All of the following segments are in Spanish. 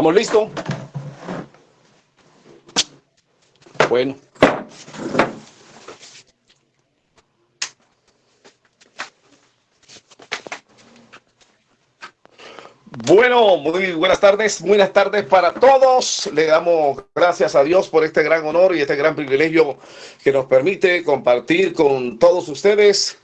¿Estamos listos? Bueno. Bueno, muy buenas tardes, buenas tardes para todos. Le damos gracias a Dios por este gran honor y este gran privilegio que nos permite compartir con todos ustedes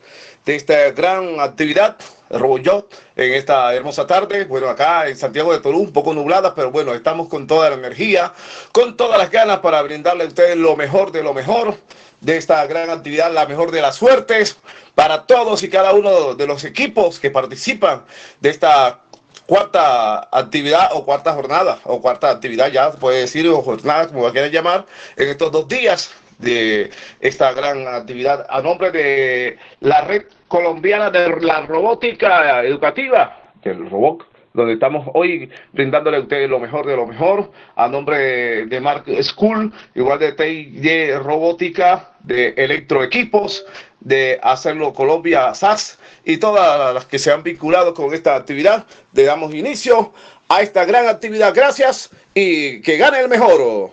de esta gran actividad RoboJot en esta hermosa tarde. Bueno, acá en Santiago de Perú, un poco nublada, pero bueno, estamos con toda la energía, con todas las ganas para brindarle a ustedes lo mejor de lo mejor de esta gran actividad, la mejor de las suertes para todos y cada uno de los equipos que participan de esta cuarta actividad o cuarta jornada o cuarta actividad ya puede decir o jornada como quieran llamar en estos dos días de esta gran actividad a nombre de la red colombiana de la robótica educativa, del robot, donde estamos hoy brindándole a ustedes lo mejor de lo mejor, a nombre de Mark School, igual de TI Robótica, de Electroequipos, de Hacerlo Colombia SAS y todas las que se han vinculado con esta actividad. Le damos inicio a esta gran actividad. Gracias y que gane el mejor.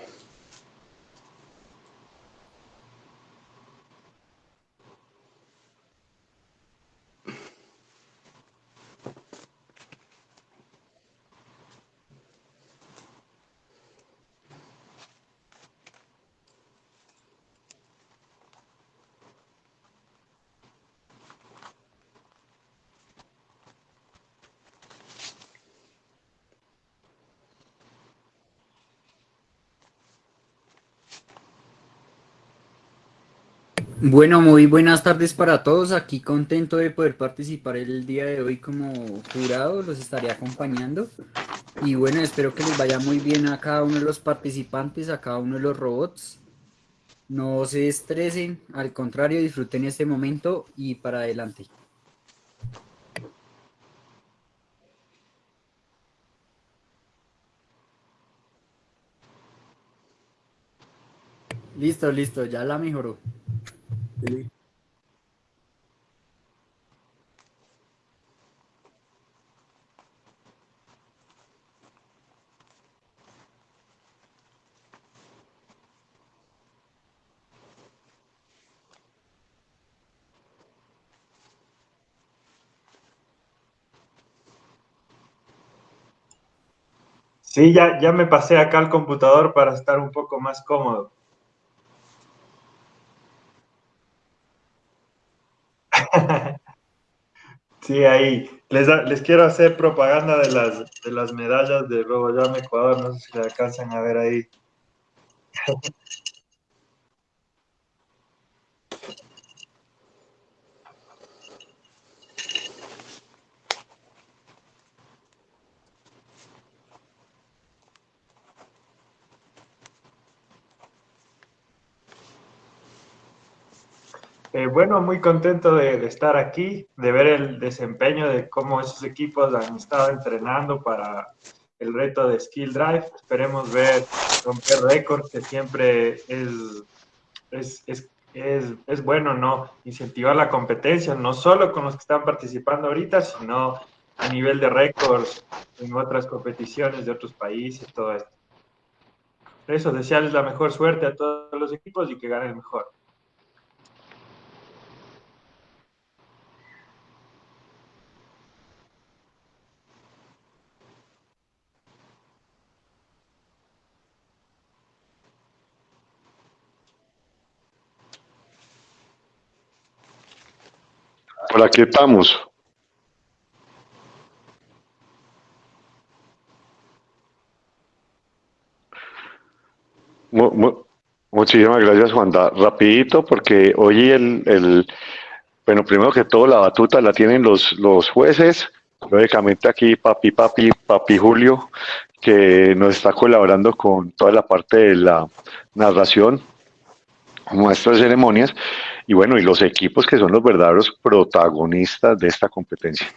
Bueno, muy buenas tardes para todos. Aquí contento de poder participar el día de hoy como jurado. Los estaré acompañando. Y bueno, espero que les vaya muy bien a cada uno de los participantes, a cada uno de los robots. No se estresen, al contrario, disfruten este momento y para adelante. Listo, listo, ya la mejoró. Sí, ya, ya me pasé acá al computador para estar un poco más cómodo. Sí, ahí. Les, les quiero hacer propaganda de las, de las medallas de RoboJam Ecuador. No sé si la alcanzan a ver ahí. Eh, bueno, muy contento de, estar aquí, de ver el desempeño de cómo esos equipos han estado entrenando para el reto de Skill Drive. Esperemos ver romper récords, que siempre es, es, es, bueno, ¿no? Incentivar la competencia, no solo con los que están participando ahorita, sino a nivel de récords en otras competiciones de otros países, todo esto. eso, desearles la mejor suerte a todos los equipos y que ganen mejor. Por aquí estamos. muchísimas gracias, Juanda. Rapidito, porque hoy el, el, bueno, primero que todo, la batuta la tienen los, los jueces. Lógicamente aquí papi, papi, papi Julio, que nos está colaborando con toda la parte de la narración, nuestras ceremonias y bueno, y los equipos que son los verdaderos protagonistas de esta competencia.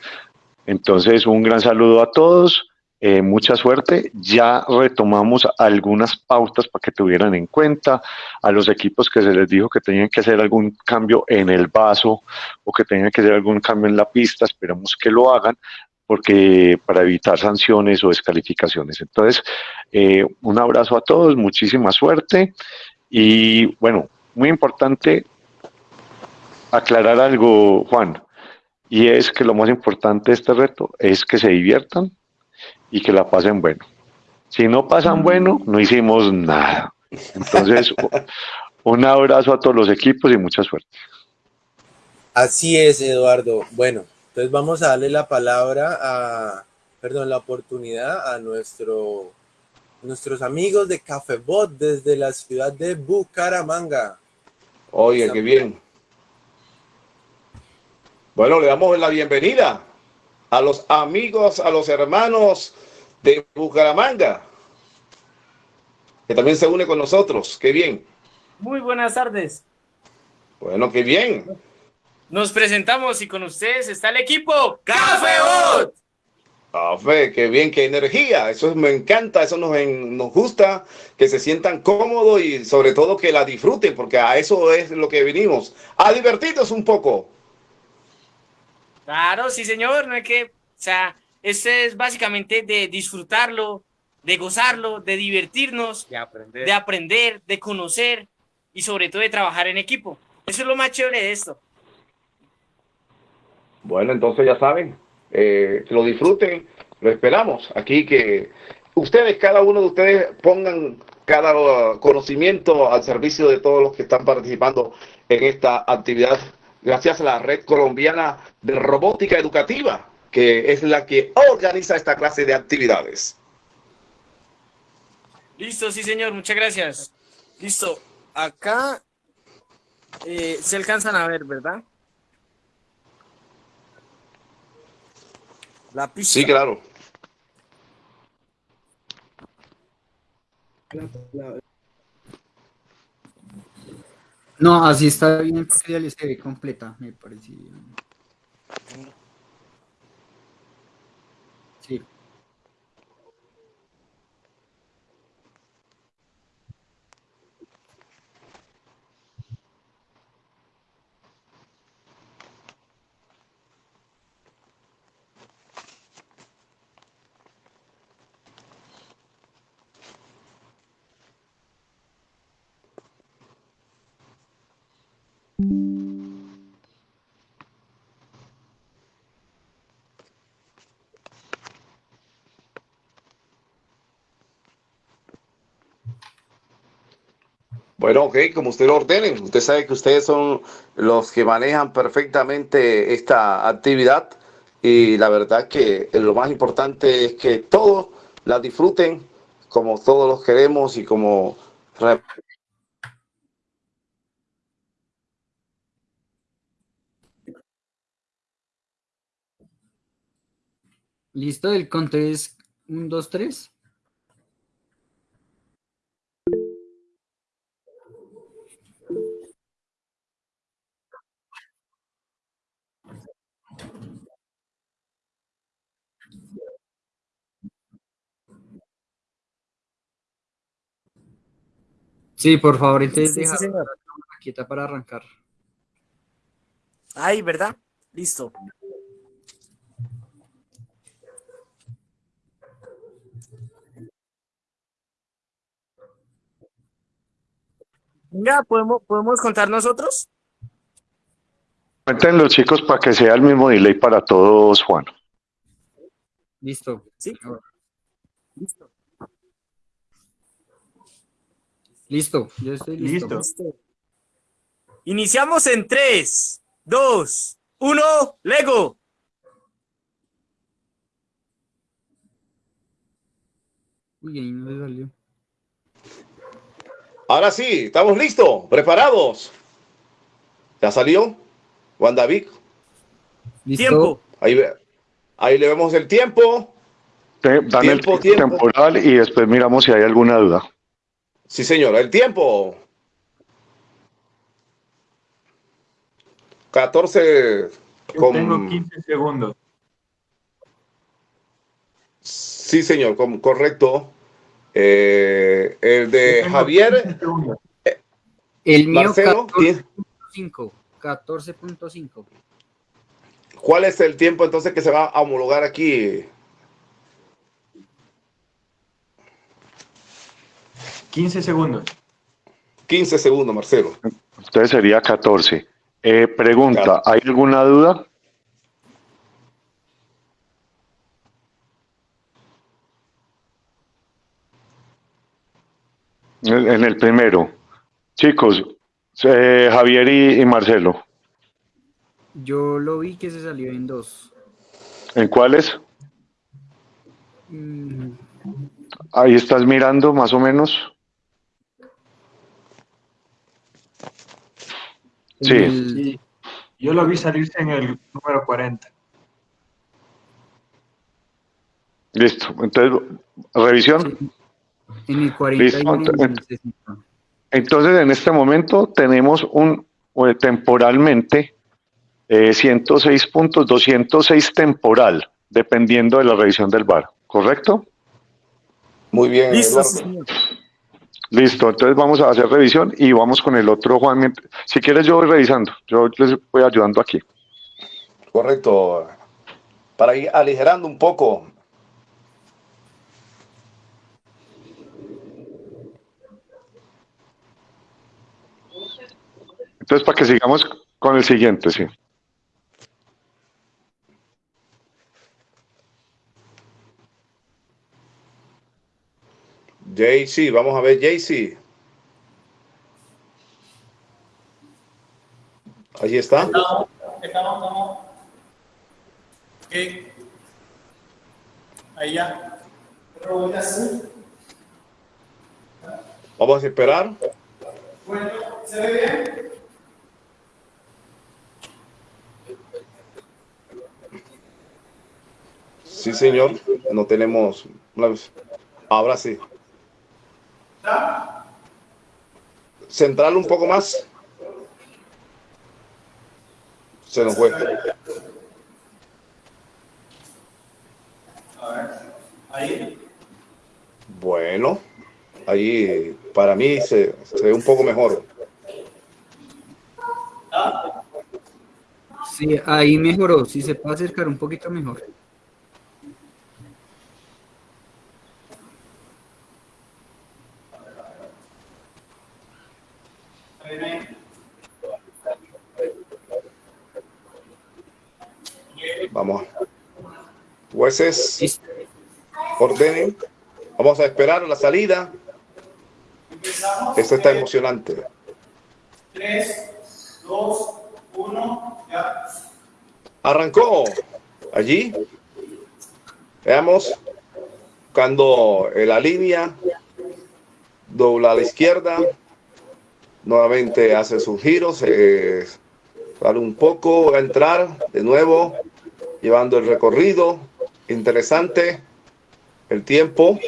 Entonces, un gran saludo a todos, eh, mucha suerte. Ya retomamos algunas pautas para que tuvieran en cuenta a los equipos que se les dijo que tenían que hacer algún cambio en el vaso o que tenían que hacer algún cambio en la pista, esperamos que lo hagan. porque para evitar sanciones o descalificaciones. Entonces, eh, un abrazo a todos, muchísima suerte y bueno, muy importante aclarar algo, Juan, y es que lo más importante de este reto es que se diviertan y que la pasen bueno. Si no pasan bueno, no hicimos nada. Entonces, un abrazo a todos los equipos y mucha suerte. Así es, Eduardo. Bueno, entonces vamos a darle la palabra a, perdón, la oportunidad a nuestro, nuestros amigos de Cafebot desde la ciudad de Bucaramanga. Oye, qué bien. Bueno, le damos la bienvenida a los amigos, a los hermanos de Bucaramanga, que también se une con nosotros. Qué bien. Muy buenas tardes. Bueno, qué bien. Nos presentamos y con ustedes está el equipo Café Café, qué bien, qué energía. Eso me encanta, eso nos, nos gusta, que se sientan cómodos y sobre todo que la disfruten, porque a eso es lo que venimos, a divertirnos un poco. Claro, sí señor, no hay que, o sea, esto es básicamente de disfrutarlo, de gozarlo, de divertirnos, de aprender, de, aprender, de conocer y sobre todo de trabajar en equipo. Eso es lo más chévere de esto. Bueno, entonces ya saben, eh, que lo disfruten, lo esperamos aquí que ustedes, cada uno de ustedes pongan cada conocimiento al servicio de todos los que están participando en esta actividad gracias a la Red Colombiana de Robótica Educativa, que es la que organiza esta clase de actividades. Listo, sí señor, muchas gracias. Listo, acá eh, se alcanzan a ver, ¿verdad? La pista. Sí, claro. No, así está bien porque ya se ve completa, me parece. Bueno, ok, como usted lo ordene, usted sabe que ustedes son los que manejan perfectamente esta actividad y la verdad que lo más importante es que todos la disfruten como todos los queremos y como ¿Listo? El conteo es 1, 2, 3. Sí, por favor, entonces Sí, deja la para arrancar. Ahí, ¿verdad? Listo. Venga, ¿podemos, ¿podemos contar nosotros? Cuenten los chicos para que sea el mismo delay para todos, Juan. Listo. Sí. Listo. Listo, yo estoy listo. Listo. Iniciamos en 3, 2, 1, Lego. Uy, ahí no le salió. Ahora sí, estamos listos, preparados. ¿Ya salió? Juan David. ¿Listo? Tiempo. Ahí, ahí le vemos el tiempo. Te- Dan el Tiempo, tiempo tiempo. temporal y después miramos si hay alguna duda. Sí, señor, el tiempo. 14 Yo con... tengo 15 segundos. Sí, señor, con- correcto. Eh, el de Javier 15 segundos. El mío Marcelo. tiene- 14.5. 14.5. ¿Cuál es el tiempo entonces que se va a homologar aquí? 15 segundos. 15 segundos, Marcelo. Entonces sería 14. Eh, pregunta. ¿hay alguna duda? En el primero. Chicos, eh, Javier y, y Marcelo, Yo lo vi que se salió en dos. ¿en cuáles? Mm, Ahí estás mirando más o menos. en Sí. el- Sí. Yo lo vi salirse en el número 40. Listo. Entonces, revisión. sí, en el 40 y Listo, en el entonces- 60. Entonces, en este momento tenemos un eh, temporalmente eh, 106 puntos, 206 temporal, dependiendo de la revisión del VAR, ¿correcto? Muy bien, Listo, Eduardo. Listo, entonces vamos a hacer revisión y vamos con el otro, Juan. Si quieres, yo voy revisando, yo les voy ayudando aquí. Correcto. Para ir aligerando un poco. Entonces, para que sigamos con el siguiente, sí. JC, vamos a ver JC. Allí está. Estamos, estamos, estamos. Ok. Ahí ya. Pero voy a hacer. Vamos a esperar. Bueno, ¿se ve bien? Sí, señor. No tenemos. Ahora sí. Central un poco más. Se nos fue. Ahí. Bueno, ahí para mí se, se ve un poco mejor. Sí, ahí mejoró. Si se puede acercar un poquito mejor. Ahí, ahí. Vamos. Jueces, ordenen. Vamos a esperar la salida. Esto está emocionante. 3, 2, 1, ya. Arrancó allí. Veamos. Buscando la línea. Dobla a la izquierda. Nuevamente hace sus giros. eh, sale un poco. Va a entrar de nuevo. Llevando el recorrido. Interesante. El tiempo.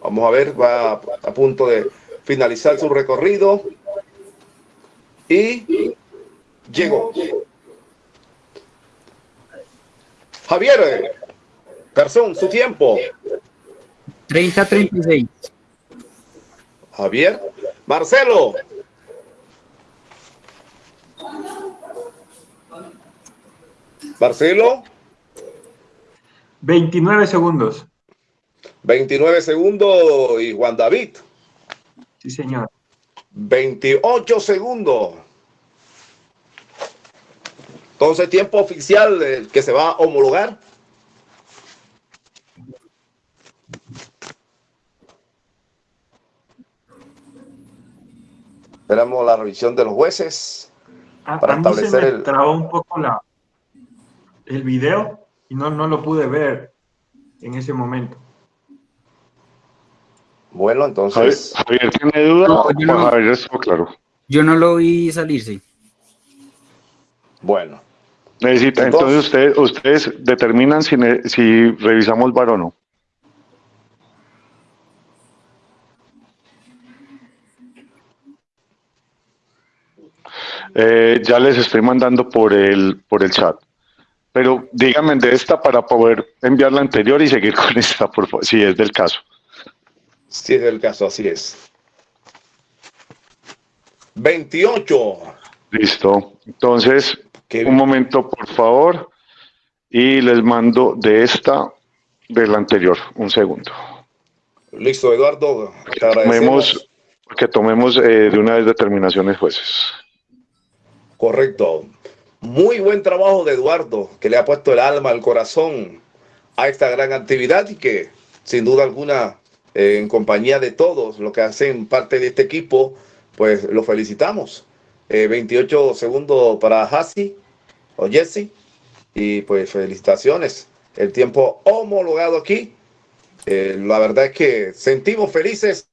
Vamos a ver. Va a punto de finalizar su recorrido. Y llegó. Javier, Garzón, su tiempo. 30-36. Javier, Marcelo. Marcelo, 29 segundos. 29 segundos y Juan David, Sí, señor. 28 segundos. Entonces, tiempo oficial que se va a homologar. Esperamos la revisión de los jueces. A, Para a mí se establecer me el- trabó un poco la, el video y no, no lo pude ver en ese momento. Bueno, entonces, Javier, ¿tiene duda? No, o yo no. Javier claro. Yo no lo vi salirse. bueno. Necesita, Entonces- entonces ustedes, ustedes determinan si, si revisamos VAR o no. Eh, ya les estoy mandando por el, por el chat. Pero díganme de esta para poder enviar la anterior y seguir con esta, por favor, si es del caso. Si es el caso, así es. 28. Listo. Entonces, Qué un momento, por favor. y les mando de esta, del anterior, un segundo. Listo, Eduardo. Te Tomemos, que tomemos eh, de una vez determinaciones jueces. Correcto. Muy buen trabajo de Eduardo, que le ha puesto el alma, el corazón a esta gran actividad y que sin duda alguna, eh, en compañía de todos los que hacen parte de este equipo, pues lo felicitamos. Eh, 28 segundos para Hassi o Jesse y pues felicitaciones. El tiempo homologado aquí. Eh, la verdad es que sentimos felices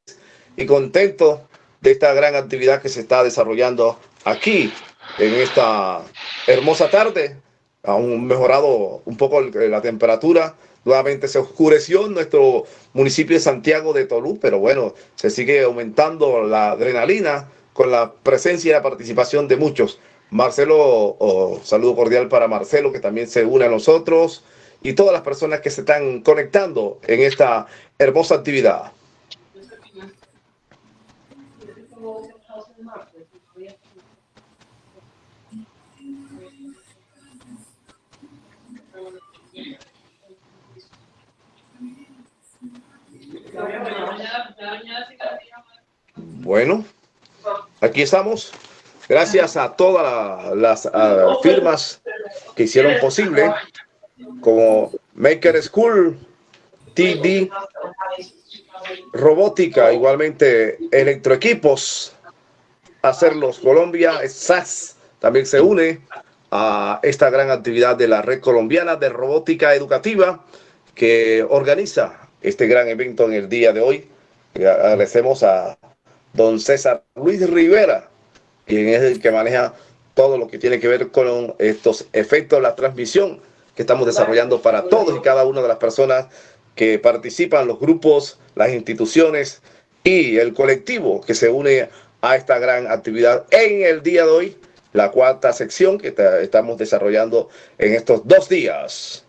y contentos de esta gran actividad que se está desarrollando aquí en esta hermosa tarde. Aún mejorado un poco el- la temperatura. Nuevamente se oscureció en nuestro municipio de Santiago de Tolú, pero bueno, se sigue aumentando la adrenalina con la presencia y la participación de muchos. Marcelo, saludo cordial para Marcelo, que también se une a nosotros, y todas las personas que se están conectando en esta hermosa actividad. Bueno, aquí estamos. Gracias a todas la- las firmas que hicieron posible, como Maker School, TD, Robótica, igualmente Electroequipos, Hacerlos Colombia, SAS también se une a esta gran actividad de la Red Colombiana de Robótica Educativa que organiza este gran evento en el día de hoy. Agradecemos a don César Luis Rivera, quien es el que maneja todo lo que tiene que ver con estos efectos de la transmisión que estamos desarrollando para todos y cada una de las personas que participan, los grupos, las instituciones y el colectivo que se une a esta gran actividad en el día de hoy, la cuarta sección que ta- estamos desarrollando en estos dos días.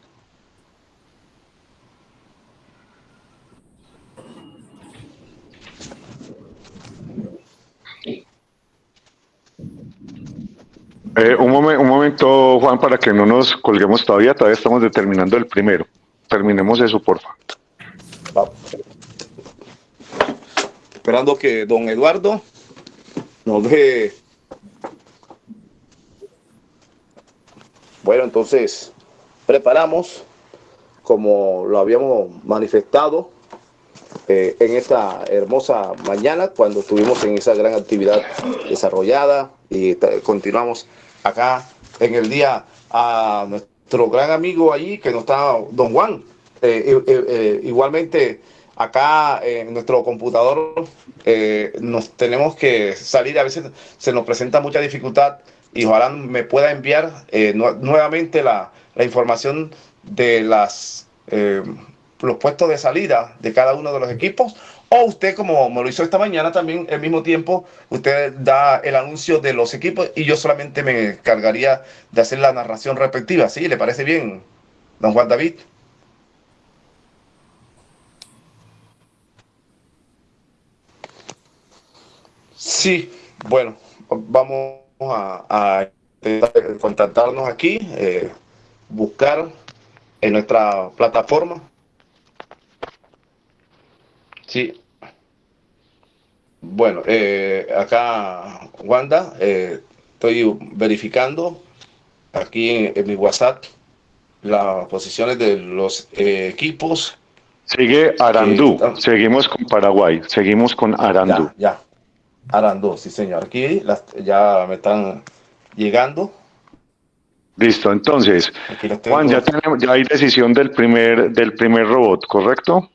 Eh, un, un momento, Juan, para que no nos colguemos todavía, todavía estamos determinando el primero. Terminemos eso, porfa. Vamos. Esperando que don Eduardo nos deje. Bueno, entonces preparamos, como lo habíamos manifestado eh, en esta hermosa mañana, cuando estuvimos en esa gran actividad desarrollada y continuamos acá en el día a nuestro gran amigo allí que no está, don Juan. Eh, eh, eh, igualmente acá en nuestro computador eh, nos tenemos que salir, a veces se nos presenta mucha dificultad y ojalá me pueda enviar eh, nu- nuevamente la, la información de las eh, los puestos de salida de cada uno de los equipos o usted como me lo hizo esta mañana también al mismo tiempo usted da el anuncio de los equipos y yo solamente me cargaría de hacer la narración respectiva ¿sí? ¿le parece bien don Juan David? Sí, bueno, vamos a, a contactarnos aquí, eh, buscar en nuestra plataforma. Sí. Bueno, eh, acá, Wanda, eh, estoy verificando aquí en, en mi WhatsApp las posiciones de los eh, equipos. Sigue Arandú. Sí, está- Seguimos con Paraguay. Seguimos con Arandú. Ya, ya. Arandú, sí, señor. Aquí las, ya me están llegando. Listo. Entonces. Juan, ya tenemos, ya hay decisión del primer, del primer robot, ¿correcto?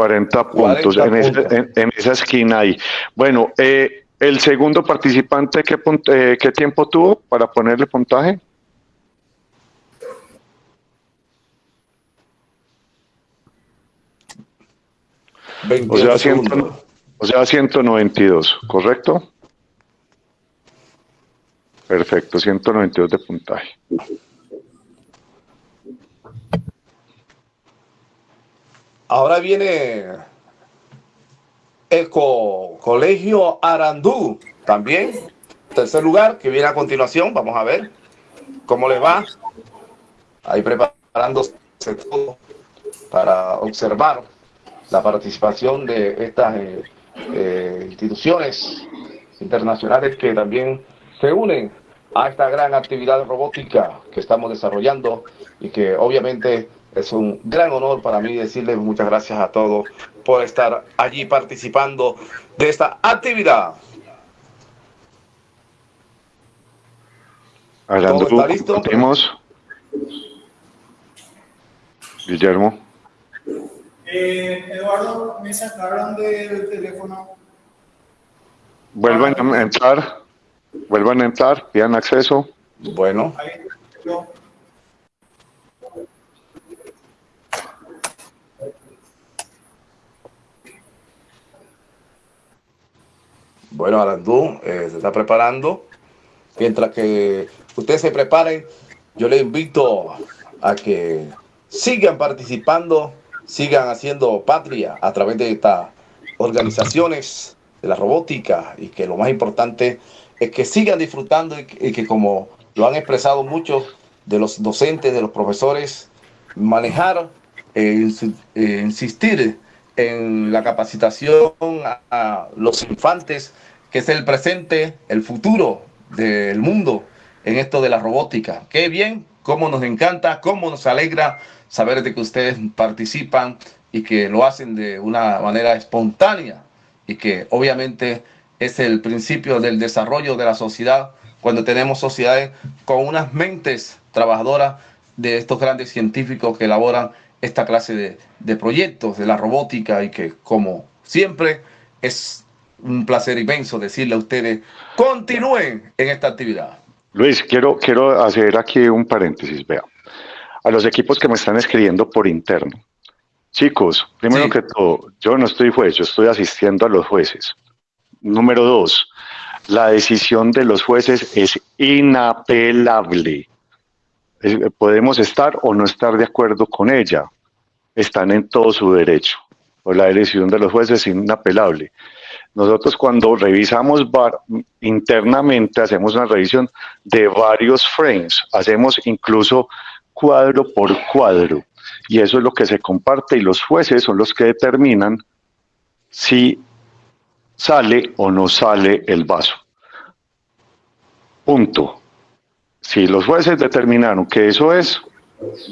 Cuarenta puntos 40 en, ese- puntos. en- en esa esquina ahí. Bueno, eh, el segundo participante, ¿qué, punt- eh, ¿qué tiempo tuvo para ponerle puntaje? O 28 sea, O sea, 192, ¿correcto? Perfecto, 192 de puntaje. Ahora viene el Colegio Arandú, también, tercer lugar, que viene a continuación. Vamos a ver cómo le va. Ahí preparándose todo para observar la participación de estas eh, eh, instituciones internacionales que también se unen a esta gran actividad robótica que estamos desarrollando y que obviamente es un gran honor para mí decirles muchas gracias a todos por estar allí participando de esta actividad. Hablando, ¿Todo está listo? Guillermo. Eh, Eduardo, me sacaron del teléfono. Vuelvan a entrar, vuelvan a entrar, pidan acceso. Bueno. Bueno, Arandú eh, se está preparando. Mientras que ustedes se preparen, yo les invito a que sigan participando, sigan haciendo patria a través de estas organizaciones de la robótica y que lo más importante es que sigan disfrutando y que, como lo han expresado muchos de los docentes, de los profesores, manejar, eh, eh, insistir en la capacitación a, los infantes, que es el presente, el futuro del mundo en esto de la robótica. Qué bien, cómo nos encanta, cómo nos alegra saber de que ustedes participan y que lo hacen de una manera espontánea y que obviamente es el principio del desarrollo de la sociedad cuando tenemos sociedades con unas mentes trabajadoras de estos grandes científicos que elaboran esta clase de, proyectos de la robótica y que como siempre es un placer inmenso decirle a ustedes, continúen en esta actividad. Luis, quiero, quiero hacer aquí un paréntesis, vea. A los equipos que me están escribiendo por interno. Chicos, primero que todo, yo no estoy juez, yo estoy asistiendo a los jueces. Número dos, la decisión de los jueces es inapelable podemos estar o no estar de acuerdo con ella. Están en todo su derecho. Pues la decisión de los jueces es inapelable. Nosotros cuando revisamos internamente hacemos una revisión de varios frames, hacemos incluso cuadro por cuadro y eso es lo que se comparte y los jueces son los que determinan si sale o no sale el vaso. Punto. Si los jueces determinaron que eso es,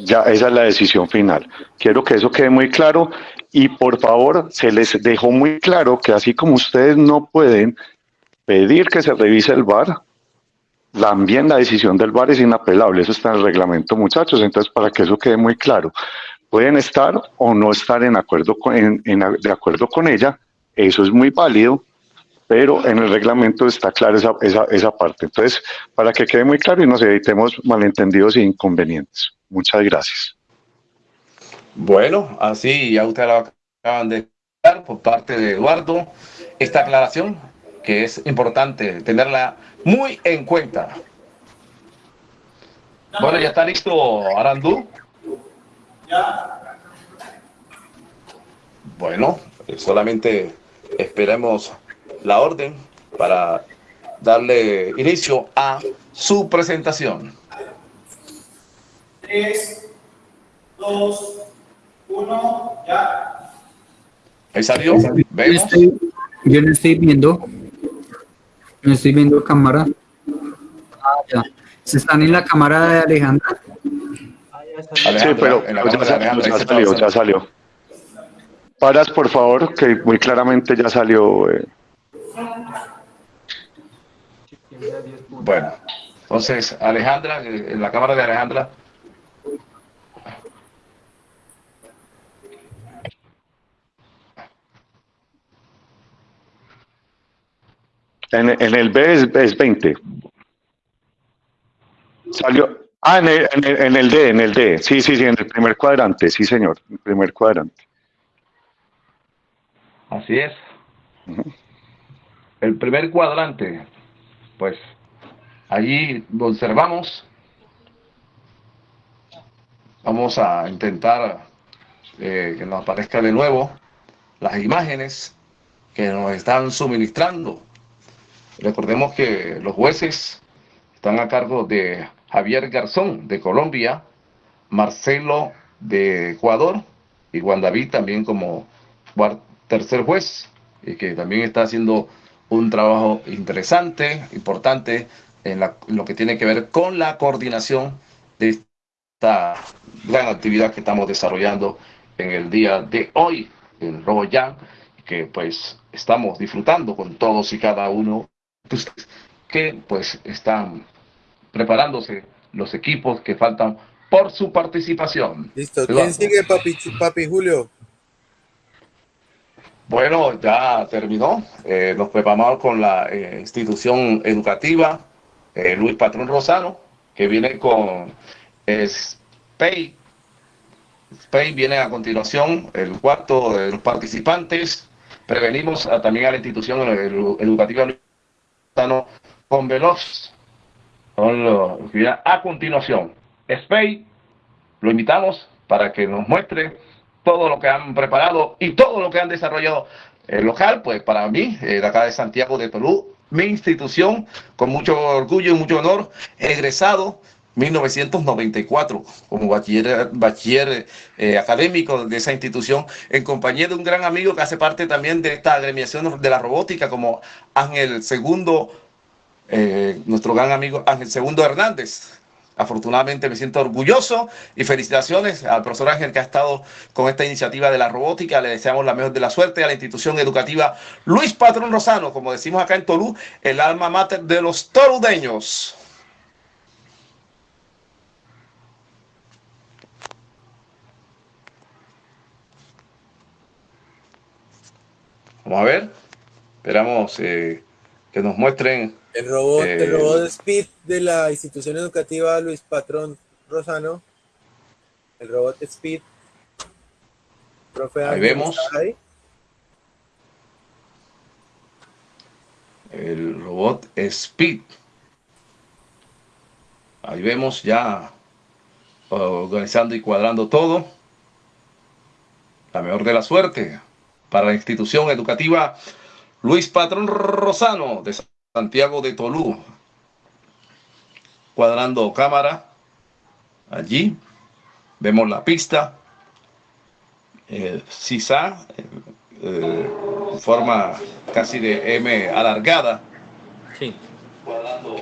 ya esa es la decisión final. Quiero que eso quede muy claro y por favor se les dejó muy claro que así como ustedes no pueden pedir que se revise el VAR, también la decisión del VAR es inapelable, eso está en el reglamento muchachos, entonces para que eso quede muy claro, pueden estar o no estar en acuerdo con, de acuerdo con ella, eso es muy válido, pero en el reglamento está clara esa, esa, esa, parte. Entonces, para que quede muy claro y nos evitemos malentendidos e inconvenientes. Muchas gracias. Bueno, así ya ustedes lo acaban de dar por parte de Eduardo, esta aclaración que es importante tenerla muy en cuenta. Bueno, ya está listo Arandú. Ya. Bueno, solamente esperemos la orden para darle inicio a su presentación. 3, 2, 1, ya. Ahí salió. ¿Vemos? Yo no estoy viendo. No estoy viendo cámara. Ah, ya. ¿Se están en la cámara de Alejandra? sí, pero en la ya, Alejandra, ya, salió, ya salió. Paras, por favor, que muy claramente ya salió. Eh. Bueno, entonces Alejandra, eh, en la cámara de Alejandra. En, en el B es, 20. Salió. Ah, en el, en el, D, en el D. Sí, sí, sí, en el primer cuadrante. Sí, señor, el primer cuadrante. Así es. El primer cuadrante, pues allí observamos. Vamos a intentar eh, que nos aparezca de nuevo las imágenes que nos están suministrando. Recordemos que los jueces están a cargo de Javier Garzón de Colombia, Marcelo de Ecuador y Juan David también como tercer juez, y que también está haciendo un trabajo interesante, importante en, lo que tiene que ver con la coordinación de esta gran actividad que estamos desarrollando en el día de hoy en Roboyán, que pues estamos disfrutando con todos y cada uno de ustedes que pues están preparándose los equipos que faltan por su participación. Listo. ¿Quién sigue, papi, papi Julio? Bueno, ya terminó. Eh, nos preparamos con la eh, institución educativa eh, Luis Patrón Rosano, que viene con SPEI. SPEI viene a continuación, el cuarto de los participantes. Prevenimos también a la institución educativa Luis Rosano con Veloz. a continuación. SPEI, lo invitamos para que nos muestre todo lo que han preparado y todo lo que han desarrollado el local, pues para mí, de acá de Santiago de Perú, mi institución, con mucho orgullo y mucho honor, egresado 1994 como bachiller, bachiller eh, académico de esa institución, en compañía de un gran amigo que hace parte también de esta agremiación de la robótica, como Ángel Segundo, eh, nuestro gran amigo Ángel Segundo Hernández, Afortunadamente me siento orgulloso y felicitaciones al profesor Ángel que ha estado con esta iniciativa de la robótica. Le deseamos la mejor de la suerte a la institución educativa Luis Patrón Rosano, como decimos acá en Tolú, el alma mater de los toludeños. Vamos a ver. Esperamos eh, que nos muestren el robot, el eh, robot Speed de la institución educativa Luis Patrón Rosano. El robot Speed. Profe ahí vemos. El robot Speed. Ahí vemos ya organizando y cuadrando todo. La mejor de la suerte para la institución educativa Luis Patrón Rosano de Santiago de Tolú. Cuadrando cámara. Allí. Vemos la pista. Eh, CISA. Eh, forma casi de M alargada. Sí.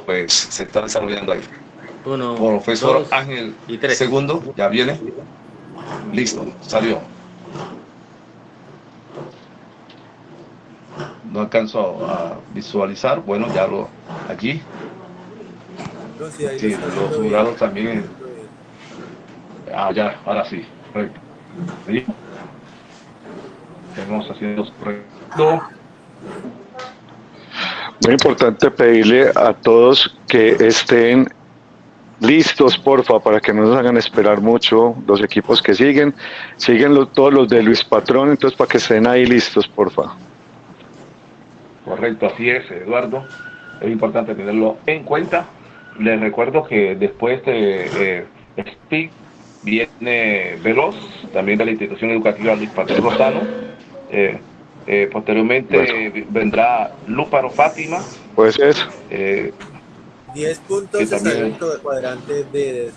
Pues se está desarrollando ahí. Uno, Profesor Ángel y tres. Segundo, ya viene. Listo, salió. No alcanzo a visualizar, bueno, ya lo allí. Sí, los jurados también. Ah, ya, ahora sí. ¿Sí? Estamos haciendo correcto. Muy importante pedirle a todos que estén listos, porfa, para que no nos hagan esperar mucho los equipos que siguen. Siguen todos los de Luis Patrón, entonces para que estén ahí listos, porfa. Correcto, así es, Eduardo. Es importante tenerlo en cuenta. Les recuerdo que después de eh, SPIC viene Veloz, también de la institución educativa Luis Patrón Rosano. Eh, eh, posteriormente vendrá Lúparo Fátima. Pues es. 10 puntos de también... de cuadrante de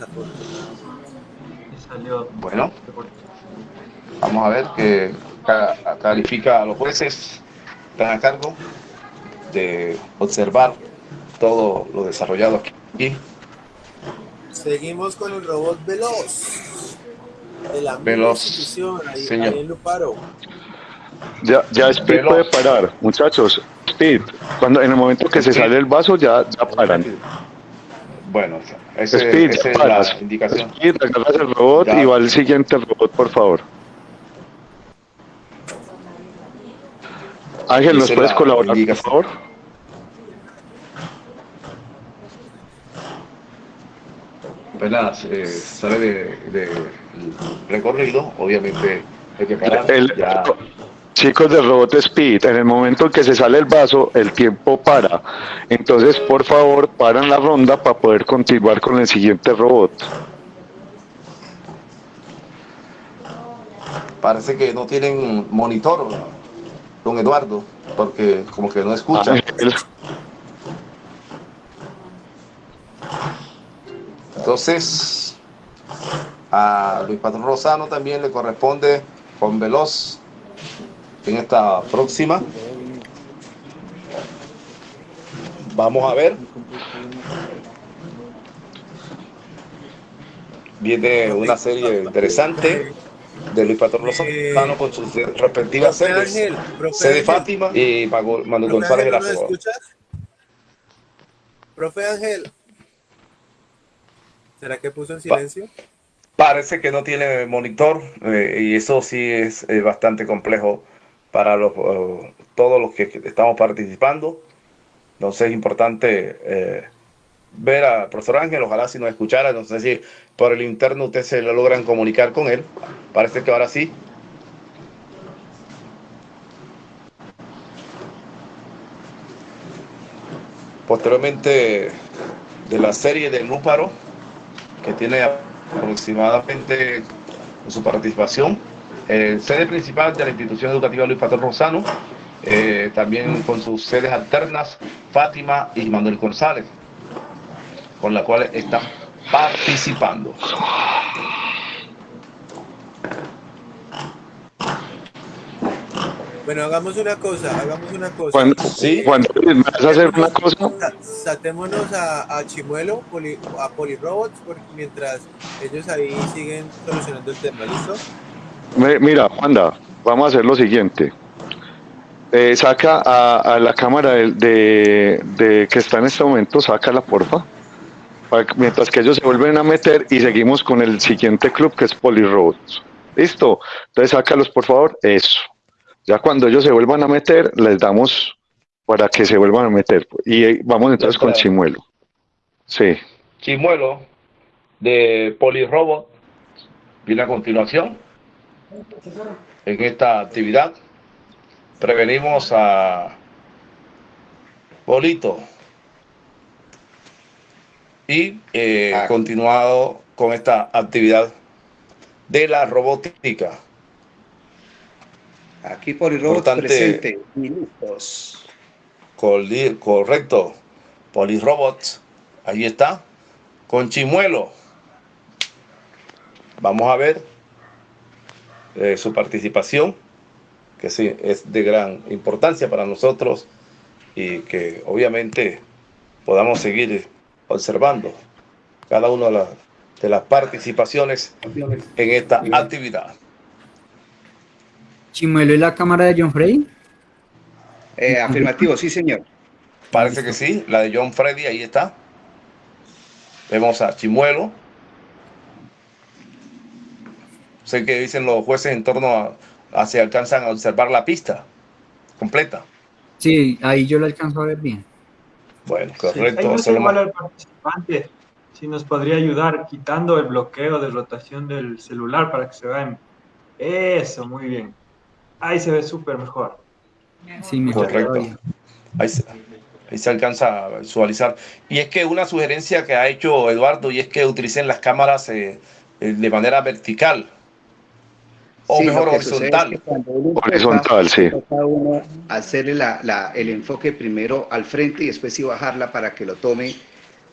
Salió. Bueno, vamos a ver que califica a los jueces están a cargo de observar todo lo desarrollado aquí. Seguimos con el robot Veloz. De la Veloz, señor. Ya, ya Speed puede parar, muchachos. Speed, cuando en el momento que se sale el vaso ya, ya paran. Bueno, ese, Speed, esa es la indicación. Speed, agarras el robot y va al siguiente robot, por favor. Ángel, ¿nos puedes colaborar, por favor? Eh, sale de, recorrido, obviamente hay que parar. El, chicos de Robot Speed, en el momento en que se sale el vaso, el tiempo para. Entonces, por favor, paran la ronda para poder continuar con el siguiente robot. Parece que no tienen monitor, don Eduardo, porque como que no escuchan. Ángel, Entonces, a Luis Patrón Rosano también le corresponde con Veloz en esta próxima. Vamos a ver. Viene una serie interesante de Luis Patrón Rosano con sus respectivas sedes. Ángel, Sede Ángel. Fátima y Manuel González Ángel, ¿no Velasco. nos escuchas? Profe Ángel. ¿Será que puso en silencio? Parece que no tiene monitor eh, y eso sí es eh, bastante complejo para los, eh, todos los que estamos participando. Entonces es importante eh, ver al profesor Ángel, ojalá si nos escuchara, no sé si por el interno ustedes se lo logran comunicar con él. Parece que ahora sí. Posteriormente de la serie de Núparo, que tiene aproximadamente en su participación, eh, sede principal de la institución educativa Luis Patrón Rosano, eh, también con sus sedes alternas Fátima y Manuel González, con las cuales están participando. Bueno, hagamos una cosa, hagamos una cosa. Juan, Sí. Juan, ¿me vas a hacer una cosa? Sa- Saltémonos a, a Chimuelo, poli- a Polirobots, porque mientras ellos ahí siguen solucionando el tema, ¿listo? Me- Mira, Juanda, vamos a hacer lo siguiente. Eh, saca a, a la cámara de, de- de- que está en este momento, sácala, porfa. Mientras que ellos se vuelven a meter y seguimos con el siguiente club que es Polirobots. ¿Listo? Entonces sácalos, por favor. Eso. Ya cuando ellos se vuelvan a meter, les damos para que se vuelvan a meter. Y eh, vamos entonces con. Chimuelo. Sí. Chimuelo de Polirobot viene a continuación en esta actividad. Prevenimos a Polito y eh, Ah. continuado con esta actividad de la robótica. Aquí Polirobot presente. Coli- Correcto. Polirobot. Ahí está. Con Chimuelo. Vamos a ver eh, su participación, que sí es de gran importancia para nosotros y que obviamente podamos seguir observando cada una de las, de las participaciones en esta actividad. Chimuelo y la cámara de John Frey. Eh, afirmativo, sí, señor. Parece que sí, la de John Freddy, ahí está. Vemos a Chimuelo. Sé que dicen los jueces en torno a, a si alcanzan a observar la pista completa. Sí, ahí yo lo alcanzo a ver bien. Bueno, Sí, ahí correcto. igual más- al participante si nos podría ayudar quitando el bloqueo de rotación del celular para que se vean. Eso, muy bien. Ahí se ve súper mejor. Sí, mejor Correcto. Ahí se, ahí se alcanza a visualizar. Y es que una sugerencia que ha hecho Eduardo y es que utilicen las cámaras eh, eh, de manera vertical o Sí, mejor horizontal. Horizontal, sí. uno hacerle la- la- el enfoque primero al frente y después sí bajarla para que lo tome,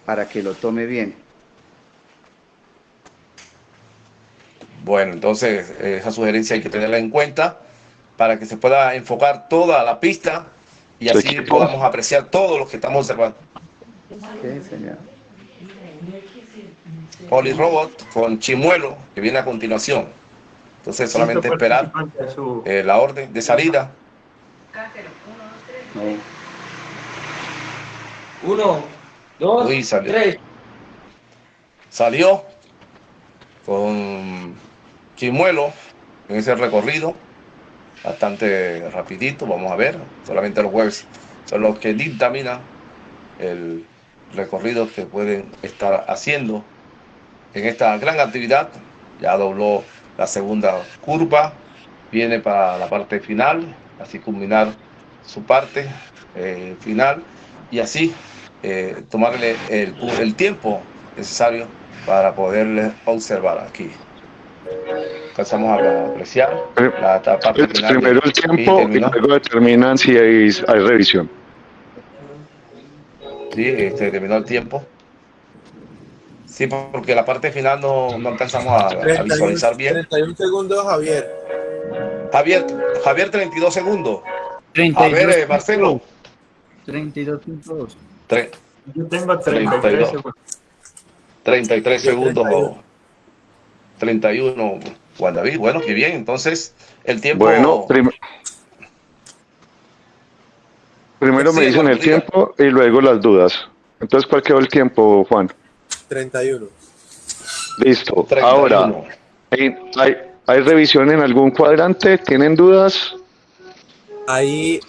para que lo tome bien. Bueno, entonces eh, esa sugerencia hay que tenerla en cuenta para que se pueda enfocar toda la pista y así equipo. podamos apreciar todo lo que estamos observando. Sí, señor. Polirobot con Chimuelo, que viene a continuación. Entonces solamente Listo, esperar su- eh, la orden de salida. No. Uno, dos, Uy, salió. tres. Salió con Chimuelo en ese recorrido. Bastante rapidito, vamos a ver. Solamente los jueves son los que dictaminan el recorrido que pueden estar haciendo en esta gran actividad. Ya dobló la segunda curva viene para la parte final, así culminar su parte eh, final y así eh, tomarle el, el, tiempo necesario para poderle observar aquí. Empezamos a apreciar la parte final. Primero el tiempo y, luego determinan si hay, hay revisión. Sí, este, terminó el tiempo. Sí, porque la parte final no, no alcanzamos a, a, visualizar bien. 31 segundos, Javier. Javier, Javier 32 segundos. 32 a ver, eh, Marcelo. 32.2. Yo tengo 33 segundos. 33 segundos. 31, Juan David. Bueno, qué bien. Entonces, el tiempo. Bueno, prim primero me dicen el tiempo y luego las dudas. Entonces, ¿cuál quedó el tiempo, Juan? 31. Listo. 31. Ahora, ¿hay, hay, ¿hay revisión en algún cuadrante? ¿Tienen dudas? Ahí,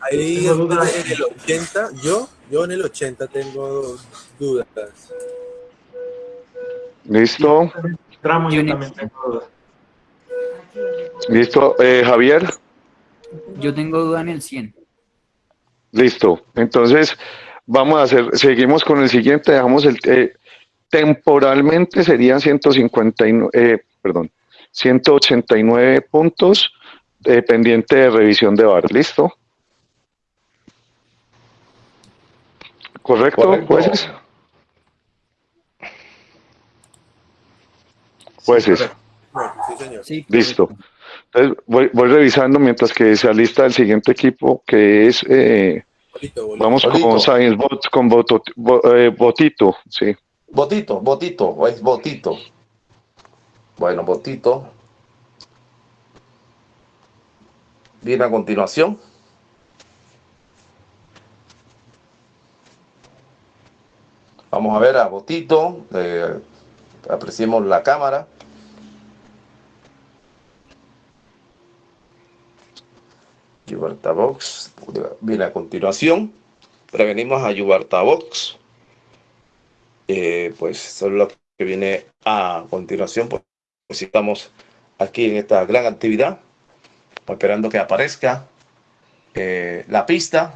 ahí en el 80, yo, yo en el 80 tengo dudas. Listo. Tramo yo también tengo dudas. Listo. Eh, Javier. Yo tengo duda en el 100. Listo. Entonces, vamos a hacer, seguimos con el siguiente, dejamos el, eh, temporalmente serían 159, eh, perdón, 189 puntos eh, pendiente de revisión de VAR. ¿Listo? ¿Correcto, Correcto. jueces? Jueces. Sí, señor. Sí, Listo. Entonces, voy, voy revisando mientras que se alista el siguiente equipo, que es... Eh, Bolito, bolito. vamos Bolito. con Science Bot, con Boto- Bo- eh, Botito, sí. Botito, Botito, o es Botito. Bueno, Botito. Viene a continuación. Vamos a ver a Botito. eh, apreciemos la cámara. Yubarta Box viene a continuación. Prevenimos a Yubarta Box. Eh, pues es lo que viene a continuación. Pues pues, estamos aquí en esta gran actividad, esperando que aparezca eh, la pista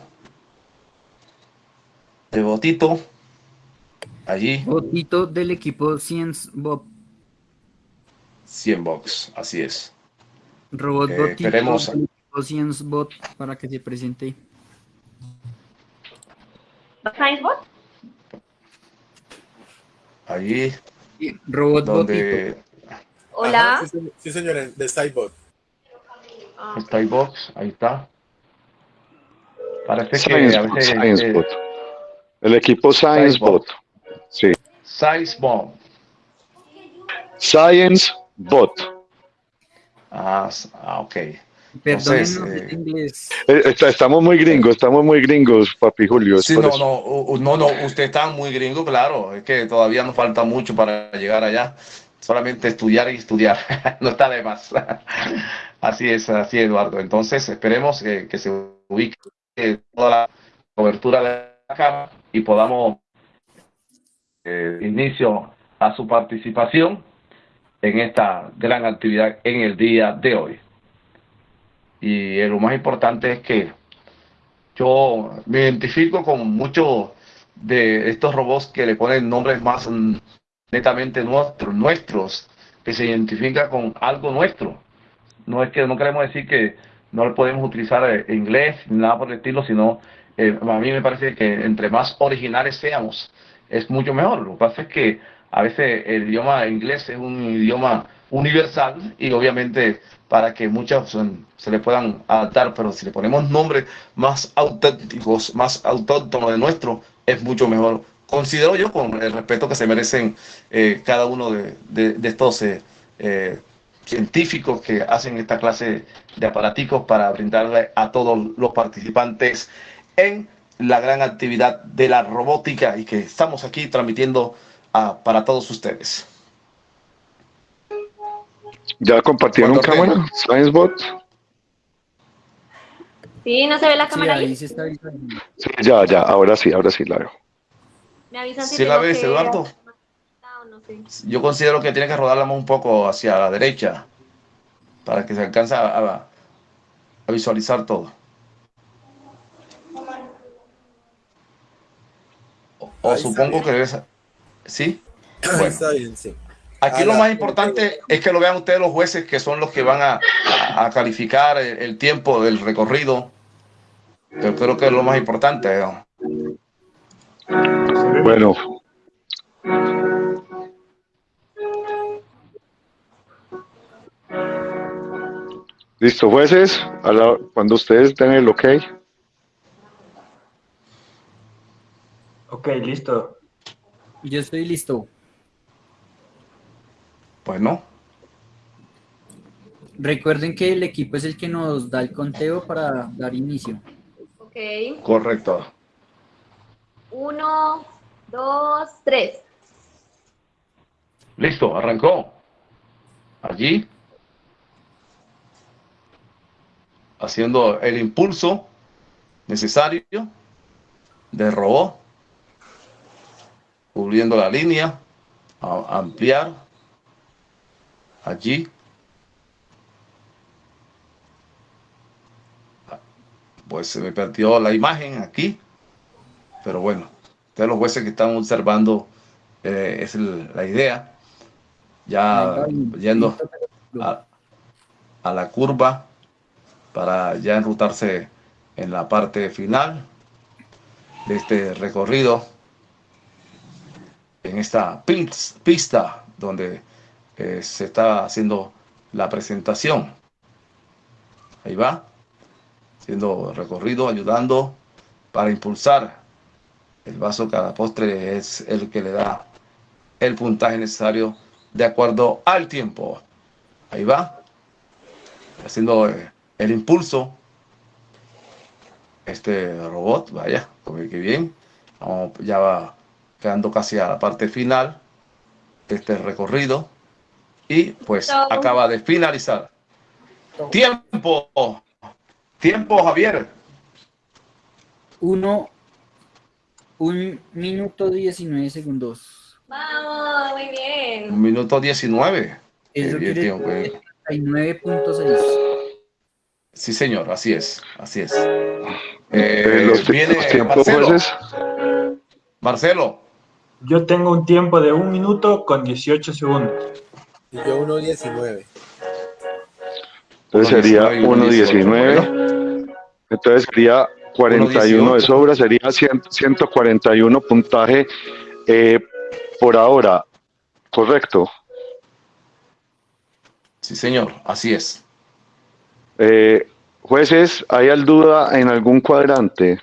de Botito. Allí, Botito del equipo Science Bob. 100 box, así es. Robot Eh, Botito esperemos- del Science Bot para que se presente. ¿Science Bot? Allí Sí, Robot donde Hola. Ajá, sí, señor. sí, señor, de Sidebot. Ah, ahí está. Parece que Science a Bot, veces Science eh, Bot. El equipo Science Science Bot. Bot. Sí. Size Bomb. Science Bot. Ah, ah, ok. Entonces, eh, inglés. Eh, está- estamos muy gringos, estamos muy gringos, papi Julio. Sí, no, no, no, no, usted está muy gringo, claro, es que todavía nos falta mucho para llegar allá, solamente estudiar y estudiar, no está de más. Así es, así Eduardo. Entonces, esperemos que, que se ubique toda la cobertura de la cámara y podamos eh, inicio a su participación en esta gran actividad en el día de hoy. Y lo más importante es que yo me identifico con muchos de estos robots que le ponen nombres más netamente nuestros, nuestros, que se identifica con algo nuestro. No es que no queremos decir que no podemos utilizar eh, inglés ni nada por el estilo, sino eh, a mí me parece que entre más originales seamos, es mucho mejor. Lo que pasa es que a veces el idioma inglés es un idioma universal y obviamente para que muchos mm, se le puedan adaptar, pero si le ponemos nombres más auténticos, más autóctonos de nuestro, es mucho mejor. Considero yo con el respeto que se merecen eh, cada uno de, de- estos eh, eh, científicos que hacen esta clase de aparaticos para brindarle a todos los participantes en la gran actividad de la robótica y que estamos aquí transmitiendo ah, para todos ustedes. ¿Ya compartieron cámara? Science Bot. Sí, no se ve la Sí, cámara ahí ahí. se está. Sí, ya, ya, ahora sí, ahora sí la veo. Me avisan si ¿Sí la ves, que- Eduardo? o no sé. Yo considero que tiene que rodarla un poco hacia la derecha. para que se alcance a, a- a visualizar todo. O, supongo que debes... ¿Sí? Bueno. está bien, sí. Aquí lo más importante es que lo vean ustedes los jueces que son los que van a, a calificar el, el tiempo del recorrido. Yo creo que es lo más importante. ¿no? Bueno, listo, jueces, a la- cuando ustedes den el ok, Ok, listo. Yo estoy listo. Bueno, Recuerden que el equipo es el que nos da el conteo para dar inicio. Ok. correcto. Uno, dos, tres. Listo, arrancó. Allí. Haciendo el impulso necesario de robot. Cubriendo la línea. A- ampliar. Allí. Pues se me perdió la imagen aquí. Pero bueno, ustedes los jueces que están observando eh, es el- la idea. Ya yendo a, a la curva para ya enrutarse en la parte final de este recorrido en esta pis- pista donde eh, se está haciendo la presentación. Ahí va, siendo recorrido, ayudando para impulsar. El vaso cada postre es el que le da el puntaje necesario de acuerdo al tiempo. Ahí va, haciendo eh, el impulso. Este robot, vaya, como que bien. Vamos, ya va quedando casi a la parte final de este recorrido. Y pues acaba de finalizar. Tiempo. Tiempo, Javier. Uno, un minuto 19 segundos. Vamos, muy bien. Un minuto 19. Eso quiere tiempo, decir eh. 39.6. Sí, señor, así es, así es. Eh, Eh, los, viene los tiempos Marcelo. jueces, Marcelo, Yo tengo un tiempo de un minuto con 18 segundos. Y yo 1.19. entonces sería 1.19. 1.19, entonces sería 41 de 1.18. sobra, sería 100 141 puntaje eh, por ahora, correcto. sí, señor, así es. Eh, jueces, ¿hay al duda en algún cuadrante?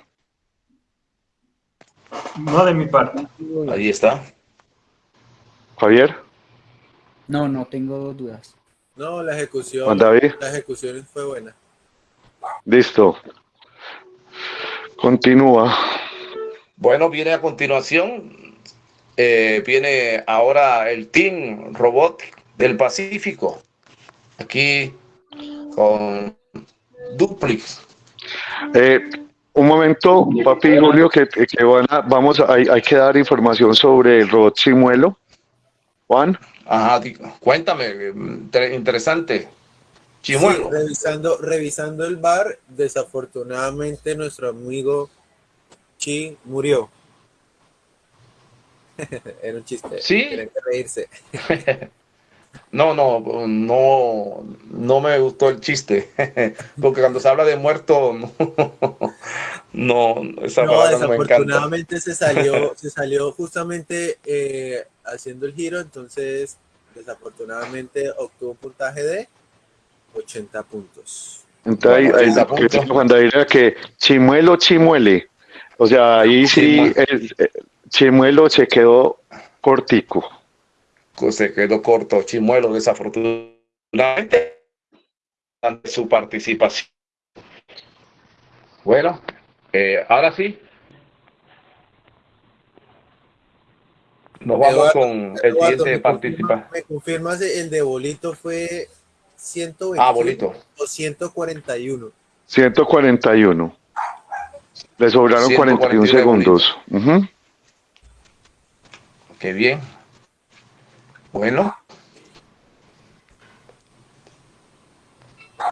No de mi parte. Ahí está. Javier, No, no tengo dudas. No, la ejecución, Juan David, la ejecución fue buena. listo. Continúa. Bueno, viene a continuación, eh, viene ahora el Team Robot del Pacífico. Aquí con Duplix. Eh, un momento, papi y Julio, que, que van a- vamos a, hay, hay que dar información sobre el robot Chimuelo. Juan, Ajá, cuéntame, eh, inter- interesante. Chimuelo. Sí, revisando, revisando el bar, desafortunadamente nuestro amigo Chi murió. Era un chiste. Sí. Tienen que reírse. No, no, no, no me gustó el chiste, porque cuando se habla de muerto, no, no esa No, palabra no me encanta. desafortunadamente se salió, se salió justamente eh, haciendo el giro, entonces desafortunadamente obtuvo un puntaje de 80 puntos. entonces ahí- ahí- que punto. dice Juan David era que Chimuelo Chimuele. O sea, ahí sí, el Chimuelo se quedó cortico. Se quedó corto Chimuelo, desafortunadamente, ante su participación. Bueno, eh, ahora sí. Nos vamos Eduardo, con el Eduardo, siguiente ¿me participante. confirma- ¿Me confirmas el de Bolito fue 120 Ah, Bolito. o 141? 141. Le sobraron 141 41 segundos. Ujú. Qué bien. Bueno.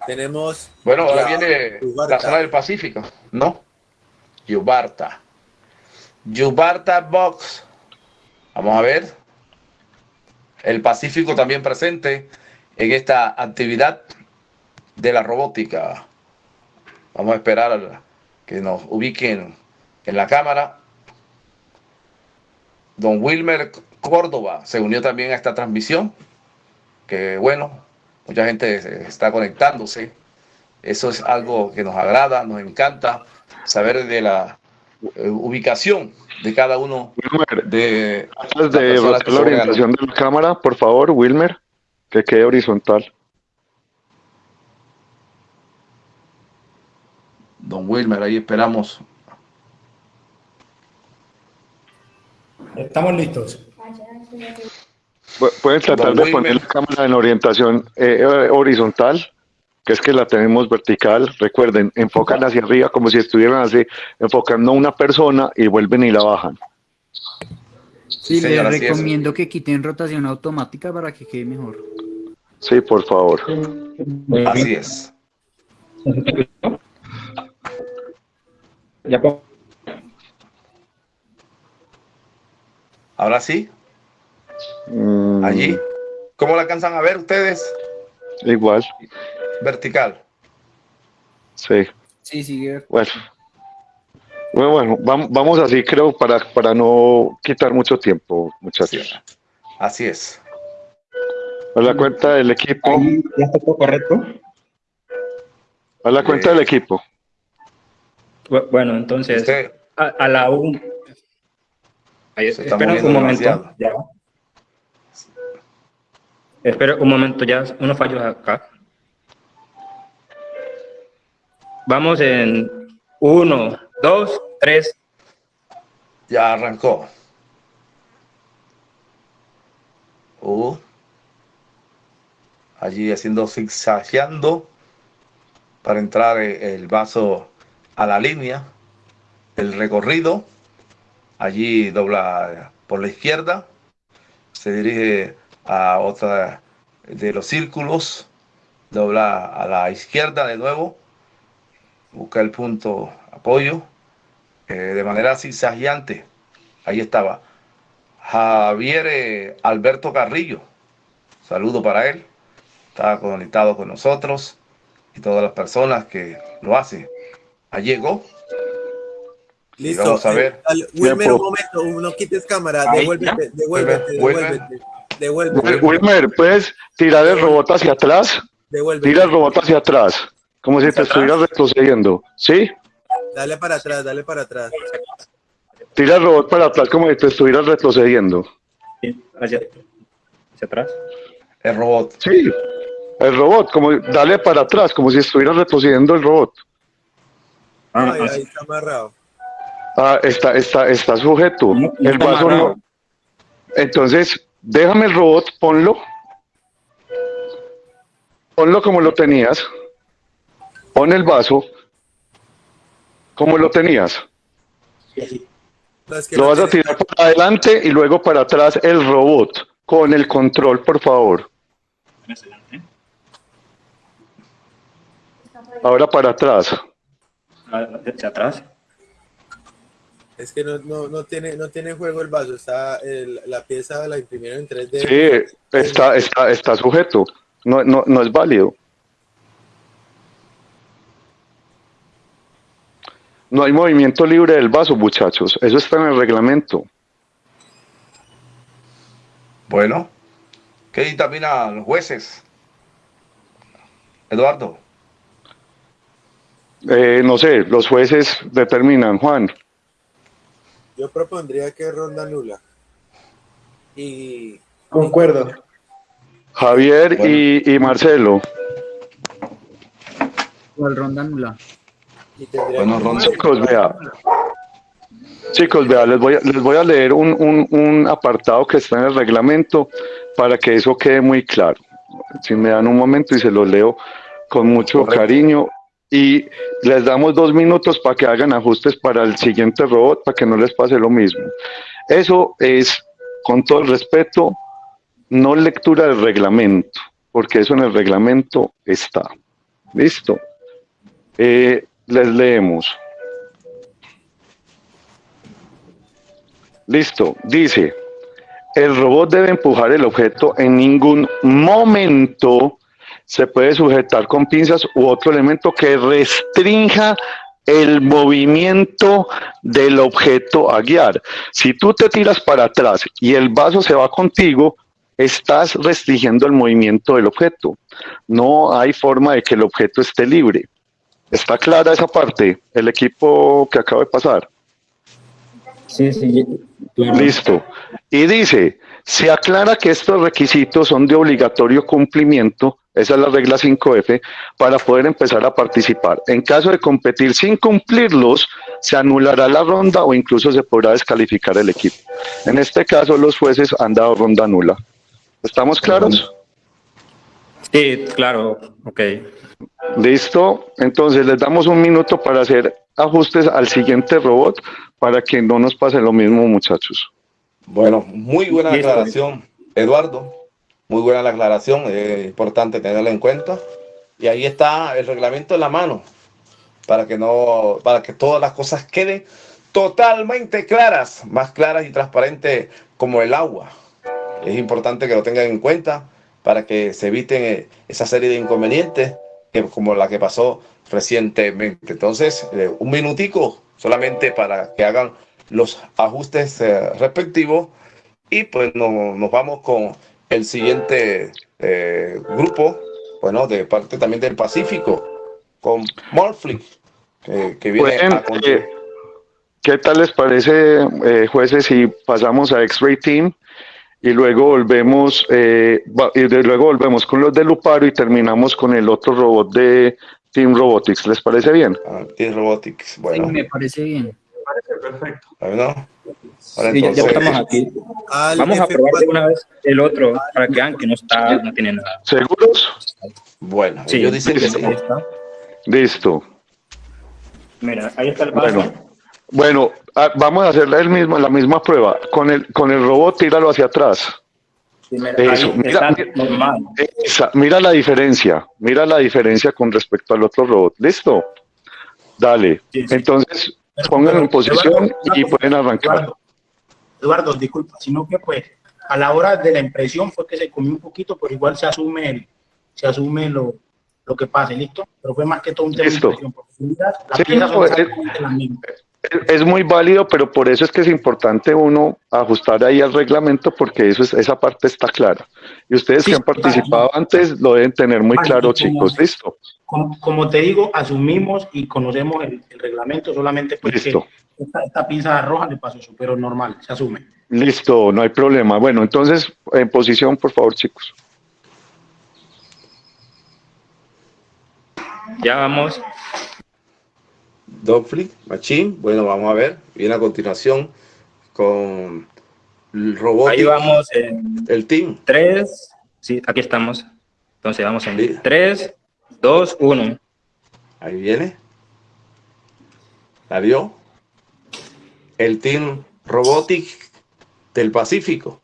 Tenemos. Bueno, ahora viene Yubarta. la zona del Pacífico, ¿no? Yubarta. Yubarta Box. Vamos a ver. El Pacífico también presente en esta actividad de la robótica. Vamos a esperar a que nos ubiquen en la cámara. Don Wilmer Córdoba se unió también a esta transmisión. Que bueno, mucha gente está conectándose. Eso es algo que nos agrada, nos encanta saber de la eh, ubicación de cada uno Wilmer, de antes las de la orientación de la cámara, por favor, Wilmer, que quede horizontal. Don Wilmer, ahí esperamos. Estamos listos. Pu- Pueden tratar de poner la cámara en orientación eh, eh, horizontal, que es que la tenemos vertical. Recuerden, enfocan hacia arriba como si estuvieran así, enfocando a una persona y vuelven y la bajan. Sí, les recomiendo que quiten rotación automática para que quede mejor. Sí, por favor. Así es. Ya. Ahora sí, Mm, allí. ¿Cómo la alcanzan a ver ustedes? Igual, Vertical. sí. Sí, sigue. Bueno, bueno, bueno, vam- vamos así, creo, para, para no quitar mucho tiempo, muchachos. Así es. A la cuenta del equipo, Ahí ya está todo correcto. a la cuenta del equipo. Bu- Bueno, entonces, a, a la un... Ahí, Se está espera un momento. demasiado. Ya. Espera un momento, ya unos fallos acá. Vamos en uno, dos, tres. ya arrancó. Uh. Allí haciendo zigzagueando para entrar eh, el vaso a la línea. El recorrido. Allí dobla por la izquierda. Se dirige a otra de los círculos. Dobla a la izquierda de nuevo. Busca el punto apoyo. eh, de manera zigzagueante. Ahí estaba. Javier eh, Alberto Carrillo. Saludo para él. Está conectado con nosotros y todas las personas que lo hacen. Ahí llegó. Y Listo. vamos a eh, ver. dale, Wilmer, un momento, no quites cámara, devuélvete, devuélvete, devuélvete, devuélvete, Wil- Wilmer, ¿puedes tirar el robot hacia atrás? devuélvete. Tira el robot hacia atrás, como si te ¿Hacia estuvieras retrocediendo. ¿Sí? Dale para atrás, dale para atrás. Tira el robot para atrás como si te estuvieras retrocediendo. Sí, Hacia, hacia atrás. El robot. Sí. El robot, como dale para atrás, como si estuvieras retrocediendo el robot. Ah, Ay, ah, ahí está amarrado. Ah, está, está, está sujeto. ¿Cómo- cómo El vaso amarrado? no. Entonces, déjame el robot, ponlo. Ponlo como lo tenías. Pon el vaso como lo tenías. Lo vas a tirar para adelante y luego para atrás el robot con el control, por favor. Ahora para atrás. ah, hacia atrás. Es que no, no, no tiene, no tiene juego el vaso, está el- la pieza la imprimieron en 3D. Sí, está, está, está sujeto. No, no, no es válido. No hay movimiento libre del vaso, muchachos. Eso está en el reglamento. Bueno, ¿qué dictaminan los jueces? Eduardo. Eh, no sé, los jueces determinan, Juan. Yo propondría que ronda nula. Y Concuerdo. Javier y, y Marcelo. ¿Cuál ronda nula? y Bueno, ronda. Chicos, vea. Chicos, vea, les voy a, les voy a leer un, un- un apartado que está en el reglamento para que eso quede muy claro. Si me dan un momento y se lo leo con mucho Correcto. cariño. Y les damos dos minutos para que hagan ajustes para el siguiente robot, para que no les pase lo mismo. Eso es, con todo el respeto, no lectura del reglamento, porque eso en el reglamento está. Listo. Eh, les leemos. Listo. Dice, el robot debe empujar el objeto en ningún momento se puede sujetar con pinzas u otro elemento que restrinja el movimiento del objeto a guiar. Si tú te tiras para atrás y el vaso se va contigo, estás restringiendo el movimiento del objeto. No hay forma de que el objeto esté libre. ¿Está clara esa parte? El equipo que acaba de pasar. Sí, sí. Listo. Y dice, se aclara que estos requisitos son de obligatorio cumplimiento, esa es la regla 5F, para poder empezar a participar. En caso de competir sin cumplirlos, se anulará la ronda o incluso se podrá descalificar el equipo. En este caso, los jueces han dado ronda nula. ¿Estamos claros? Sí, claro, ok. Listo. Entonces les damos un minuto para hacer ajustes al siguiente robot para que no nos pase lo mismo, muchachos. Bueno, muy buena aclaración, Eduardo. Muy buena la aclaración, es importante tenerla en cuenta. Y ahí está el reglamento en la mano para que no, para que todas las cosas queden totalmente claras, más claras y transparentes como el agua. Es importante que lo tengan en cuenta para que se eviten eh, esa serie de inconvenientes como la que pasó recientemente. Entonces, eh, un minutico solamente para que hagan los ajustes eh, respectivos y pues nos vamos con el siguiente grupo, bueno, de parte también del Pacífico, con Morflick, que viene a ¿Qué tal les parece, jueces, si pasamos a X-Ray Team? y luego volvemos eh, y luego volvemos con los de Luparo y terminamos con el otro robot de Team Robotics. ¿Les parece bien? Ah, Team Robotics, bueno. Sí, me parece bien. Me parece perfecto. ¿No? Sí, ya, ya, estamos aquí. Vamos a probar de una vez el otro para que vean que no está, no tiene nada. ¿Seguros? Bueno, sí, ellos dicen que sí. Listo. Mira, ahí está el paso. Bueno. Bueno, ah, vamos a hacer el mismo, la misma prueba. Con el, con el robot, tíralo hacia atrás. Sí, mira, Eso, mira, mira, esa, mira la diferencia, mira la diferencia con respecto al otro robot. ¿Listo? Dale. Sí. Entonces, pónganlo en posición y pueden arrancar. Eduardo, disculpa, sino que pues a la hora de la impresión fue que se comió un poquito, pero igual se asume el, se asume lo, lo que pase, ¿listo? Pero fue más que todo un tema Listo. de impresión, porque las Sí, piezas no, son es- exactamente las mismas. Es muy válido, pero por eso es que es importante uno ajustar ahí al reglamento porque eso es, esa parte está clara. Y ustedes Sí, que han participado antes lo deben tener muy claro, como- chicos. ¿Listo? Como, como te digo, asumimos y conocemos el, el reglamento, solamente porque Listo. esta, esta pinza roja le pasó eso, pero normal, se asume. Listo, no hay problema. Bueno, entonces, en posición, por favor, chicos. Ya vamos. Dogflick, Machine. Bueno, vamos a ver. Viene a continuación con el robot. Ahí vamos en El team. tres. Sí, aquí estamos. Entonces vamos en tres, dos, uno. Ahí viene. La vio. El Team Robotic del Pacífico.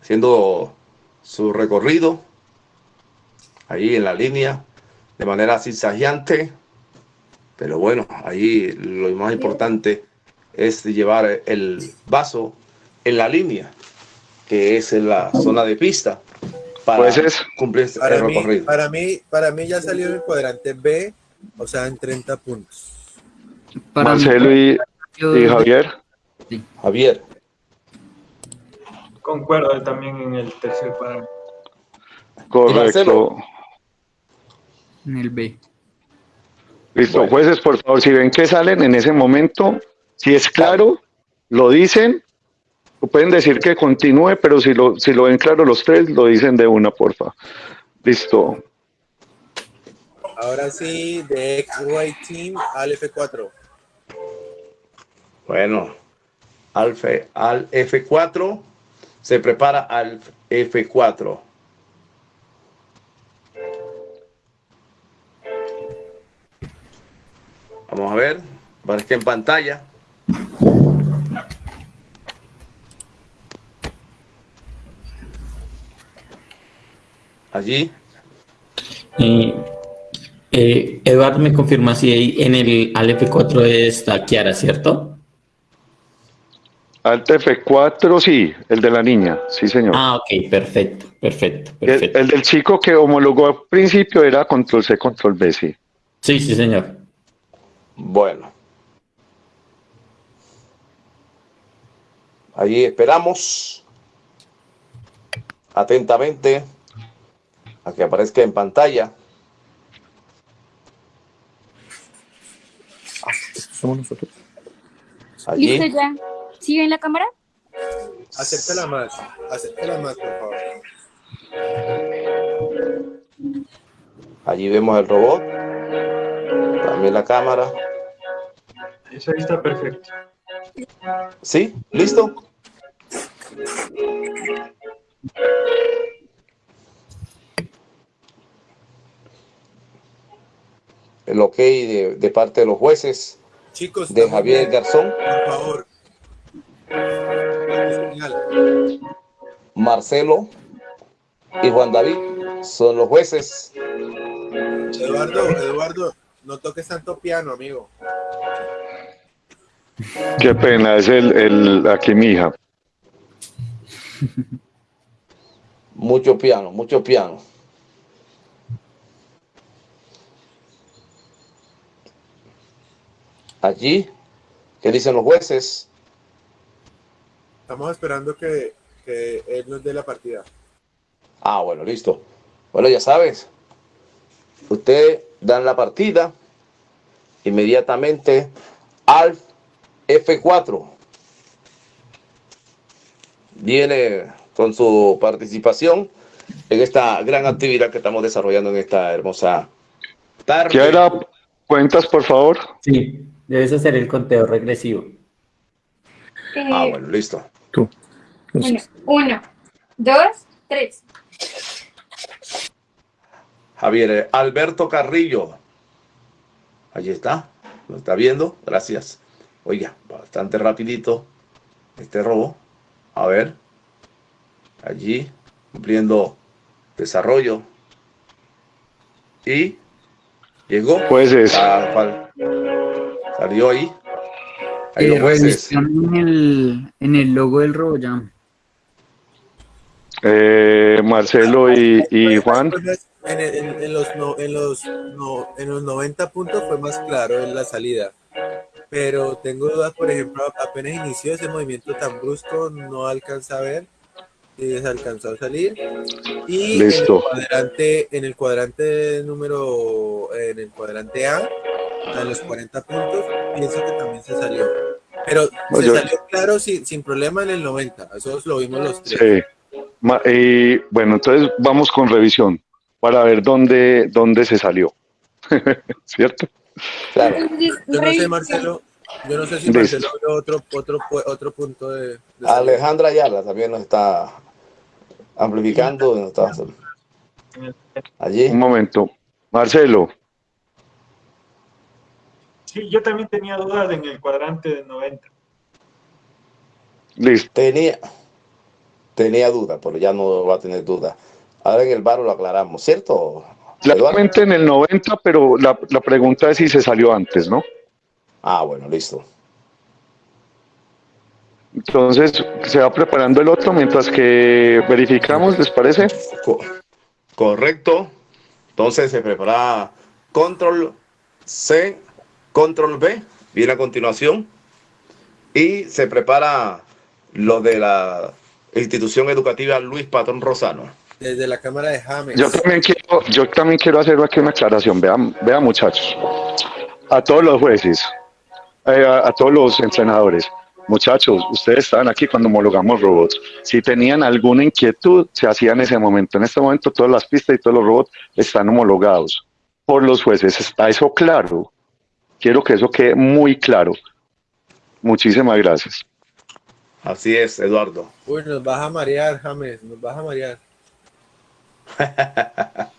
Haciendo su recorrido. Ahí en la línea. De manera zigzagueante. Pero bueno, ahí lo más importante es llevar el vaso en la línea. Que es en la zona de pista. Para Pues es- cumplir Para el mí, recorrido. para, mí, para mí ya salió en el cuadrante B, o sea, en 30 puntos. Para mí, Marcelo y, yo- y Javier. Javier. Concuerdo también en el tercer cuadrante. Correcto. En el B. Listo, Bueno. jueces, por favor, si ven que salen en ese momento, si es claro, lo dicen, pueden decir que continúe, pero si lo, si lo ven claro los tres, lo dicen de una, porfa. Listo. Ahora sí, de X-Ray Team al F4. Bueno, al, F- al F4 se prepara al F4. Vamos a ver, aparezca en pantalla. Allí, Y, Eh, Eduardo me confirma si en el Alt 4 está Kiara, ¿cierto? Alt F4, sí, el de la niña, sí señor. Ah, ok, perfecto, perfecto, perfecto. El, del chico que homologó al principio era control C, control B, sí. Sí, sí señor. Bueno. Allí esperamos atentamente a que aparezca en pantalla. somos nosotros. ¿Listo ya? ¿Sigue en la cámara? Acéptala más, acéptala más, por favor. Allí vemos el robot, también la cámara. Eso ahí está perfecto. ¿Sí? ¿Listo? El ok de, de parte de los jueces. Chicos, de Javier Garzón. Por favor. Marcelo y Juan David son los jueces. Eduardo, Eduardo, no toques tanto piano, amigo. Qué pena, es el, el aquí mi hija. Mucho piano, mucho piano. Allí, ¿qué dicen los jueces? Estamos esperando que, que él nos dé la partida. Ah, bueno, listo. Bueno, ya sabes, usted dan la partida inmediatamente al F4. Viene con su participación en esta gran actividad que estamos desarrollando en esta hermosa tarde. ¿Qué era? ¿Cuentas, por favor? Sí, debes hacer el conteo regresivo. ah, bueno, listo. Tú. uno, dos, tres. Javier eh, Alberto Carrillo. Allí está. ¿Lo está viendo? Gracias. Oiga, bastante rapidito este robo. A ver. Allí, cumpliendo desarrollo. Y llegó. Pues es. Salió ahí. Ahí eh, en el, en el logo del robo ya. Eh, Marcelo y, y Juan. En, en, los, en, los, en los 90 puntos fue más claro en la salida pero tengo dudas, por ejemplo, apenas inició ese movimiento tan brusco, no alcanza a ver si se alcanzó a salir. Y En, el cuadrante, en el cuadrante número, en el cuadrante A, a los 40 puntos, pienso que también se salió. Pero se salió claro sin, sin problema en el 90, eso lo vimos los tres. Sí. y bueno, entonces vamos con revisión para ver dónde, dónde se salió. ¿Cierto? Claro. Yo no sé, Marcelo, yo no sé si Marcelo vio otro, otro, otro punto de, de Alejandra Ayala también nos está amplificando. Nos está allí. Un momento. Marcelo. Sí, yo también tenía dudas en el cuadrante de 90. Listo. Tenía, tenía duda, pero ya no va a tener duda. Ahora en el bar lo aclaramos, ¿cierto? Claramente en el 90, pero la, la pregunta es si se salió antes, ¿no? Ah, bueno, listo. Entonces se va preparando el otro mientras que verificamos, ¿les parece? correcto. Entonces se prepara control C, control B, viene a continuación. Y se prepara lo de la institución educativa Luis Patrón Rosano. Desde la Cámara de James. Yo también quiero, yo también quiero hacer aquí una aclaración. Vean, vean muchachos. A todos los jueces, eh, a, todos los entrenadores. Muchachos, ustedes estaban aquí cuando homologamos robots. Si tenían alguna inquietud, se hacía en ese momento. En este momento todas las pistas y todos los robots están homologados por los jueces. ¿Está eso claro? Quiero que eso quede muy claro. Muchísimas gracias. Así es, Eduardo. Uy, nos vas a marear, James, nos vas a marear.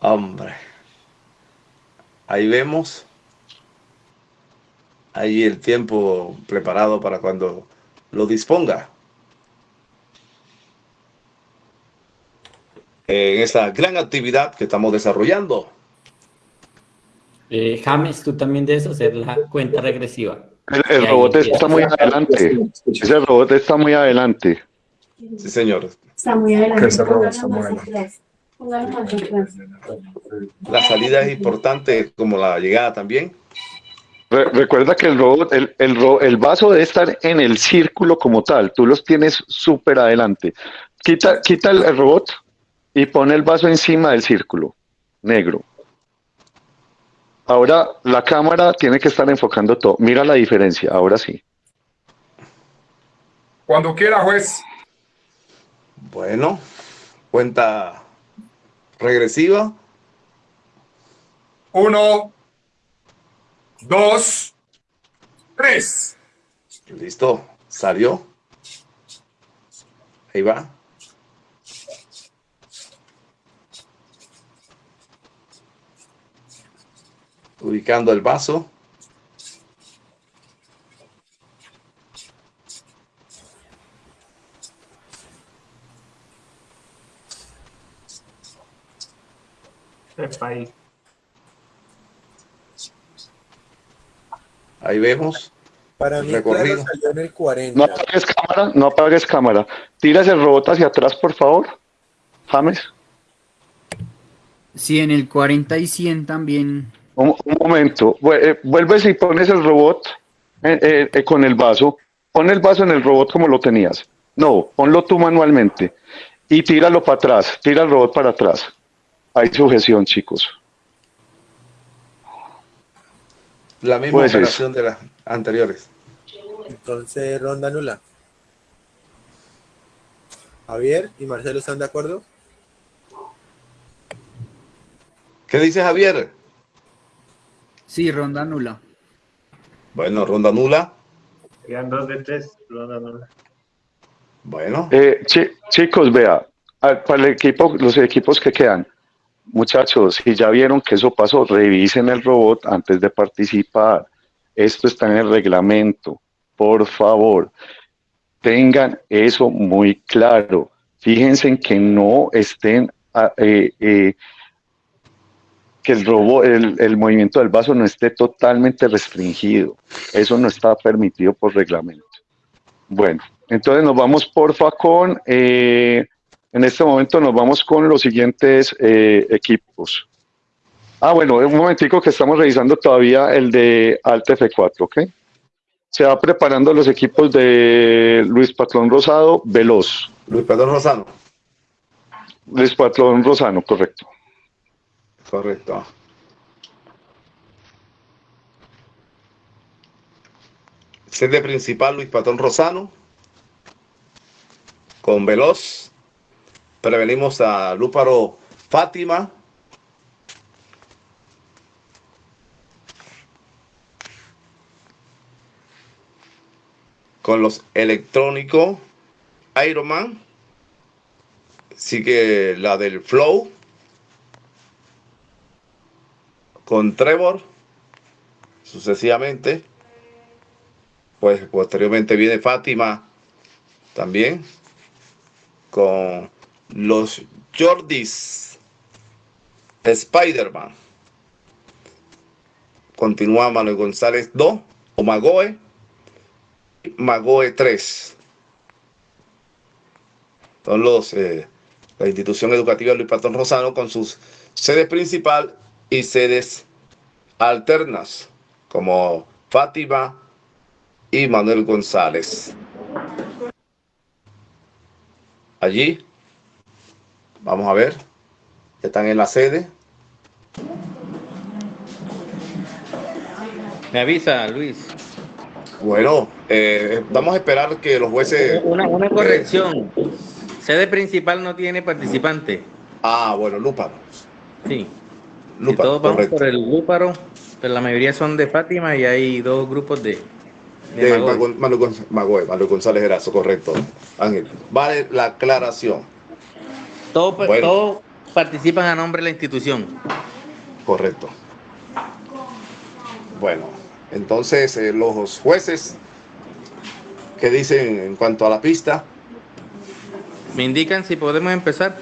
Hombre. Ahí vemos. Ahí el tiempo preparado para cuando lo disponga. En esta gran actividad que estamos desarrollando. Eh, James, tú también debes hacer la cuenta regresiva. El, robot está muy adelante. Ese robot está muy adelante. Sí, señor. Está muy adelante. La salida es importante como la llegada también. recuerda que el robot, el, el, el, vaso debe estar en el círculo como tal. Tú los tienes súper adelante. Quita, quita el robot y pone el vaso encima del círculo negro. Ahora la cámara tiene que estar enfocando todo. Mira la diferencia, ahora sí. Cuando quiera, juez. Bueno, cuenta regresiva. Uno, dos, tres. Listo, salió. Ahí va. Ubicando el vaso. Ahí. Ahí vemos. Para mí, recorrido. en el 40. No apagues cámara, no apagues cámara. Tiras el robot hacia atrás, por favor. James. Sí, en el 40 y 100 también un, momento, eh, vuelves y pones el robot eh, eh, con el vaso, pon el vaso en el robot como lo tenías. No, ponlo tú manualmente y tíralo para atrás, tira el robot para atrás. Hay sujeción, chicos. La misma pues operación de las anteriores. Entonces, ronda nula. Javier y Marcelo están de acuerdo. ¿Qué dice Javier? Sí, ronda nula. Bueno, ronda nula. Quedan dos de tres, ronda nula. Bueno. Eh, chicos, vea, para el equipo, los equipos que quedan, muchachos, si ya vieron que eso pasó, revisen el robot antes de participar. Esto está en el reglamento. Por favor, tengan eso muy claro. Fíjense en que no estén ah, eh, eh, que el, robo, el, movimiento del vaso no esté totalmente restringido. Eso no está permitido por reglamento. Bueno, entonces nos vamos porfa con, eh, en este momento nos vamos con los siguientes eh, equipos. Ah, bueno, un momentico que estamos revisando todavía el de Alt F4, ¿ok? Se va preparando los equipos de Luis Patrón Rosado, Veloz. Luis Patrón Rosano. Luis Patrón Rosano, correcto. Correcto. Sede principal Luis Patrón Rosano. Con Veloz. Prevenimos a Lúparo Fátima. Con los electrónicos Ironman. Sigue la del Flow con Trevor, sucesivamente. Pues posteriormente viene Fátima también con los Jordis Spider-Man. Continúa Manuel González 2 o Magoe. Magoe 3. Son los, eh, la institución educativa Luis Patón Rosano con sus sede principal y sedes alternas como Fátima y Manuel González. Allí, vamos a ver, están en la sede. Me avisa, Luis. Bueno, eh, vamos a esperar que los jueces... Una, una corrección. sede principal no tiene participante. Ah, bueno, Lupa. Sí todos vamos por el Lúparo, pero la mayoría son de Fátima y hay dos grupos de. De, Manuel González Erazo, correcto. Ángel, vale la aclaración. Todos participan a nombre de la institución. Correcto. Bueno, entonces eh, los jueces, ¿qué dicen en cuanto a la pista? ¿Me indican si podemos empezar?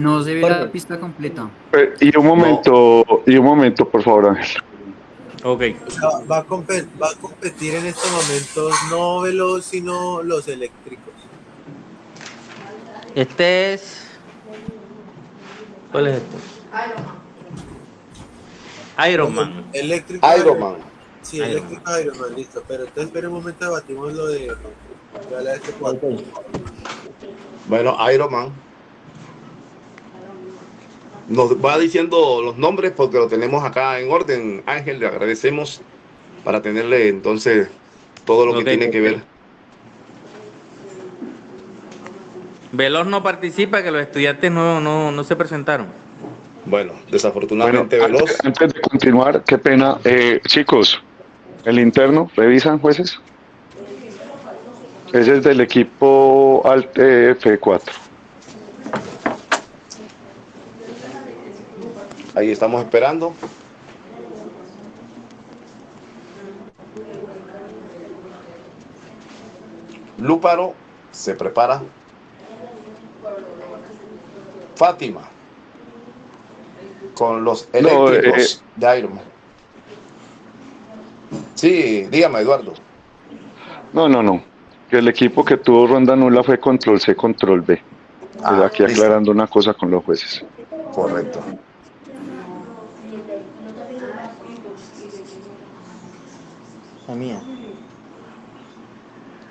No se ve la pista completa. Eh, y un momento, y un momento, por favor, Ángel. Ok. va, a va a competir en estos momentos no veloz, sino los eléctricos. Este es. ¿Cuál es este? Iron Man. Eléctrico Iron Man. Sí, Iron eléctrico Man. Iron Man, listo. Pero entonces, espera un momento, batimos lo de. Este bueno, Iron Man. Nos va diciendo los nombres porque lo tenemos acá en orden. Ángel, le agradecemos para tenerle entonces todo lo que tiene que ver. Veloz no participa, que los estudiantes no, no, no se presentaron. Bueno, desafortunadamente Veloz. Antes, de continuar, qué pena. Eh, chicos, el interno, ¿revisan jueces? Ese es del equipo Alt F4. Ahí estamos esperando. Lúparo se prepara. Fátima con los eléctricos eh, de Iron Sí, dígame, Eduardo. No, no, no. Que el equipo que tuvo ronda nula fue control C, control B. Ah, aquí aclarando una cosa con los jueces. Correcto.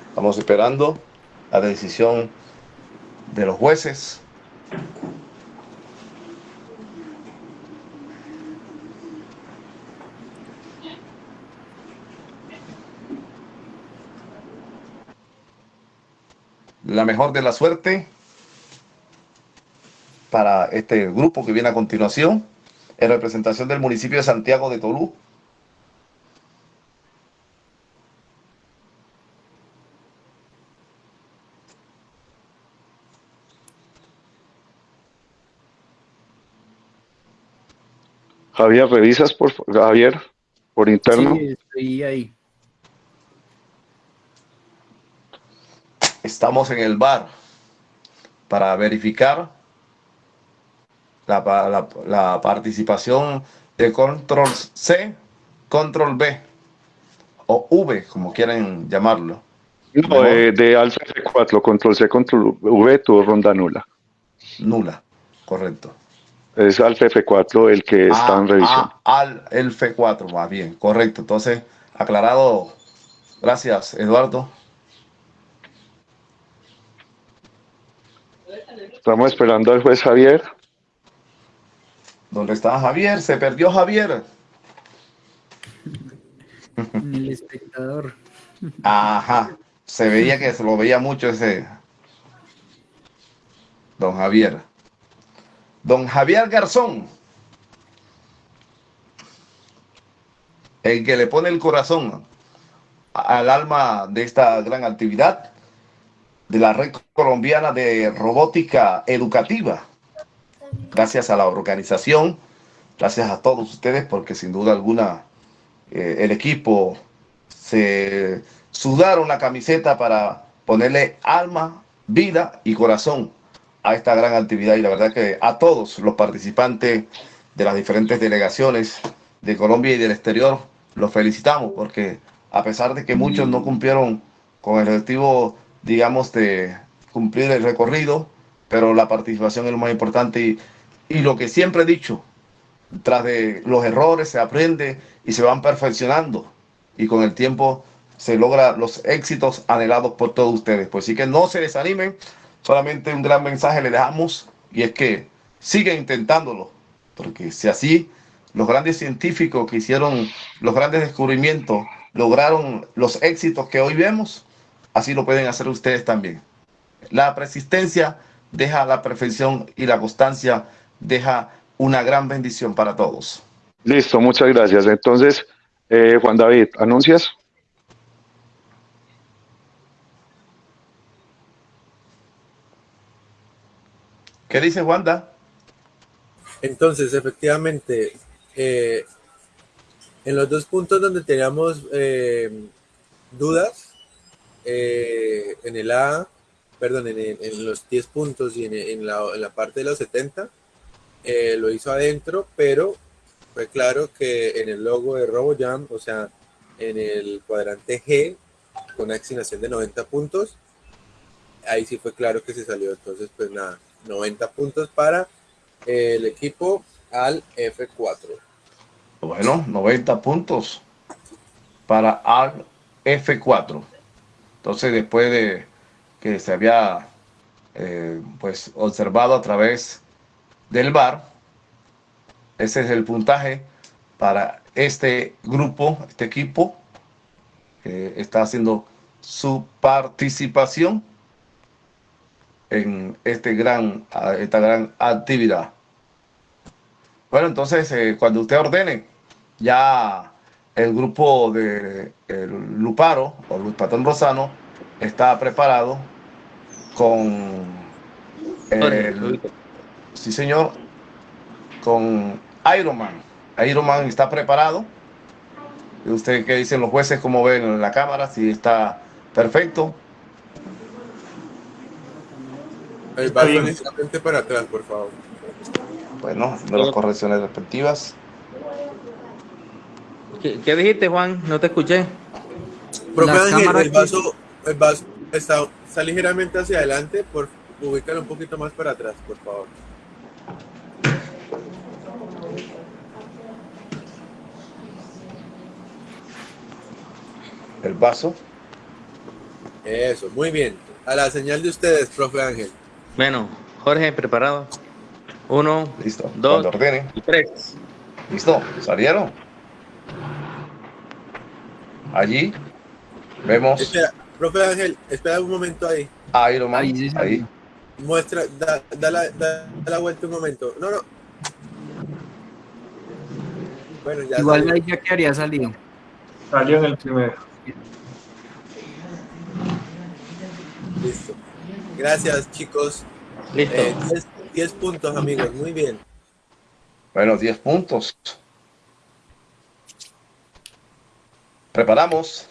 Estamos esperando la decisión de los jueces. la mejor de la suerte para este grupo que viene a continuación en representación del municipio de Santiago de Tolú. Javier, ¿revisas por Javier por interno? Sí, estoy ahí. Estamos en el bar para verificar la, participación de control C, control B o V, como quieran llamarlo. No, eh, de alfa F4, control C, control V, tu ronda nula. Nula, correcto. Es alfa F4 el que está en revisión. Ah, al el F4, más bien, correcto. Entonces, aclarado. Gracias, Eduardo. Estamos esperando al juez Javier. ¿Dónde está Javier? Se perdió Javier. El espectador. Ajá. Se veía que se lo veía mucho ese. Don Javier. Don Javier Garzón. El que le pone el corazón al alma de esta gran actividad de la Red Colombiana de Robótica Educativa. Gracias a la organización, gracias a todos ustedes, porque sin duda alguna eh, el equipo se sudaron la camiseta para ponerle alma, vida y corazón a esta gran actividad. Y la verdad que a todos los participantes de las diferentes delegaciones de Colombia y del exterior, los felicitamos porque a pesar de que muchos no cumplieron con el objetivo digamos, de cumplir el recorrido, pero la participación es lo más importante y, y lo que siempre he dicho, tras de los errores se aprende y se van perfeccionando y con el tiempo se logra los éxitos anhelados por todos ustedes. Pues sí que no se desanimen, solamente un gran mensaje le dejamos y es que sigan intentándolo, porque si así los grandes científicos que hicieron los grandes descubrimientos lograron los éxitos que hoy vemos, así lo pueden hacer ustedes también. La persistencia deja la perfección y la constancia deja una gran bendición para todos. Listo, muchas gracias. Entonces, eh, Juan David, ¿anuncias? ¿Qué dice Wanda? Entonces, efectivamente, eh, en los dos puntos donde teníamos eh, dudas, eh, en el A perdón, en, los 10 puntos y en, la, parte de los 70, eh, lo hizo adentro, pero fue claro que en el logo de RoboJam, o sea, en el cuadrante G, con una asignación de 90 puntos, ahí sí fue claro que se salió. Entonces, pues nada, 90 puntos para el equipo al F4. Bueno, 90 puntos para al F4. Entonces, después de que se había eh, pues observado a través del bar, ese es el puntaje para este grupo, este equipo que está haciendo su participación en este gran, esta gran actividad. Bueno, entonces, eh, cuando usted ordene, ya el grupo de Luparo o Luis Patón Rosano está preparado con el, sí señor, con Ironman. Ironman está preparado. ¿Usted qué dicen los jueces? ¿Cómo ven en la cámara? Si está perfecto. El para atrás, por favor. Bueno, de las correcciones respectivas. ¿Qué, dijiste, Juan? No te escuché. Profe Ángel, el vaso, el vaso está, está, ligeramente hacia adelante, por ubícalo un poquito más para atrás, por favor. El vaso. Eso, muy bien. A la señal de ustedes, profe Ángel. Bueno, Jorge, preparado. Uno, listo. dos y tres. Listo, salieron. Allí vemos. Espera, profe Ángel, espera un momento ahí. Ahí lo ahí, ahí. Muestra, da, da, la, da, la vuelta un momento. No, no. Bueno, ya Igual ahí ya que haría salido. Salió en el primero. Listo. Gracias, chicos. Listo. 10 eh, puntos, amigos. Muy bien. Bueno, 10 puntos. Preparamos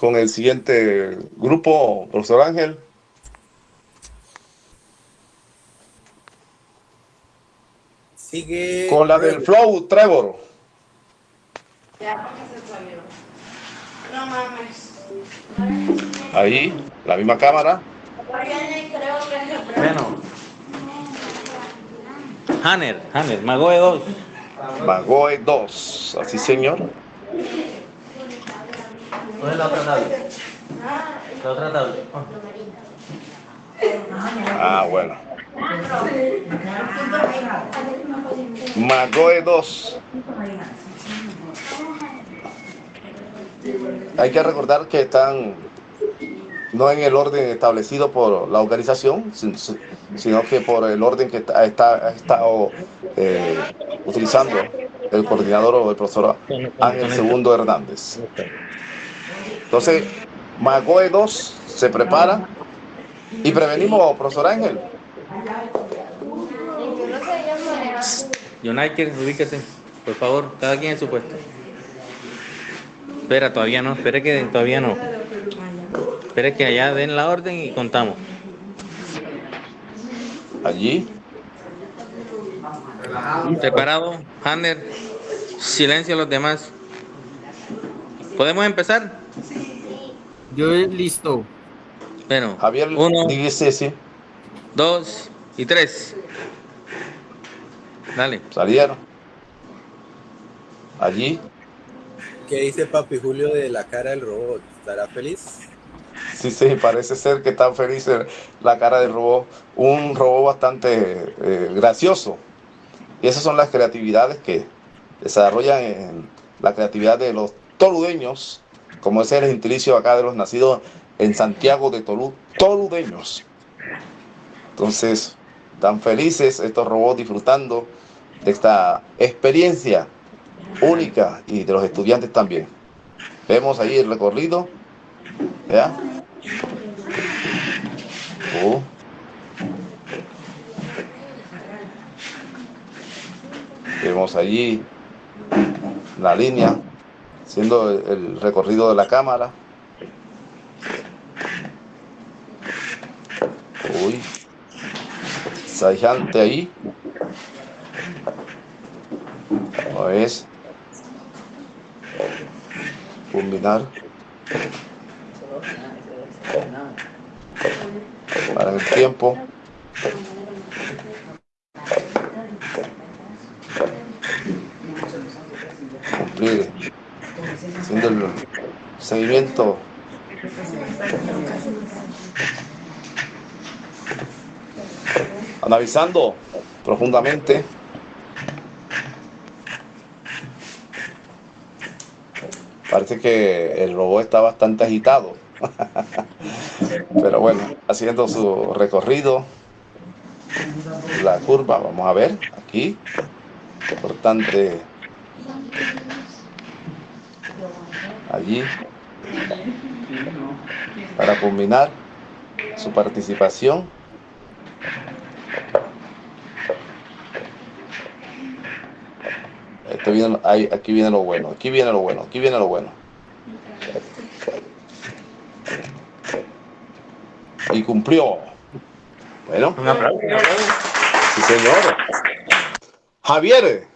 con el siguiente grupo, profesor Ángel. Sigue. Con la del Flow, Trevor. Ya, se salió. No mames. Ahí, la misma cámara. Bueno. Hanner, Hanner, Magoe 2. Magoe 2, así señor. ¿Cuál es la otra tabla? La otra tabla. Ah, bueno. Magoe 2. Hay que recordar que están no en el orden establecido por la organización, sino que por el orden que ha estado eh, utilizando el coordinador o el profesor Ángel Segundo Hernández. Entonces, Magoe 2 se prepara y prevenimos, profesor Ángel. United, ubíquese, por favor, cada quien en su puesto. Espera, todavía no, espere que todavía no. Espere que allá den la orden y contamos. Allí. Preparado, Hanner. Silencio a los demás. ¿Podemos empezar? Yo listo. Bueno, Javier, uno, sí, sí. dos y tres. Dale. Salieron. Allí. ¿Qué dice Papi Julio de la cara del robot? ¿Estará feliz? Sí, sí, parece ser que está feliz la cara del robot. Un robot bastante eh, gracioso. Y esas son las creatividades que desarrollan en la creatividad de los toludeños, como es el gentilicio acá de los nacidos en Santiago de Tolú, toludeños. Entonces, tan felices estos robots disfrutando de esta experiencia única y de los estudiantes también. Vemos ahí el recorrido, ¿ya? Oh. Vemos allí la línea, siendo el recorrido de la cámara. Uy. Sajante ahí. No es. Combinar. Para el tiempo. Cumplir. El seguimiento analizando profundamente parece que el robot está bastante agitado pero bueno haciendo su recorrido la curva vamos a ver aquí importante allí para culminar su participación. Viene, aquí viene lo bueno, aquí viene lo bueno, aquí viene lo bueno. Y cumplió. Bueno. Un aplauso. Sí, señor. Javier.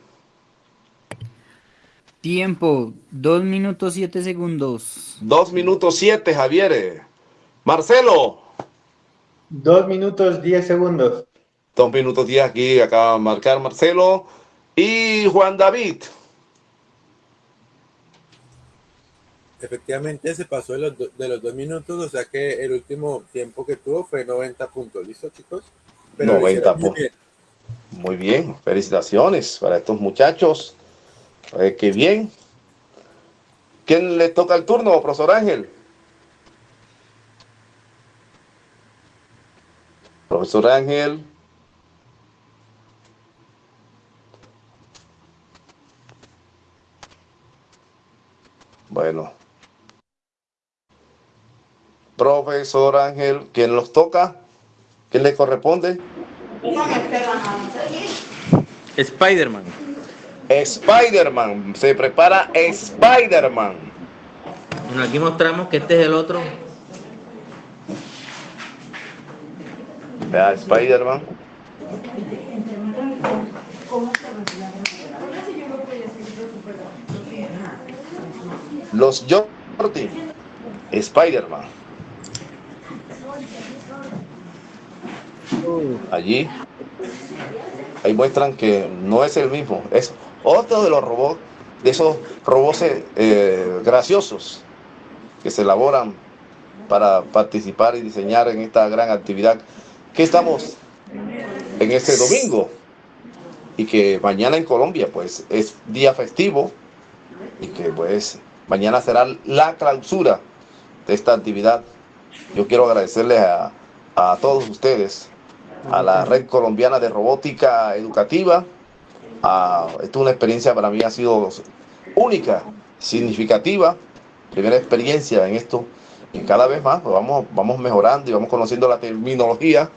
Tiempo, dos minutos siete segundos. Dos minutos siete, Javier. Marcelo. Dos minutos diez segundos. Dos minutos diez aquí acaba de marcar Marcelo. Y Juan David. Efectivamente se pasó de los, de los dos minutos, o sea que el último tiempo que tuvo fue 90 puntos. ¿Listo, chicos? 90 puntos. Muy bien, felicitaciones para estos muchachos. Eh, qué bien. ¿Quién le toca el turno, profesor Ángel? Profesor Ángel. Bueno. Profesor Ángel, ¿quién los toca? ¿Quién le corresponde? Spider-Man. Spider-Man. Se prepara Spider-Man. Bueno, aquí mostramos que este es el otro. Vea, Spider-Man. Los Jordi. Spider-Man. Allí. Ahí muestran que no es el mismo. Es otro de los robots, de esos robots eh, graciosos que se elaboran para participar y diseñar en esta gran actividad que estamos en este domingo y que mañana en Colombia pues es día festivo y que pues mañana será la clausura de esta actividad. Yo quiero agradecerles a, a todos ustedes, a la Red Colombiana de Robótica Educativa, Ah, esta es una experiencia para mí ha sido única, significativa, primera experiencia en esto y cada vez más pues, vamos, vamos mejorando y vamos conociendo la terminología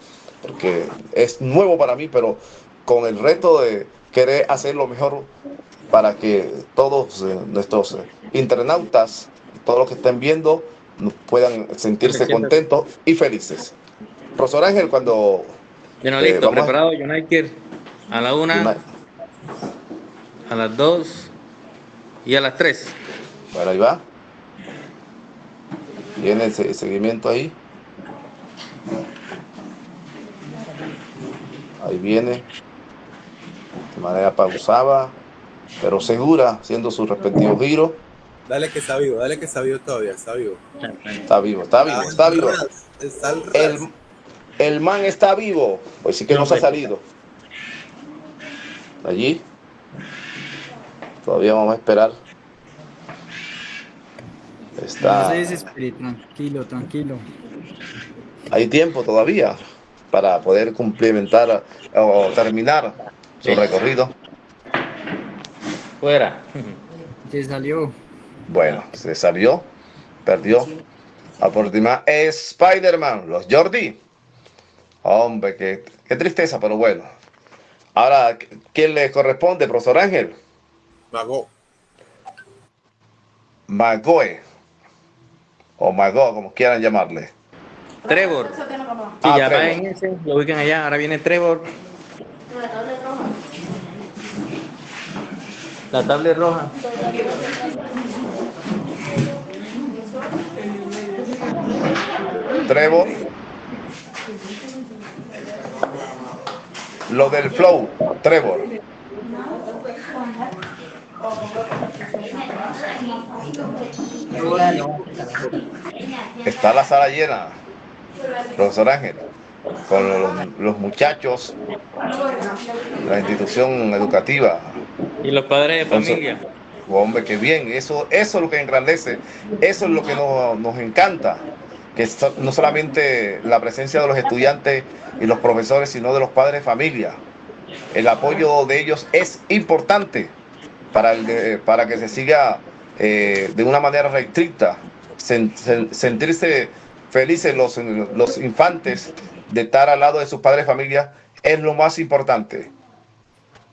porque es nuevo para mí, pero con el reto de querer hacer lo mejor para que todos eh, nuestros internautas, todos los que estén viendo, puedan sentirse contentos y felices. Profesor Ángel, cuando... Bueno, eh, listo, preparado, United, a la una a las 2 y a las 3. Bueno, ahí va. Viene el seguimiento ahí. Ahí viene. De manera pausada, pero segura, haciendo su respectivo giro. Dale que está vivo, dale que está vivo todavía, está vivo. Está vivo, está vivo, está vivo. el, el man está vivo. Pues sí que no se ha salido. Allí. Todavía vamos a esperar. Está... tranquilo, tranquilo. Hay tiempo todavía para poder cumplimentar o terminar su recorrido. Fuera. Se salió. Bueno, se salió, perdió. A Spider-Man, los Jordi. Hombre, qué, qué tristeza, pero bueno. Ahora, ¿quién le corresponde, profesor Ángel? Mago. Magoe. O Mago, como quieran llamarle. Trevor. Sí, Ah, ya va Trevor. en ese, lo ubican allá. Ahora viene Trevor. La tablet roja. Trevor. Lo del flow, Trevor. Está la sala llena, profesor Ángel, con los, los muchachos la institución educativa. Y los padres de Entonces, familia. Hombre, qué bien, eso, eso es lo que engrandece, eso es lo que nos, nos encanta, que so- no solamente la presencia de los estudiantes y los profesores, sino de los padres de familia. El apoyo de ellos es importante para, el para que se siga eh, de una manera restricta, sen- sen- sentirse felices los, los infantes de estar al lado de sus padres de familia es lo más importante.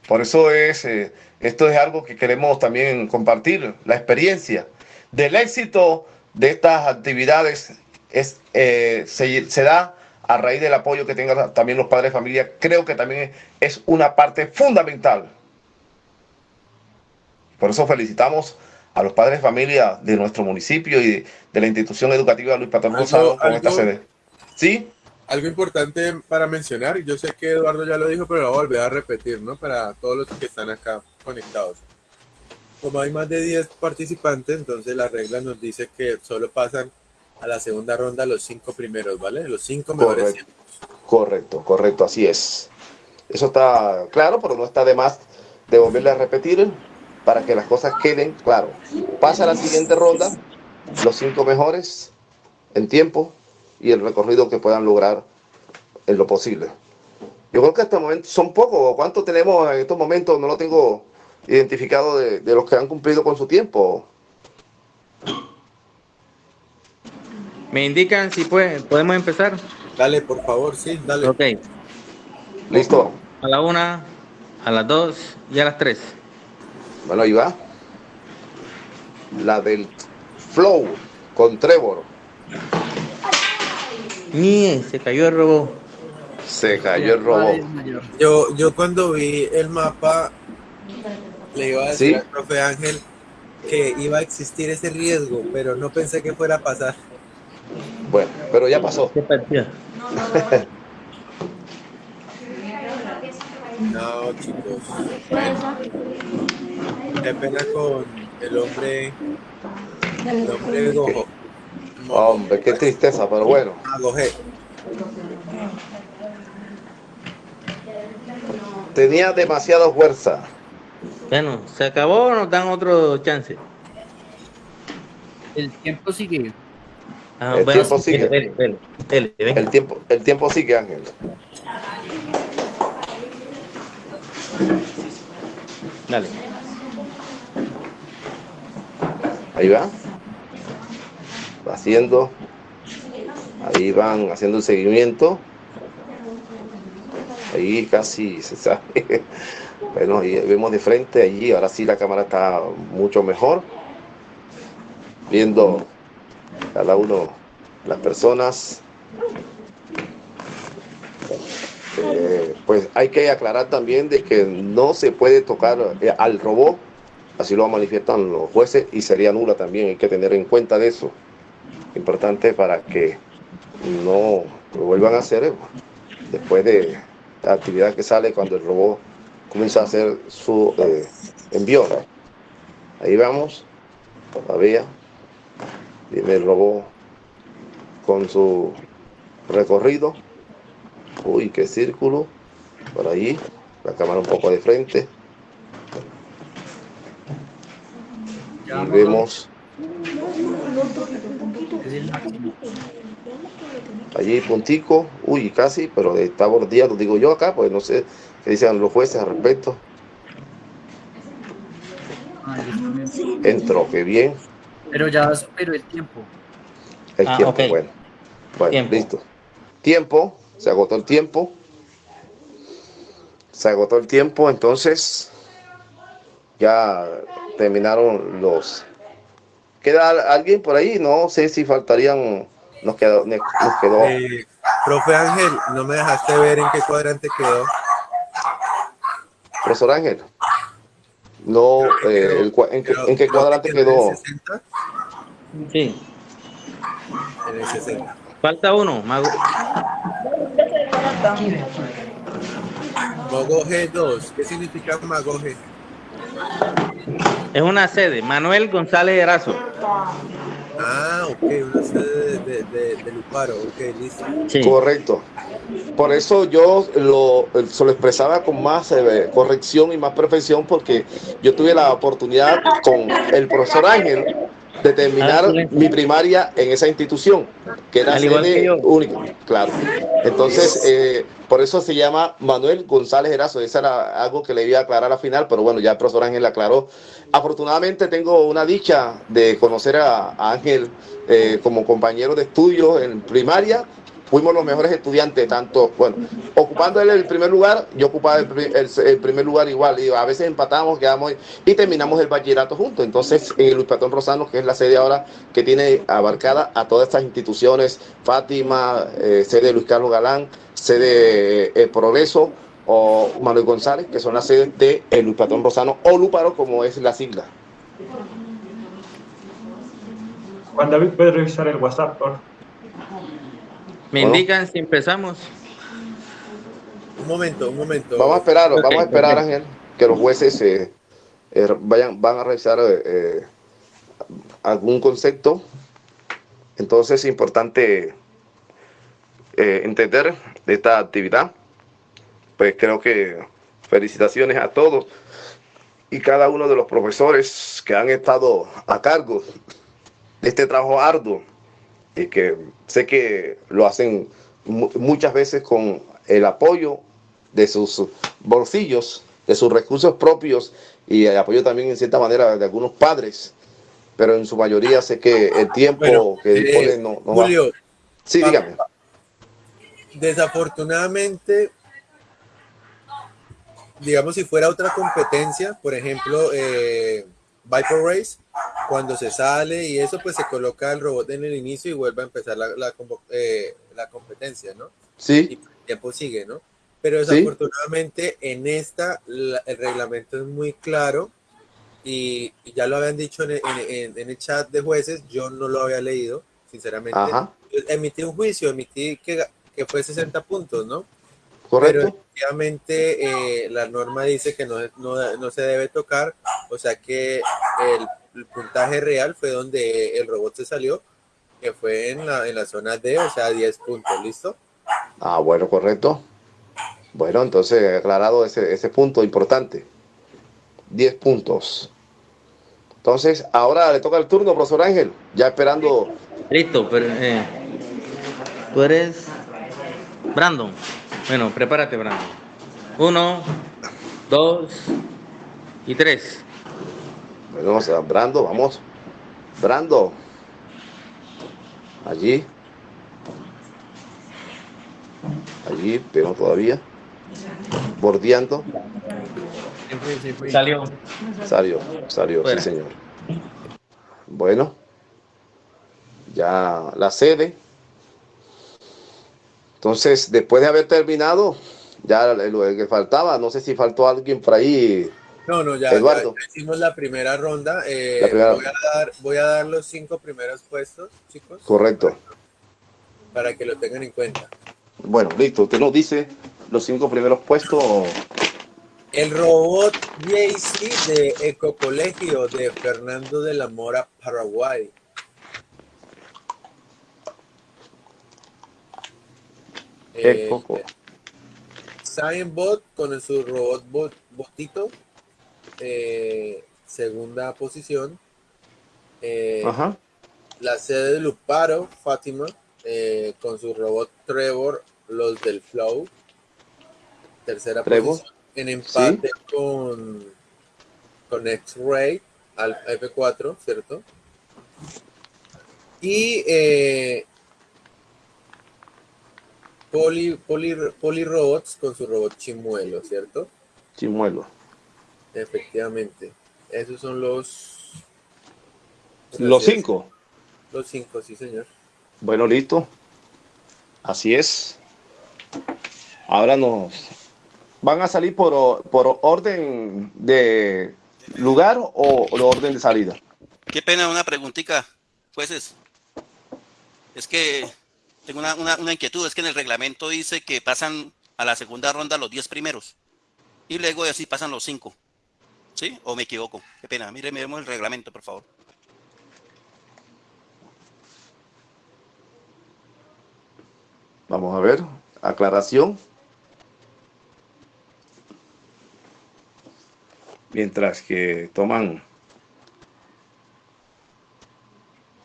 Por eso es, eh, esto es algo que queremos también compartir, la experiencia del éxito de estas actividades es, eh, se, se da a raíz del apoyo que tengan también los padres de familia. Creo que también es una parte fundamental. Por eso felicitamos a los padres de familia de nuestro municipio y de, de la institución educativa Luis Patrón Rosado con esta sede. ¿Sí? Algo importante para mencionar, yo sé que Eduardo ya lo dijo, pero lo voy a volver a repetir, ¿no? Para todos los que están acá conectados. Como hay más de 10 participantes, entonces la regla nos dice que solo pasan a la segunda ronda los cinco primeros, ¿vale? Los cinco mejores Correcto, correcto, correcto, así es. Eso está claro, pero no está de más de volverle a repetir para que las cosas queden claro. Pasa a la siguiente ronda, los cinco mejores en tiempo y el recorrido que puedan lograr en lo posible. Yo creo que hasta el momento son pocos. ¿Cuántos tenemos en estos momentos? No lo tengo identificado de, de los que han cumplido con su tiempo. Me indican si puede, podemos empezar. Dale, por favor, sí, dale. Ok. Listo. A la una, a las dos y a las tres. Bueno, ahí va. La del Flow con Trevor. Ni se cayó el robot. Se cayó el robot. Yo, yo cuando vi el mapa, le iba a decir ¿Sí? al profe Ángel que iba a existir ese riesgo, pero no pensé que fuera a pasar. Bueno, pero ya pasó. No, chicos. Qué pena con el hombre. El hombre Gojo. Hombre, qué tristeza, pero bueno. Tenía demasiada fuerza. Bueno, se acabó o nos dan otro chance. El tiempo sigue. Ah, El bueno, tiempo sigue. dele, dele, dele, dele, venga. El tiempo, el tiempo sigue, Ángel. Dale. Ahí va. Haciendo. Ahí van haciendo el seguimiento. Ahí casi se sabe. Bueno, y vemos de frente allí. Ahora sí la cámara está mucho mejor. Viendo cada uno las personas. Eh, pues hay que aclarar también de que no se puede tocar eh, al robot, así lo manifiestan los jueces y sería nula también, hay que tener en cuenta de eso. Importante para que no lo vuelvan a hacer eh, después de la actividad que sale cuando el robot comienza a hacer su eh, envío. Ahí vamos, todavía, viene el robot con su recorrido. Uy, qué círculo. Por ahí. La cámara un poco de frente. Y vemos allí puntico. Uy, casi, pero está bordeado, digo yo acá, pues no sé qué dicen los jueces al respecto. Entró, qué bien. Pero ya superó el tiempo. El Ah, tiempo, bueno. Bueno, Tiempo. listo. Tiempo, se agotó el tiempo. Se agotó el tiempo, entonces ya terminaron los. ¿Queda al- alguien por ahí? No sé si faltarían nos quedó. Nos quedó. Eh, profe Ángel, no me dejaste ver en qué cuadrante quedó. Profesor Ángel. No, eh, el, en, qué, ¿en, qué cuadrante quedó? Sí. En el 60. Falta uno, Mago. Mago G2. ¿Qué significa Mago G? Es una sede, Manuel González Erazo. Ah, ok, una sede de, de, de Luparo, ok, listo. Sí. Correcto. Por eso yo lo, se lo expresaba con más eh, corrección y más perfección, porque yo tuve la oportunidad con el profesor Ángel de terminar ah, mi primaria en esa institución, que era sede única, claro. Entonces, eh, por eso se llama Manuel González Erazo. Eso era algo que le iba a aclarar al final, pero bueno, ya el profesor Ángel aclaró. Afortunadamente tengo una dicha de conocer a, Ángel eh, como compañero de estudio en primaria fuimos los mejores estudiantes, tanto, bueno, ocupando el primer lugar, yo ocupaba el, primer lugar igual, y a veces empatamos, quedamos y terminamos el bachillerato juntos. Entonces, en el Luis Patón Rosano, que es la sede ahora que tiene abarcada a todas estas instituciones, Fátima, eh, sede de Luis Carlos Galán, sede de eh, Progreso, o Manuel González, que son las sedes de el Luis Patón Rosano, o Luparo, como es la sigla. Juan David, ¿puede revisar el WhatsApp, por me indican si empezamos. Un momento, un momento. Vamos a esperar, vamos a esperar, Ángel, que los jueces eh, eh, vayan, van a revisar eh, algún concepto. Entonces es importante entender esta actividad. Pues creo que felicitaciones a todos y cada uno de los profesores que han estado a cargo de este trabajo arduo y que sé que lo hacen muchas veces con el apoyo de sus bolsillos, de sus recursos propios y el apoyo también en cierta manera de algunos padres, pero en su mayoría sé que el tiempo que dispone eh, no, no Julio, va. Sí, dígame. Desafortunadamente, digamos si fuera otra competencia, por ejemplo, eh, Viper Race, cuando se sale y eso, pues se coloca el robot en el inicio y vuelve a empezar la, la, eh, la competencia, ¿no? Sí. Y el tiempo sigue, ¿no? Pero desafortunadamente en esta el reglamento es muy claro y, y ya lo habían dicho en, en, en, el chat de jueces, yo no lo había leído, sinceramente. Ajá. Emití un juicio, emití que, que fue 60 puntos, ¿no? Correcto. Pero efectivamente eh, la norma dice que no, no, no, se debe tocar, o sea que el, el, puntaje real fue donde el robot se salió, que fue en la, en la zona D, o sea 10 puntos, ¿listo? Ah, bueno, correcto. Bueno, entonces aclarado ese, ese punto importante. 10 puntos. Entonces, ahora le toca el turno, profesor Ángel, ya esperando. Listo, pero eh, tú eres Brandon. Bueno, prepárate, Brando. Uno, dos y tres. Bueno, vamos a Brando, vamos. Brando. Allí. Allí, pero todavía. Bordeando. Salió. Salió, salió, sí, señor. Bueno. Ya la sede. Entonces, después de haber terminado, ya lo que faltaba, no sé si faltó alguien por ahí. No, no, ya, Eduardo. ya hicimos la primera ronda. Eh, la primera... Voy, a dar, voy, a dar, los cinco primeros puestos, chicos. Correcto. Para que lo tengan en cuenta. Bueno, listo. Usted nos dice los cinco primeros puestos. El robot JC de Ecocolegio de Fernando de la Mora, Paraguay. Eh, Bot con su robot bot, botito, eh, segunda posición. Eh, la sede de Luparo, Fátima, eh, con su robot Trevor, los del Flow. Tercera posición. En empate con, con X-Ray al F4, ¿cierto? Y eh, Poli, poli, poli Robots con su robot Chimuelo, ¿cierto? Chimuelo. Efectivamente. Esos son los... Los cinco. Los cinco, sí, señor. Bueno, listo. Así es. Ahora nos van a salir por, por orden de lugar o, orden de salida. Qué pena, una preguntita, jueces. Es que tengo una, una, inquietud, es que en el reglamento dice que pasan a la segunda ronda los 10 primeros y luego así pasan los 5. ¿Sí? ¿O me equivoco? Qué pena, mire, miremos el reglamento, por favor. Vamos a ver, aclaración. Mientras que toman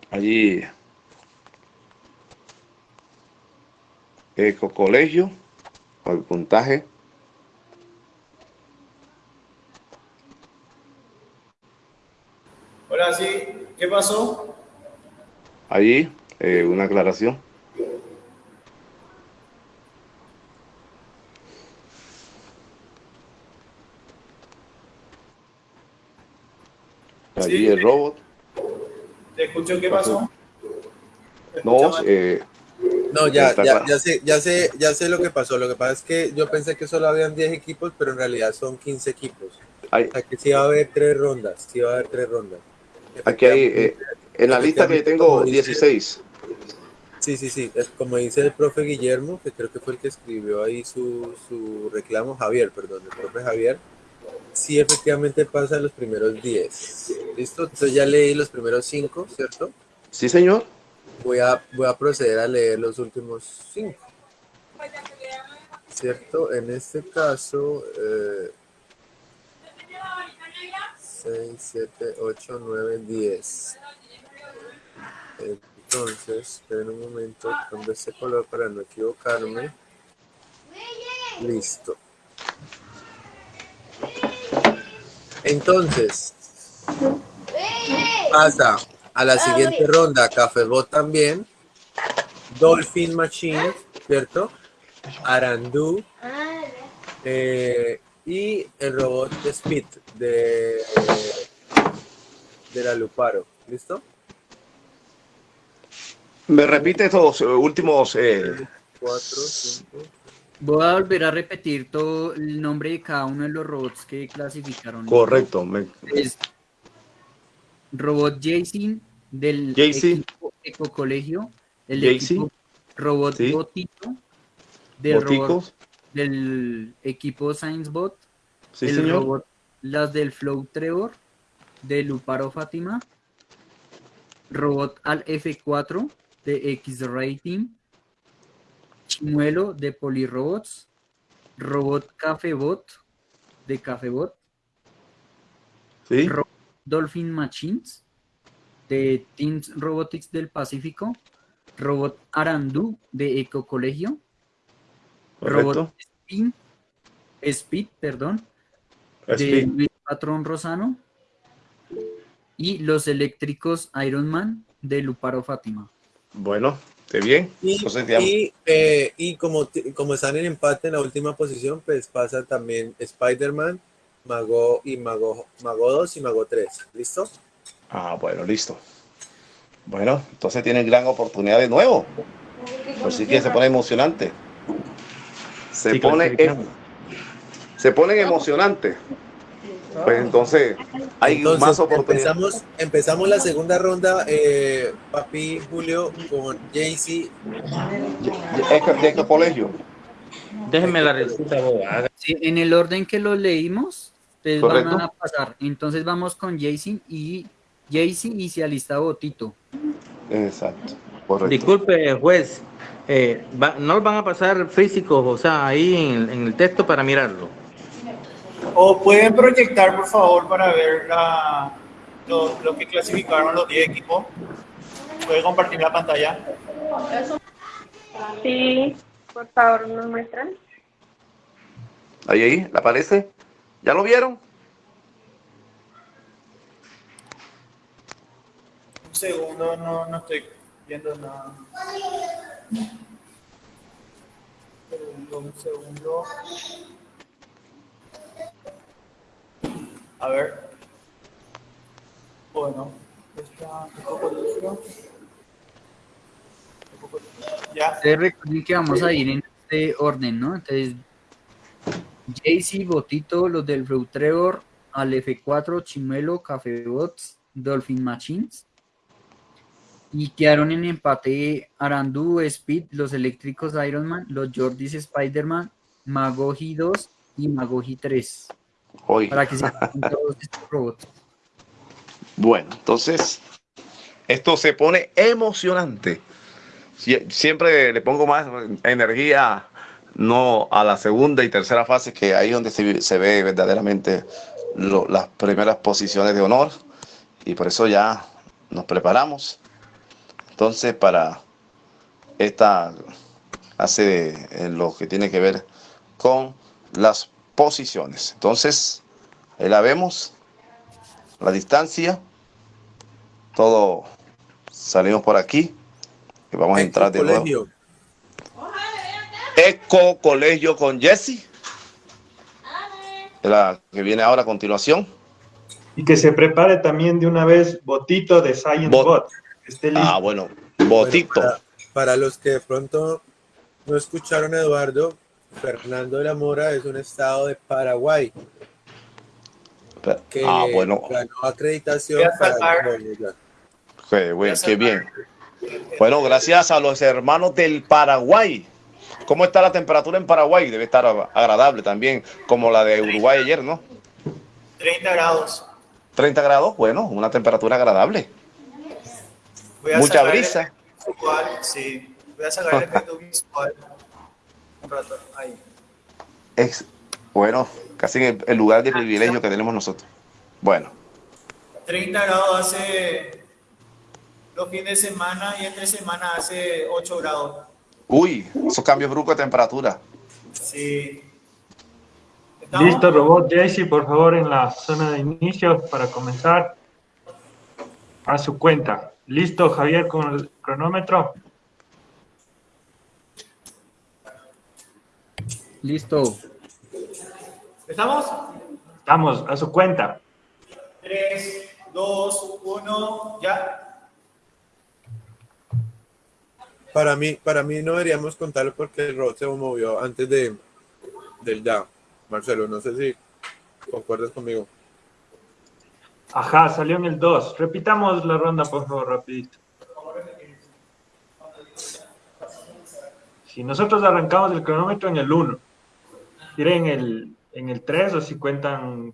allí Eco Colegio, el puntaje. Hola, sí, ¿qué pasó? Allí, eh, una aclaración. Allí el robot. ¿Te escucho qué pasó? No, eh, no, ya, ya, ya, sé, ya, sé, ya sé lo que pasó. Lo que pasa es que yo pensé que solo habían 10 equipos, pero en realidad son 15 equipos. Ay. O sea que sí va a haber tres rondas. Sí va a haber tres rondas. Aquí hay, eh, en la lista que tengo 16. Sí, sí, sí. Es como dice el profe Guillermo, que creo que fue el que escribió ahí su, su reclamo, Javier, perdón, el profe Javier. Sí, efectivamente pasa los primeros 10. ¿Listo? Entonces ya leí los primeros 5, ¿cierto? Sí, señor voy a, voy a proceder a leer los últimos cinco. ¿Cierto? En este caso, 6, 7, 8, 9, 10. Entonces, esperen un momento, cambio este color para no equivocarme. Listo. Entonces, pasa a la siguiente ronda, Cafebot también. Dolphin Machine, ¿cierto? Arandu. Eh, y el robot de Speed de, de la Luparo. ¿Listo? Me repite estos últimos. Eh... Voy a volver a repetir todo el nombre de cada uno de los robots que clasificaron. Correcto. Es Robot Jason del equipo Eco Colegio, el equipo Robot Botito, del, robot, del equipo ScienceBot, el robot las del Flow Trevor, de Luparo Fátima, robot al F4 de X-Rating, Chimuelo de Polirobots, robot Cafebot de Cafebot, ¿Sí? Dolphin Machines, de Teams Robotics del Pacífico, Robot Arandu de Eco Colegio, Robot Speed, perdón, de Luis Patrón Rosano, y los eléctricos Iron Man de Luparo Fátima. Bueno, ¿te bien? Y, eh, y, como, como están en empate en la última posición, pues pasa también Spider-Man, Mago y Mago, Mago 2 y Mago 3. ¿Listo? Ah, bueno, listo. Bueno, entonces tienen gran oportunidad de nuevo. Pues sí que se pone emocionante. Se pone se ponen emocionante. Pues entonces hay más oportunidades. Empezamos, empezamos la segunda ronda, eh, Papi Julio, con Jaycee. ¿De qué colegio? Déjenme la receta, sí, en el orden que lo leímos, Ustedes van a pasar. Entonces vamos con Jason y Jason y se alista Botito. Exacto. Disculpe, juez. Eh, ¿No van a pasar físicos, o sea, ahí en, el texto para mirarlo? O pueden proyectar, por favor, para ver la, lo, que clasificaron los 10 equipos. ¿Puede compartir la pantalla? Sí, por favor, nos muestran. Ahí, ahí, ¿le aparece? ¿Ya lo vieron? Un segundo, no, no estoy viendo nada. Un segundo, un segundo. A ver. Bueno, está un poco Ya. Ustedes recuerden que vamos a ir en este orden, ¿no? Entonces, Jaycee, Botito, los del Trevor, al F4, Chimuelo, Café Bots, Dolphin Machines. Y quedaron en empate Arandú, Speed, los eléctricos Iron Man, los Jordis Spider-Man, Magoji 2 y Magoji 3. Hoy. Para que se todos estos robots. Bueno, entonces, esto se pone emocionante. Sie- Siempre le pongo más energía, no a la segunda y tercera fase, que ahí es donde se, se ve verdaderamente lo- las primeras posiciones de honor. Y por eso ya nos preparamos. Entonces, para esta hace en lo que tiene que ver con las posiciones. Entonces, ahí la vemos, la distancia, todo salimos por aquí y vamos a entrar de nuevo. Eco Colegio con Jesse, la que viene ahora a continuación. Y que se prepare también de una vez Botito de Science Bot. que esté listo. Ah, bueno, Botito. Para, para los que de pronto no escucharon a Eduardo, Fernando de la Mora es un estado de Paraguay que Ah, bueno, ganó acreditación para bueno, qué bien. Bueno, gracias a los hermanos del Paraguay. ¿Cómo está la temperatura en Paraguay? Debe estar agradable también, como la de Uruguay ayer, ¿no? 30 grados. 30 grados, bueno, una temperatura agradable. Voy a Mucha el brisa. visual, Sí, voy a sacar el efecto visual. Un rato, ahí. Es, bueno, casi en el, el lugar de privilegio que tenemos nosotros. Bueno, 30 grados hace los fines de semana y entre semana hace 8 grados. Uy, esos cambios bruscos de temperatura. Sí. Listo, robot Jaycee, por favor, en la zona de inicio para comenzar. A su cuenta. Listo, Javier, con el cronómetro. Listo. ¿Estamos? Estamos, a su cuenta. 3, 2, 1, ya. Para mí, para mí no deberíamos contarlo porque el robot se movió antes de del ya. Marcelo, no sé si concuerdas conmigo. Ajá, salió en el 2. Repitamos la ronda, por favor, rapidito. Si nosotros arrancamos el cronómetro en el 1, tiren el, en el 3 o si cuentan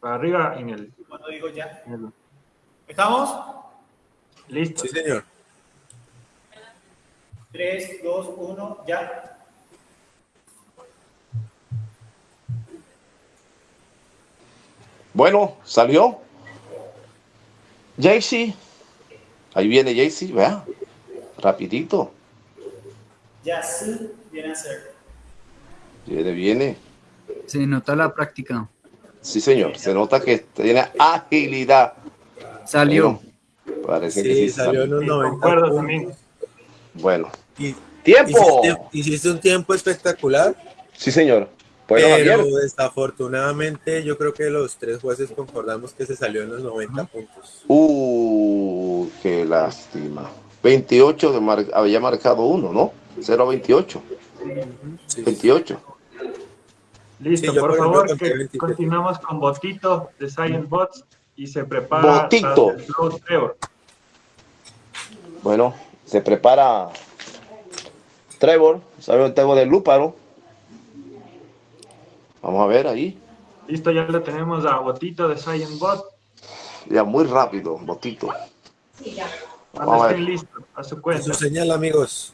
para arriba en el... Cuando digo ya. en el- ¿Estamos? Listo. Sí, señor. 3, 2, 1, ya. Bueno, salió. Jaycee. Ahí viene Jaycee, vea. Rapidito. Ya sí viene a ser. Viene, viene. Se nota la práctica. Sí, señor. Se nota que tiene agilidad. Salió. Bueno, parece que Sí, sí salió en los 90 Concuerdo puntos. también. Bueno. Y- ¡Tiempo! Hiciste, hiciste un tiempo espectacular, Sí, señor. Pero desafortunadamente yo creo que los tres jueces concordamos que se salió en los 90 puntos. Uh, qué lástima. 28 de mar- había marcado uno, ¿no? 0 a 28. 28. Listo, Sí, por favor, conté que 23. continuamos con Botito de Science Bots y se prepara Botito. Trevor. Bueno, se prepara Trevor, el tema del lúparo. Vamos a ver ahí. Listo, ya lo tenemos a Botito de Science Bot. Ya muy rápido, botito. Cuando Vamos a estén ver. listos, a su cuenta. Su señal, amigos.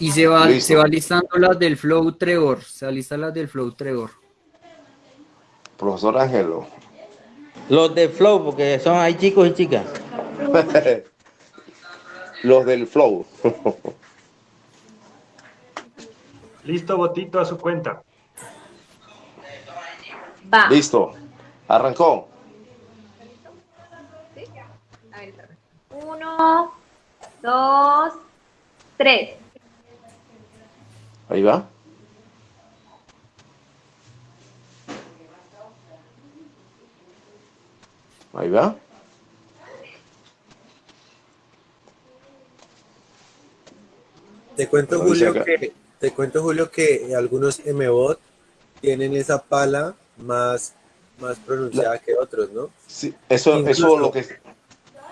Y se va, Listo. se va listando las del Flow Trevor. Se alistan las del Flow Trevor. Profesor Ángelo. Los de Flow, porque son hay chicos y chicas. Los del flow. Listo, Botito, a su cuenta. Va. Listo. Arrancó. Uno, dos, tres. Ahí va. Ahí va. Te cuento, Julio, que, te cuento, Julio, que algunos MBOT tienen esa pala más, más pronunciada que otros, ¿no? Sí, eso, eso lo que...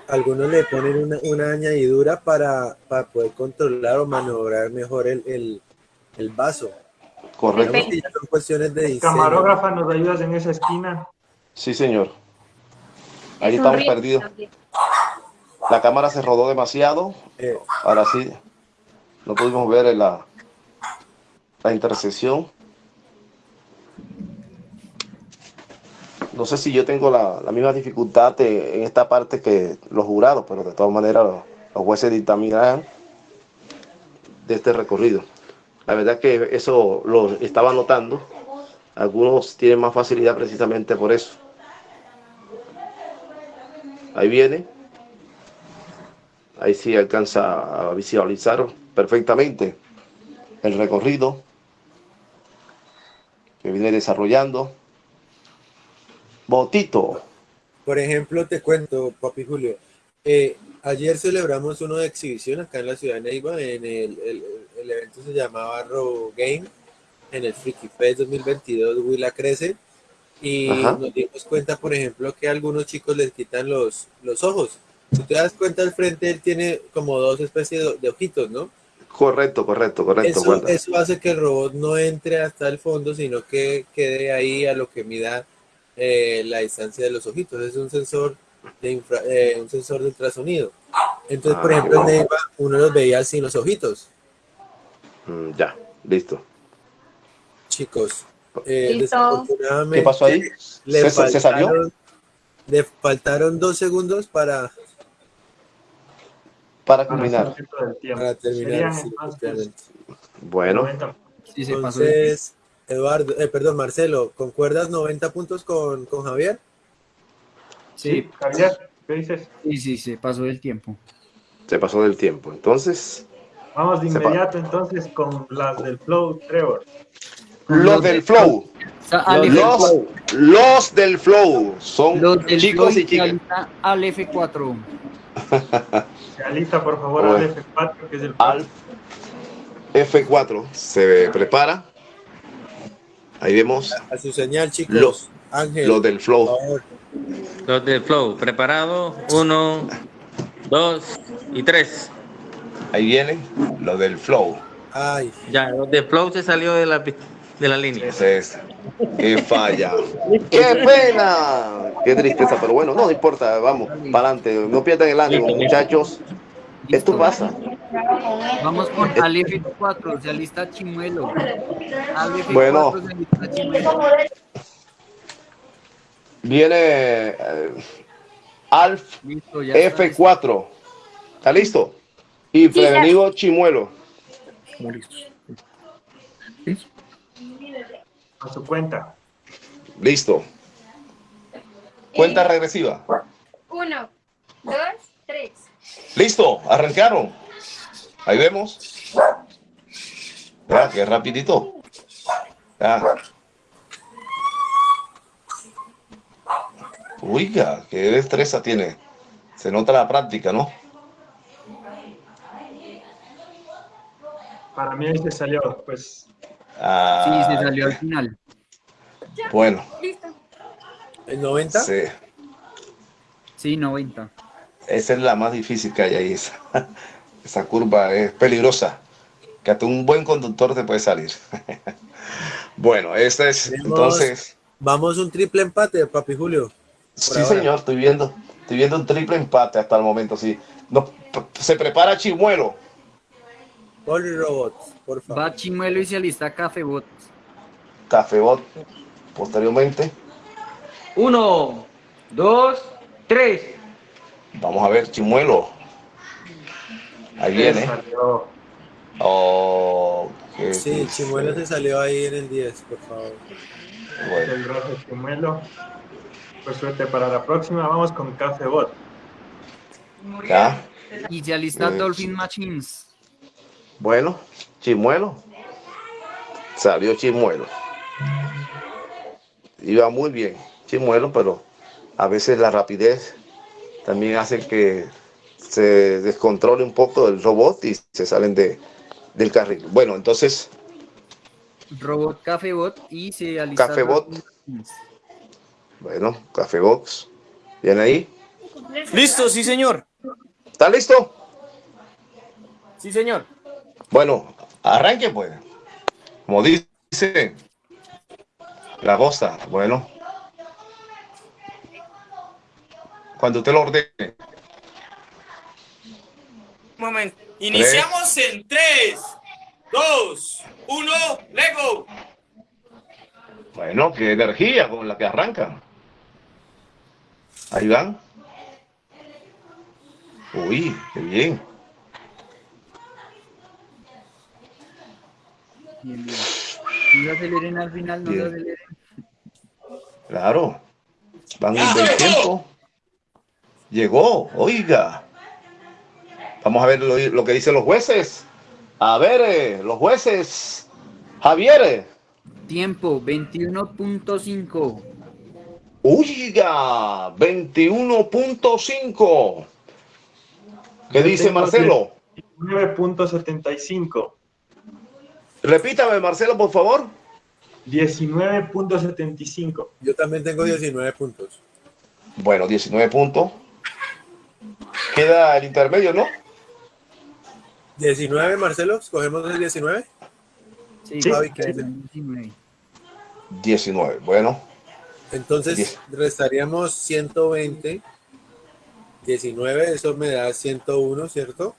Algunos le ponen una, una añadidura para, para, poder controlar o maniobrar mejor el, el, el vaso. Correcto. Son cuestiones de diseño. Camarógrafa, ¿nos ayudas en esa esquina? Sí, señor. Ahí estamos perdidos. La cámara se rodó demasiado. Eh. Ahora sí, no pudimos ver la, la intersección. No sé si yo tengo la, misma dificultad en esta parte que los jurados, pero de todas maneras los, los jueces dictaminarán de este recorrido. La verdad que eso lo estaba notando. Algunos tienen más facilidad precisamente por eso. Ahí viene. Ahí sí alcanza a visualizar perfectamente el recorrido que viene desarrollando. Botito. Por ejemplo, te cuento, papi Julio, eh, ayer celebramos uno de exhibición acá en la ciudad de Neiva, en el, el- el evento se llamaba Row Game, en el Freaky Fest 2022, Willa Crece, y Ajá. nos dimos cuenta, por ejemplo, que a algunos chicos les quitan los, los ojos. Si te das cuenta, al frente él tiene como dos especies de, de ojitos, ¿no? Correcto, correcto, correcto. Eso, eso hace que el robot no entre hasta el fondo, sino que quede ahí a lo que mida eh, la distancia de los ojitos. Es un sensor de infra- eh, un sensor de ultrasonido. Entonces, por Ah, ejemplo, en Neiva uno los veía sin los ojitos. Mm, ya, listo. Chicos, eh, Listo. desafortunadamente ¿Qué pasó ahí? Le ¿Se- se salió? Le faltaron dos segundos para, Para culminar. para terminar. Sí, entonces. Bueno, 90. Sí, se pasó. de- Entonces, Eduardo, eh, perdón, Marcelo, ¿concuerdas 90 puntos con, con Javier? Sí, Javier, ¿qué dices? sí, sí, se pasó del tiempo. se pasó del tiempo. Entonces, Vamos de inmediato entonces con las del Flow, Trevor. los del flow. Los, los del flow son Los del chicos Flow y chicas. al F4. Se alista, por favor, Bueno. al F4, que es el Al F4 se prepara. Ahí vemos A su señal, chicos. Los- Ángel, los del flow. Los de Flow, preparado. Uno, dos y tres. Ahí viene los del flow. Ay, Ya, los de Flow se salió de la, de la línea. Ese es. Qué falla. Qué pena. Qué tristeza, pero bueno, no importa. Vamos, para adelante. No pierdan el ánimo, muchachos. Esto pasa. Vamos con al F4, se alista Chimuelo. F4 Bueno. se alista Chimuelo. Viene eh, Alf Listo, ya está listo. F4. ¿Está listo? Y prevenido Chimuelo. A su cuenta. Listo. Cuenta regresiva. Uno, dos, tres. Listo, arrancaron. Ahí vemos. Ya, qué rapidito. Ya. Oiga, qué destreza tiene. Se nota la práctica, ¿no? Para mí ahí se salió, pues. Ah, Sí, se salió al final. Bueno, Listo. ¿el 90? sí. Sí, 90. Esa es la más difícil que hay ahí. Esa, esa curva es peligrosa. Que hasta un buen conductor te puede salir. bueno, esta es Tenemos- entonces. Vamos un triple empate, papi Julio. Sí, ahora. señor, estoy viendo. Estoy viendo un triple empate hasta el momento. Sí. No, se prepara Chimuelo. Poli Robots, por favor. Va Chimuelo y se alista Cafebot. Cafebot. Posteriormente, Uno, dos, tres. vamos a ver Chimuelo. Ahí viene. Salió. Oh, Sí. Chimuelo se salió ahí en el 10, por favor. Bueno, El gracias, Chimuelo. Pues suerte para la próxima. Vamos con Café Bot. ya. Y se alista Eh, Dolphin Machines. Bueno, Chimuelo. Salió Chimuelo. Iba muy bien, Chimuelo, pero a veces la rapidez también hace que se descontrole un poco el robot y se salen de, del carril. Bueno, entonces. Robot Cafebot y se alista. Cafebot. Bueno, Cafebox. ¿Bien ahí? Listo, sí, señor. ¿Está listo? Sí, señor. Bueno, arranque pues. Como dice la goza. Bueno. Cuando usted lo ordene. Un momento. Iniciamos en 3, 2, 1, Lego. Bueno, qué energía con la que arranca. Ahí van. Uy, qué bien. Bien, bien. No se aceleren al final, no se Bien. aceleren. Claro. Van un buen tiempo. Llegó, oiga. Vamos a ver lo, lo que dicen los jueces. A ver, eh, los jueces. Javier. Tiempo 21.5. Oiga, 21.5. ¿Qué dice Marcelo? 19.75. Repítame, Marcelo, por favor. 19.75. Yo también tengo 19 puntos. Bueno, 19 puntos. Queda el intermedio, ¿no? 19, Marcelo, escogemos el 19. Sí, Javi, quedan ¿qué dice? 19. 19. Bueno, Entonces Diez. restaríamos 120. 19, eso me da 101, ¿cierto?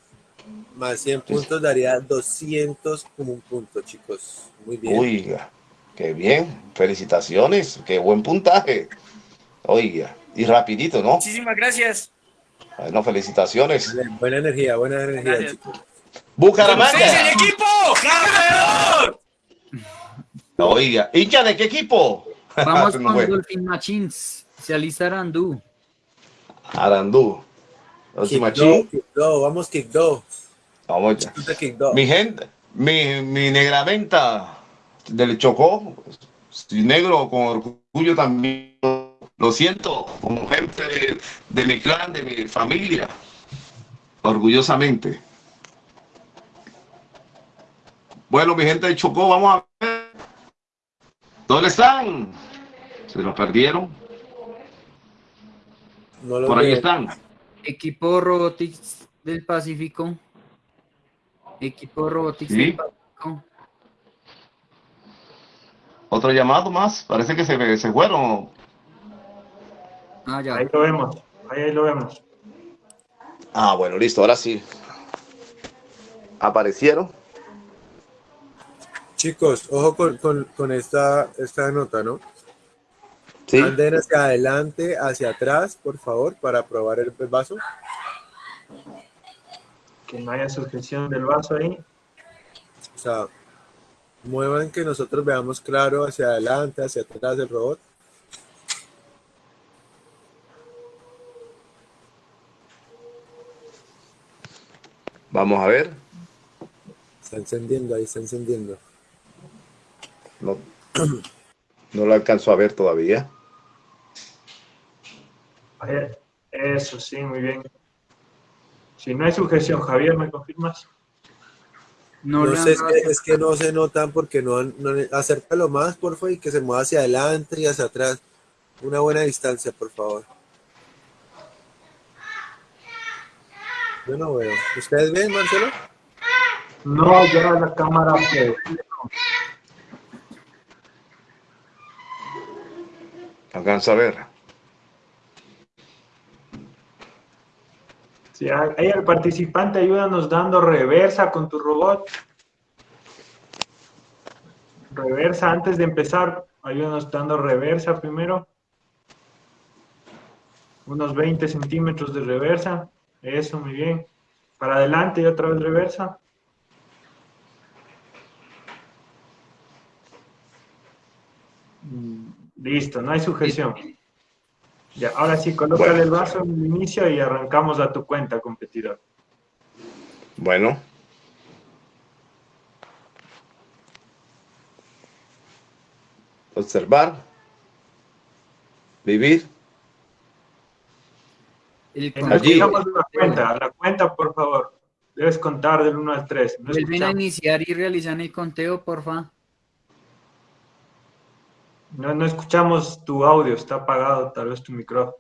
Más 100 puntos daría 200 como un punto, chicos. Muy bien. oiga, qué bien. Felicitaciones, qué buen puntaje. Oiga, y rapidito, ¿no? Muchísimas gracias. Bueno, felicitaciones. Vale, Buena energía, buena energía, Gracias. chicos. ¡Ustedes el Bucaramanga. equipo! ¡Campeón! Oiga, hincha de qué equipo? Vamos con. Dolphin Machines. Se alista Arandú. Arandú. Kick vamos kick do. Vamos ya. Chuta kick do. Mi gente, mi, mi negramenta del Chocó, negro con orgullo también. Lo siento, como gente de, de mi clan, de mi familia, orgullosamente. Bueno, mi gente del Chocó, vamos a ver. ¿Dónde están? Se los perdieron. No lo Por ahí están. Equipo Robotics del Pacífico. Equipo Robotics Sí. del Pacífico. Otro llamado más. Parece que se, se fueron. Ah, ya. Ahí lo vemos. Ahí, ahí lo vemos. Ah, bueno, listo, ahora sí. Aparecieron. Chicos, ojo con, con, con esta, esta nota, ¿no? Sí. Anden hacia adelante, hacia atrás, por favor, para probar el vaso. Que no haya sujeción del vaso ahí. O sea, muevan que nosotros veamos claro hacia adelante, hacia atrás del robot. Vamos a ver. Está encendiendo, ahí está encendiendo. No, no lo alcanzo a ver todavía. Eso, sí, muy bien. Si no hay sujeción, Javier, ¿me confirmas? No, No sé, es que, es que no se notan porque no, han- no acércalo más, por favor, y que se mueva hacia adelante y hacia atrás. Una buena distancia, por favor. Yo no veo. ¿Ustedes ven, Marcelo? No, ya la cámara. pues, Alcanzo a ver. Sí, ahí el participante, ayúdanos dando reversa con tu robot. Reversa antes de empezar, ayúdanos dando reversa primero. Unos 20 centímetros de reversa. Eso, muy bien. Para adelante y otra vez reversa. Mm, Listo, no hay sujeción. Ya, ahora sí, coloca Bueno. el vaso en el inicio y arrancamos a tu cuenta, competidor. Bueno. Observar. Vivir. El Allí. La cuenta, la cuenta, por favor. Debes contar del 1 al 3. No Vuelven a iniciar y realizan el conteo, porfa. No, no escuchamos tu audio, está apagado tal vez tu micrófono.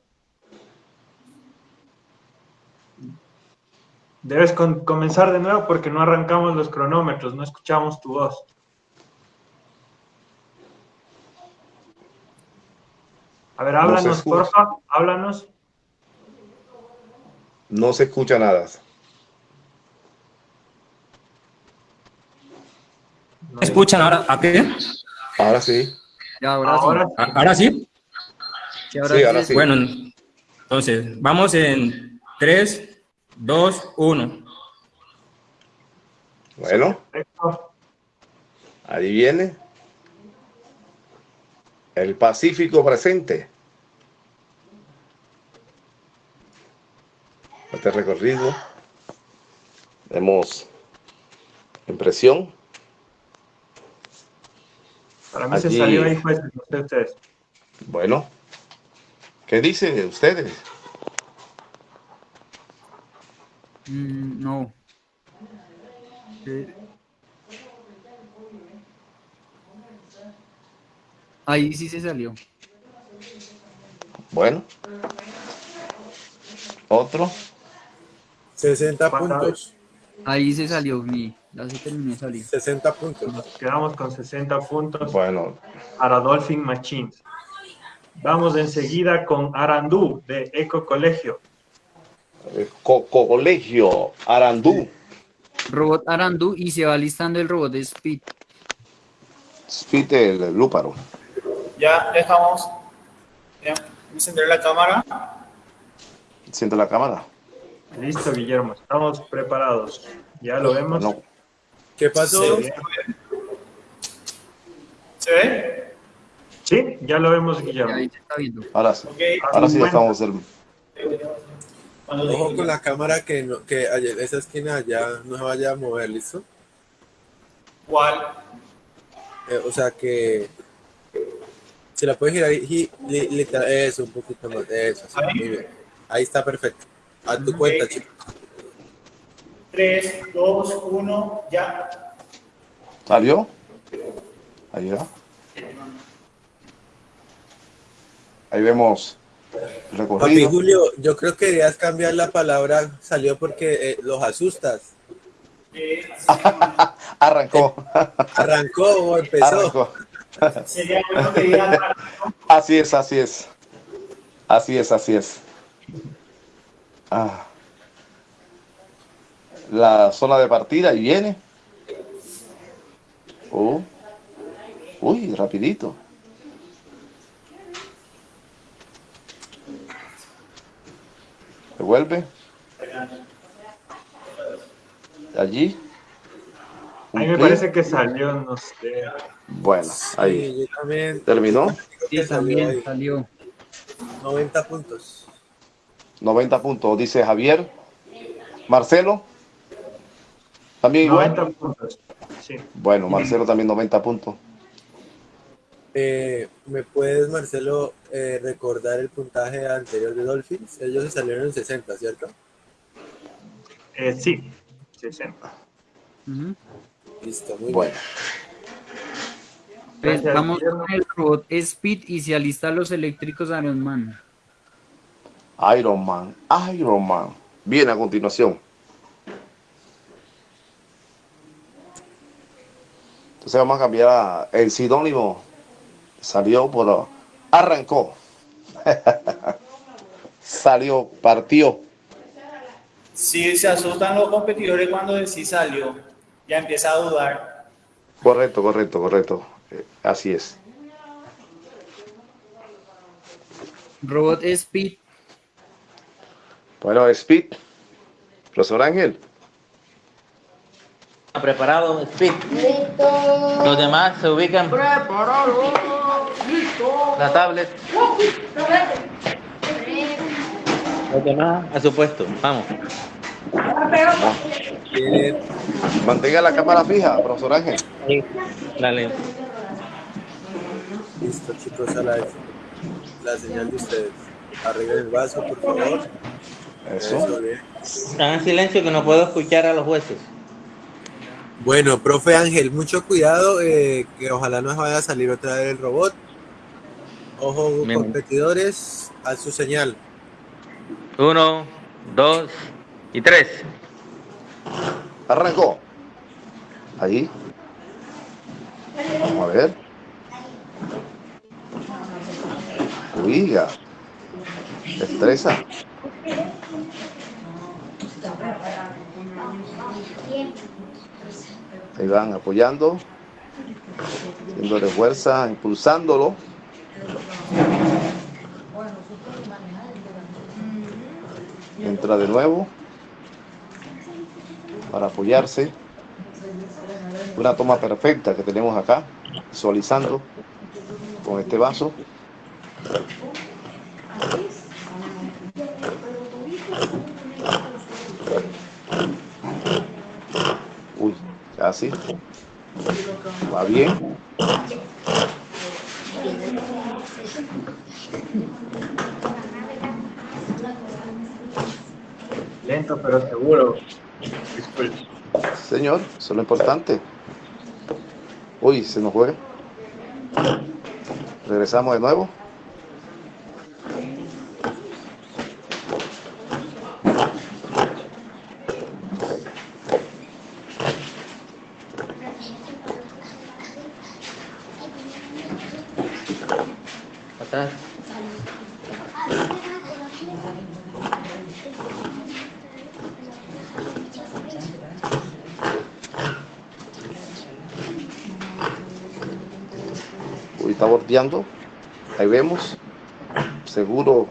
Debes comenzar de nuevo porque no arrancamos los cronómetros, no escuchamos tu voz. A ver, háblanos, porfa, háblanos. No se escucha nada. escuchan ahora? ¿A qué? Ahora sí. Ahora, sí. ¿Ahora sí? Sí, ahora, sí. Bueno, entonces, vamos en 3, 2, 1. Bueno. Ahí viene. El Pacífico presente. Este recorrido. Vemos impresión. Para mí se salió ahí, pues, ustedes. Bueno, ¿qué dicen ustedes? Mm, no. Ahí sí se salió. Bueno. Otro. 60 puntos. Ahí se salió mi. Ya se terminó de salir. 60 puntos. Nos quedamos con 60 puntos. Bueno. Para Dolphin Machines. Vamos enseguida con Arandú de Eco Colegio. Eco Colegio, Arandú. Robot Arandú y se va listando el robot de Speed. Speed el lúparo. Ya dejamos. Ya, encender la cámara. Enciende la cámara. Listo, Guillermo. Estamos preparados. Ya lo vemos. ¿Qué pasó? ¿Se ve? Sí, ya lo vemos, Guillermo. Ahora sí. Ahora sí estamos. El... Ojo con la cámara que, no, que esa esquina ya no se vaya a mover, ¿listo? ¿Cuál? Eh, o sea que se la puedes girar y, eso, un poquito más, eso, Ahí está perfecto. A tu cuenta, chicos. 3, 2, 1, ya. ¿Salió? Ahí va. Ahí vemos recorrido. Papi Julio, yo creo que deberías cambiar la palabra salió porque eh, los asustas. arrancó. arrancó o empezó. Sería bueno que Así es, así es. Así es, así es. Ah la zona de partida y viene. Oh. Uy, rapidito. Devuelve. Allí. A mí me parece que salió, no sé. Bueno, ahí. ¿Terminó? Sí, también salió. 90 puntos. 90 puntos, dice Javier. Marcelo. También 90 puntos. Sí. Bueno, Marcelo también 90 puntos. Eh, ¿Me puedes, Marcelo, eh, recordar el puntaje anterior de Dolphins? Ellos se salieron en 60, ¿cierto? Eh, sí, 60. Listo, muy bueno. bien. Vamos con el robot Speed y se alistan los eléctricos Iron Man. Iron Man, Iron Man. Bien, a continuación. Entonces vamos a cambiar el sinónimo. Salió por... Arrancó. Salió, partió. Sí, se asustan los competidores cuando decís salió. Ya empieza a dudar. Correcto, correcto, correcto. Eh, así es. Robot Speed. Bueno, Speed. Profesor Ángel preparado, speed. Los demás se ubican. Preparado. Listo. La tablet. Los demás a su puesto. Vamos. Mantenga la cámara fija, profesor Ángel. Sí. Dale. Listo, chicos, a la, la señal de ustedes. Arreglen el vaso, por favor. Eso. Están en silencio que no puedo escuchar a los jueces. Bueno, profe Ángel, mucho cuidado, eh, que ojalá no vaya a salir otra vez el robot. Ojo, competidores, a su señal. Uno, dos y tres. Arrancó. Ahí. Vamos a ver. Oiga. Destreza. Ahí van apoyando, dándole fuerza, impulsándolo. Entra de nuevo para apoyarse. Una toma perfecta que tenemos acá, visualizando con este vaso. Casi. Va bien. Lento pero seguro. Señor, eso es lo importante. Uy, se nos fue. Regresamos de nuevo. Está bordeando. Ahí vemos. Seguro.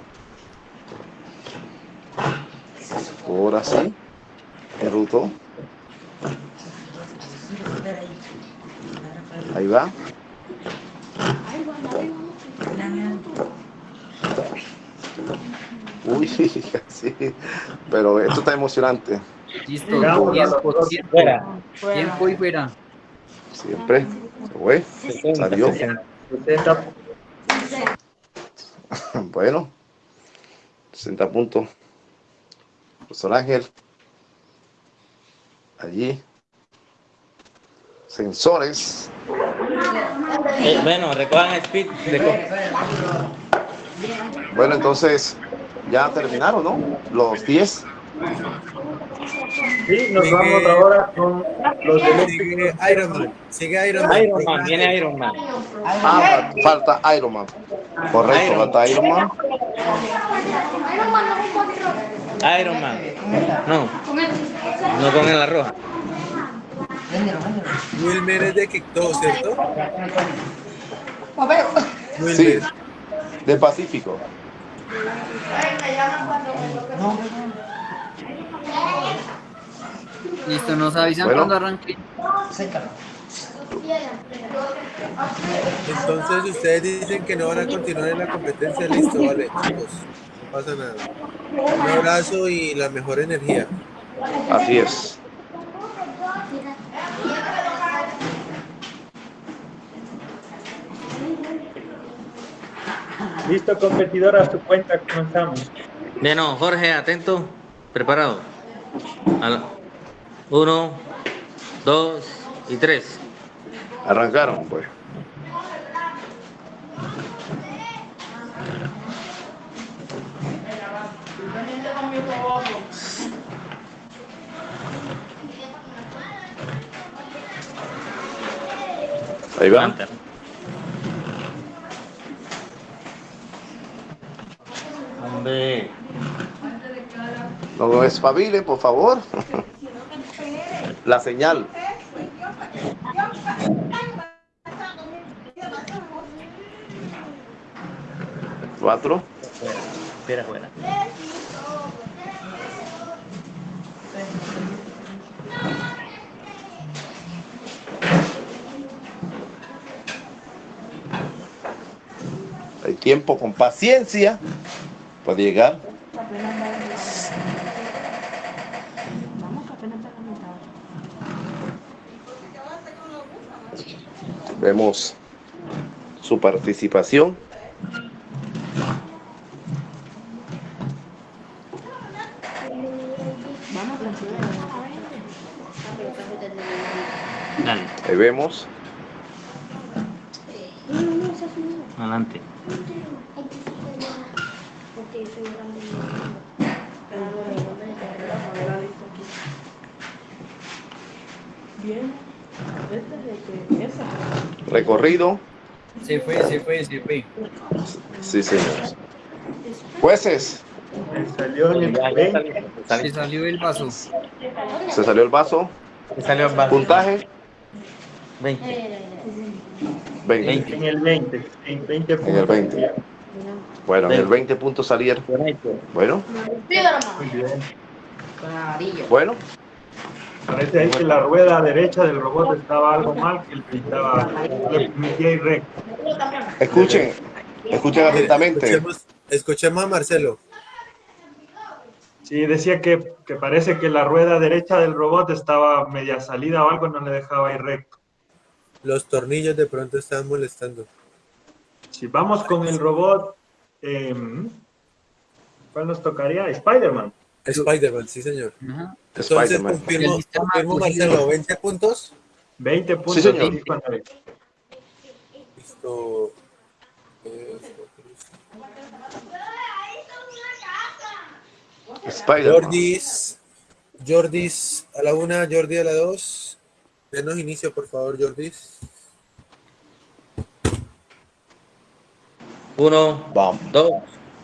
Ahora sí. Enrutó. Ahí va. Uy, sí, pero esto está emocionante. Listo, tiempo, tiempo, tiempo y fuera. Siempre, se fue, salió. Bueno, 60 puntos. Profesor Ángel. Allí. Sensores. Eh, bueno, recojan speed. Bueno, entonces ya terminaron, ¿no? Los 10. Sí, nos vamos ahora con los de Sigue Iron Man. Sigue Iron Man. Iron Man, viene Iron Man. Ah, falta Iron Man. Correcto, falta Iron Man. Iron Man. No. No con la roja. Wilmer es de Quito, ¿cierto? Sí, del Pacífico. Listo, nos avisan bueno. cuando arranque. Entonces ustedes dicen que no van a continuar en la competencia, listo, vale, chicos, no pasa nada. Un abrazo y la mejor energía. Así es. Listo, competidor, a su cuenta, comenzamos. Bueno, Jorge, atento, preparado. Uno, dos y tres. Arrancaron, pues. Ahí va. Hombre. No espabile, por favor. La señal. Cuatro. Espera, fuera. Hay tiempo con paciencia puede llegar. Vemos su participación. Dale, Ahí vemos. adelante. Bien. Este es de que esa. Recorrido. Se fue, se fue, se fue. Sí, señor. Jueces, Salió el 20. salió, salió. Se salió el vaso. se salió el vaso. Se salió el vaso. Puntaje, 20. 20. En el 20. En 20 En el 20. Bueno, en el 20 puntos salieron. Bueno, Muy bien. bueno. Parece ahí que la rueda derecha del robot estaba algo mal, que le pintaba, le permitía ir recto. Escuchen, escuchen atentamente. Escuchemos, escuchemos a Marcelo. Sí, decía que, que parece que la rueda derecha del robot estaba media salida o algo, no le dejaba ir recto. Los tornillos de pronto están molestando. Si vamos con el robot, em, ¿cuál nos tocaría? Spider-Man. Spider-Man, sí, señor. Ajá. Entonces, confirmo, confirmo. Marcelo, 20 puntos. 20 puntos. señor. sí, con el- Listo. Eh, Spider-Man. Jordis, Jordis a la una, Jordi a la dos. Denos inicio, por favor, Jordis. Uno, Vamos. dos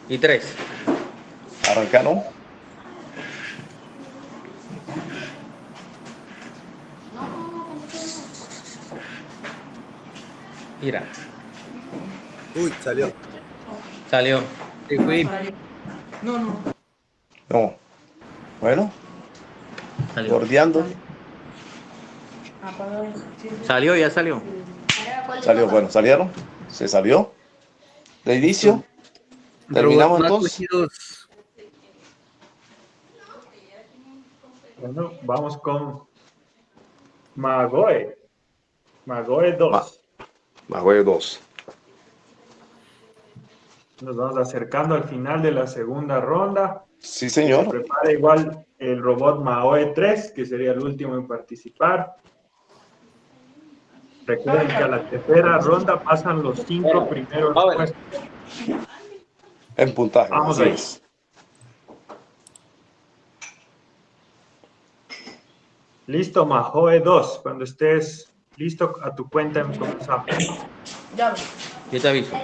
y tres. Arrancaron. Mira, Uy, salió. salió. Fue. No, no. No. Bueno, Salió. bordeando. Salió, ya salió. Salió, bueno, salieron. Se salió. De inicio. Terminamos entonces. Bueno, vamos con Magoe. Magoe 2. Ma- Magoe 2. Nos vamos acercando al final de la segunda ronda. Sí, Se señor. prepara igual el robot Maoe 3, que sería el último en participar. Recuerden que a la tercera ronda pasan los cinco primeros puestos. En puntaje. Vamos ahí. es. Listo, Majoe 2. Cuando estés listo, a tu cuenta comenzamos. Ya. Yo te aviso.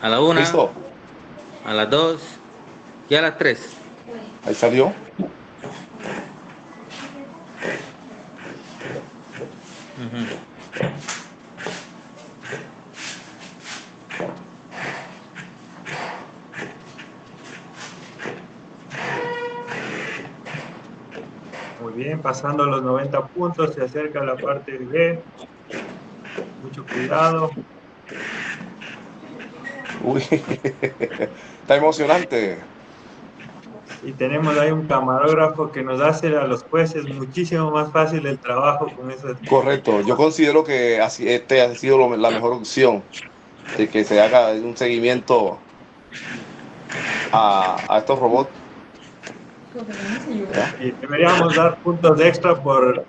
A la una, ¿Listo? a las dos y a las tres. Ahí salió. Ujú. Muy bien, pasando los 90 puntos, se acerca la parte B. Mucho cuidado. Uy, está emocionante. Y tenemos ahí un camarógrafo que nos hace a los jueces muchísimo más fácil el trabajo con esas. Correcto. Yo considero que así, este ha sido lo- la mejor opción de que se haga un seguimiento a, a estos robots. Y deberíamos dar puntos extra por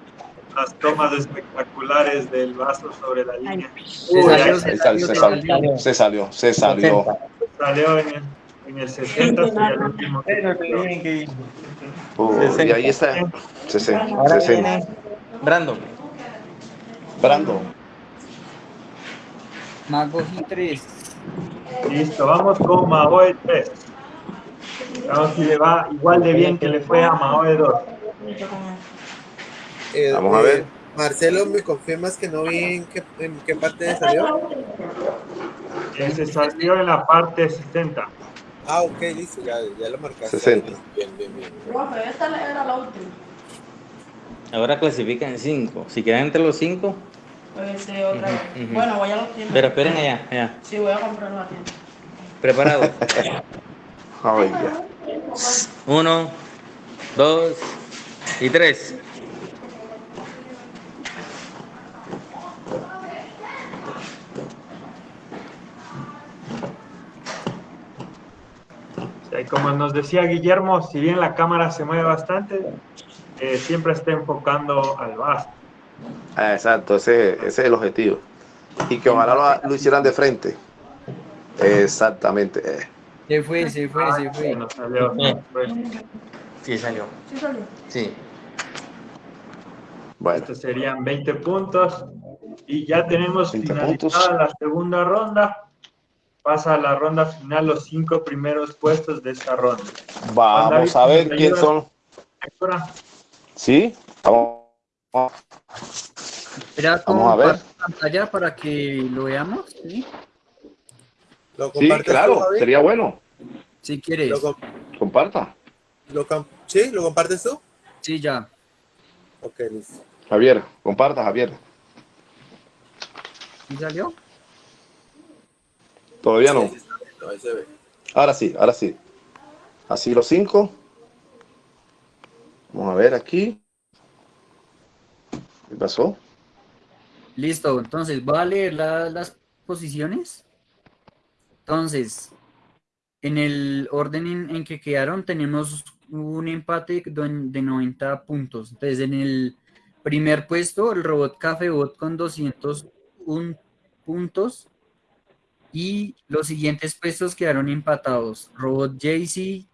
las tomas espectaculares del vaso sobre la línea. Se Uy, salió, se salió, se se salió, salió. se salió, se salió. salió en el, en el 60, sería el último. que- Uh, y ahí está. 60. Ahora 60. viene Brandon. Brando. Mago y 3. Listo, vamos con Maoe 3. Vamos si le va igual de bien que le fue a Maoe 2. Eh, Vamos a eh, ver. Marcelo, ¿me confirmas que no vi en qué, en qué parte salió? Se salió en la parte 60. Ah, ok, listo, ya, ya lo marcaste. 60. Bien, bien, bien. Profe, esta era la última. Ahora clasifican cinco. Si quedan entre los cinco, Este, otra vez. Ujú, ujú. Bueno, voy a los tiendas. pero esperen allá, allá. Sí, voy a comprarlo a tienda. Preparados. Ya. Uno, dos y tres. Y como nos decía Guillermo, si bien la cámara se mueve bastante, eh, siempre está enfocando al vasto. Ah, exacto, ese, ese, es el objetivo. Y que ojalá lo, lo hicieran de frente. Exactamente. Se fue, se fue, se fue. No salió, Sí, salió. Sí, salió. Sí. Bueno, Estos serían 20 puntos. Y ya tenemos 20 finalizada puntos. la segunda ronda. Pasa a la ronda final los cinco primeros puestos de esta ronda. vamos a ver quién son. ¿Sí? Vamos. Espera, Vamos a ver. pantalla para que lo veamos, ¿sí? ¿Lo Sí, tú, claro, sería bueno. Si quieres. ¿Lo com- Comparta. lo com- ¿Sí? ¿Lo compartes tú? Sí, ya. Ok, listo. Javier, comparta, Javier. ¿Sí salió? Todavía no. Sí, sí, está viendo, ahí se ve. Ahora sí, ahora sí. Así los cinco. Vamos a ver aquí. ¿Qué pasó? Listo, entonces voy a leer la- las posiciones. Entonces, en el orden en, que quedaron tenemos un empate de 90 puntos. Entonces, en el primer puesto, el robot Cafebot con 201 puntos. Y los siguientes puestos quedaron empatados. Robot Jaycee,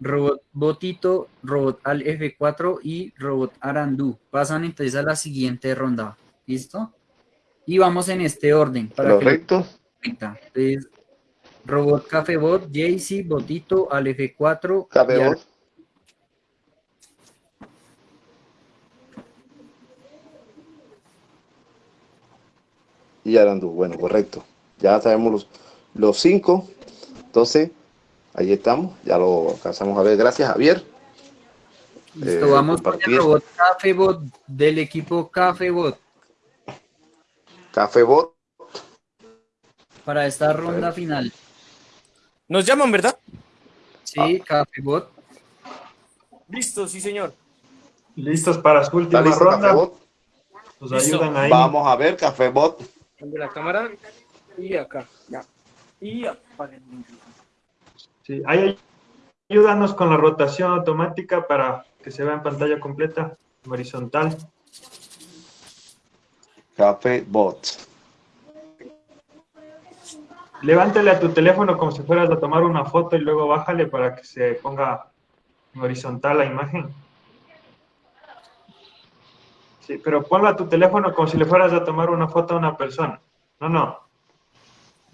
Robot Botito, Robot Al F4 y Robot Arandú. Pasan entonces a la siguiente ronda. ¿Listo? Y vamos en este orden. Para. Entonces, Robot Cafebot, Jaycee, Botito, Al F4. y Cafebot. Y Arandú. Bueno, correcto. Ya sabemos los, los cinco. Entonces, ahí estamos. Ya lo alcanzamos a ver. Gracias, Javier. Listo, Eh, vamos con el robot Cafebot del equipo Cafebot Cafebot. Para esta ronda final. Nos llaman, ¿verdad? Sí, Cafebot. Listo, sí, señor. listos para su ¿Está última listo, ronda. Cafebot? Nos Listo. ayudan ahí. Vamos a ver, Cafebot. De la cámara y acá. Ya. Y apaguen. Sí, ahí ayúdanos con la rotación automática para que se vea en pantalla completa, horizontal. Cafebot. Levántale a tu teléfono como si fueras a tomar una foto y luego bájale para que se ponga en horizontal la imagen. Sí, pero ponlo a tu teléfono como si le fueras a tomar una foto a una persona. No, no.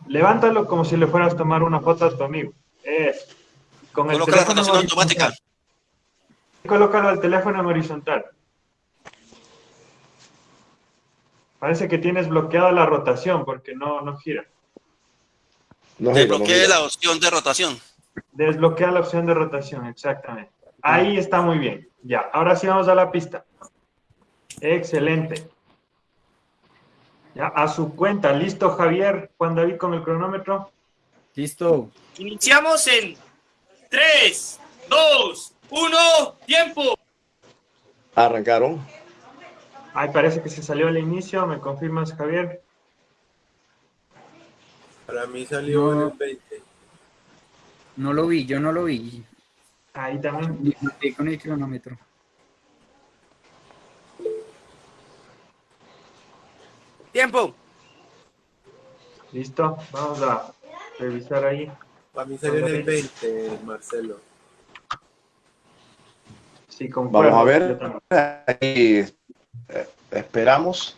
Levántalo como si le fueras a tomar una foto a tu amigo. Eso. Con el Coloca teléfono automática. Colócalo al teléfono en horizontal. Parece que tienes bloqueada la rotación porque no, no gira. No, Desbloquee la opción de rotación. Desbloquea la opción de rotación, exactamente. Ahí está muy bien. Ya, ahora sí vamos a la pista. Excelente. Ya, a su cuenta. ¿Listo, Javier? Juan David con el cronómetro. Listo. Iniciamos en 3, 2, 1, tiempo. Arrancaron. Ay, parece que se salió al inicio. ¿Me confirmas, Javier? Para mí salió en No. el 20. No lo vi, yo no lo vi. Ahí también. Metí con el cronómetro. Tiempo. ¿Listo? Vamos a revisar ahí. Para mí salió en el 20, Marcelo. Sí, concuerdo. Vamos a ver. Ahí, eh, esperamos.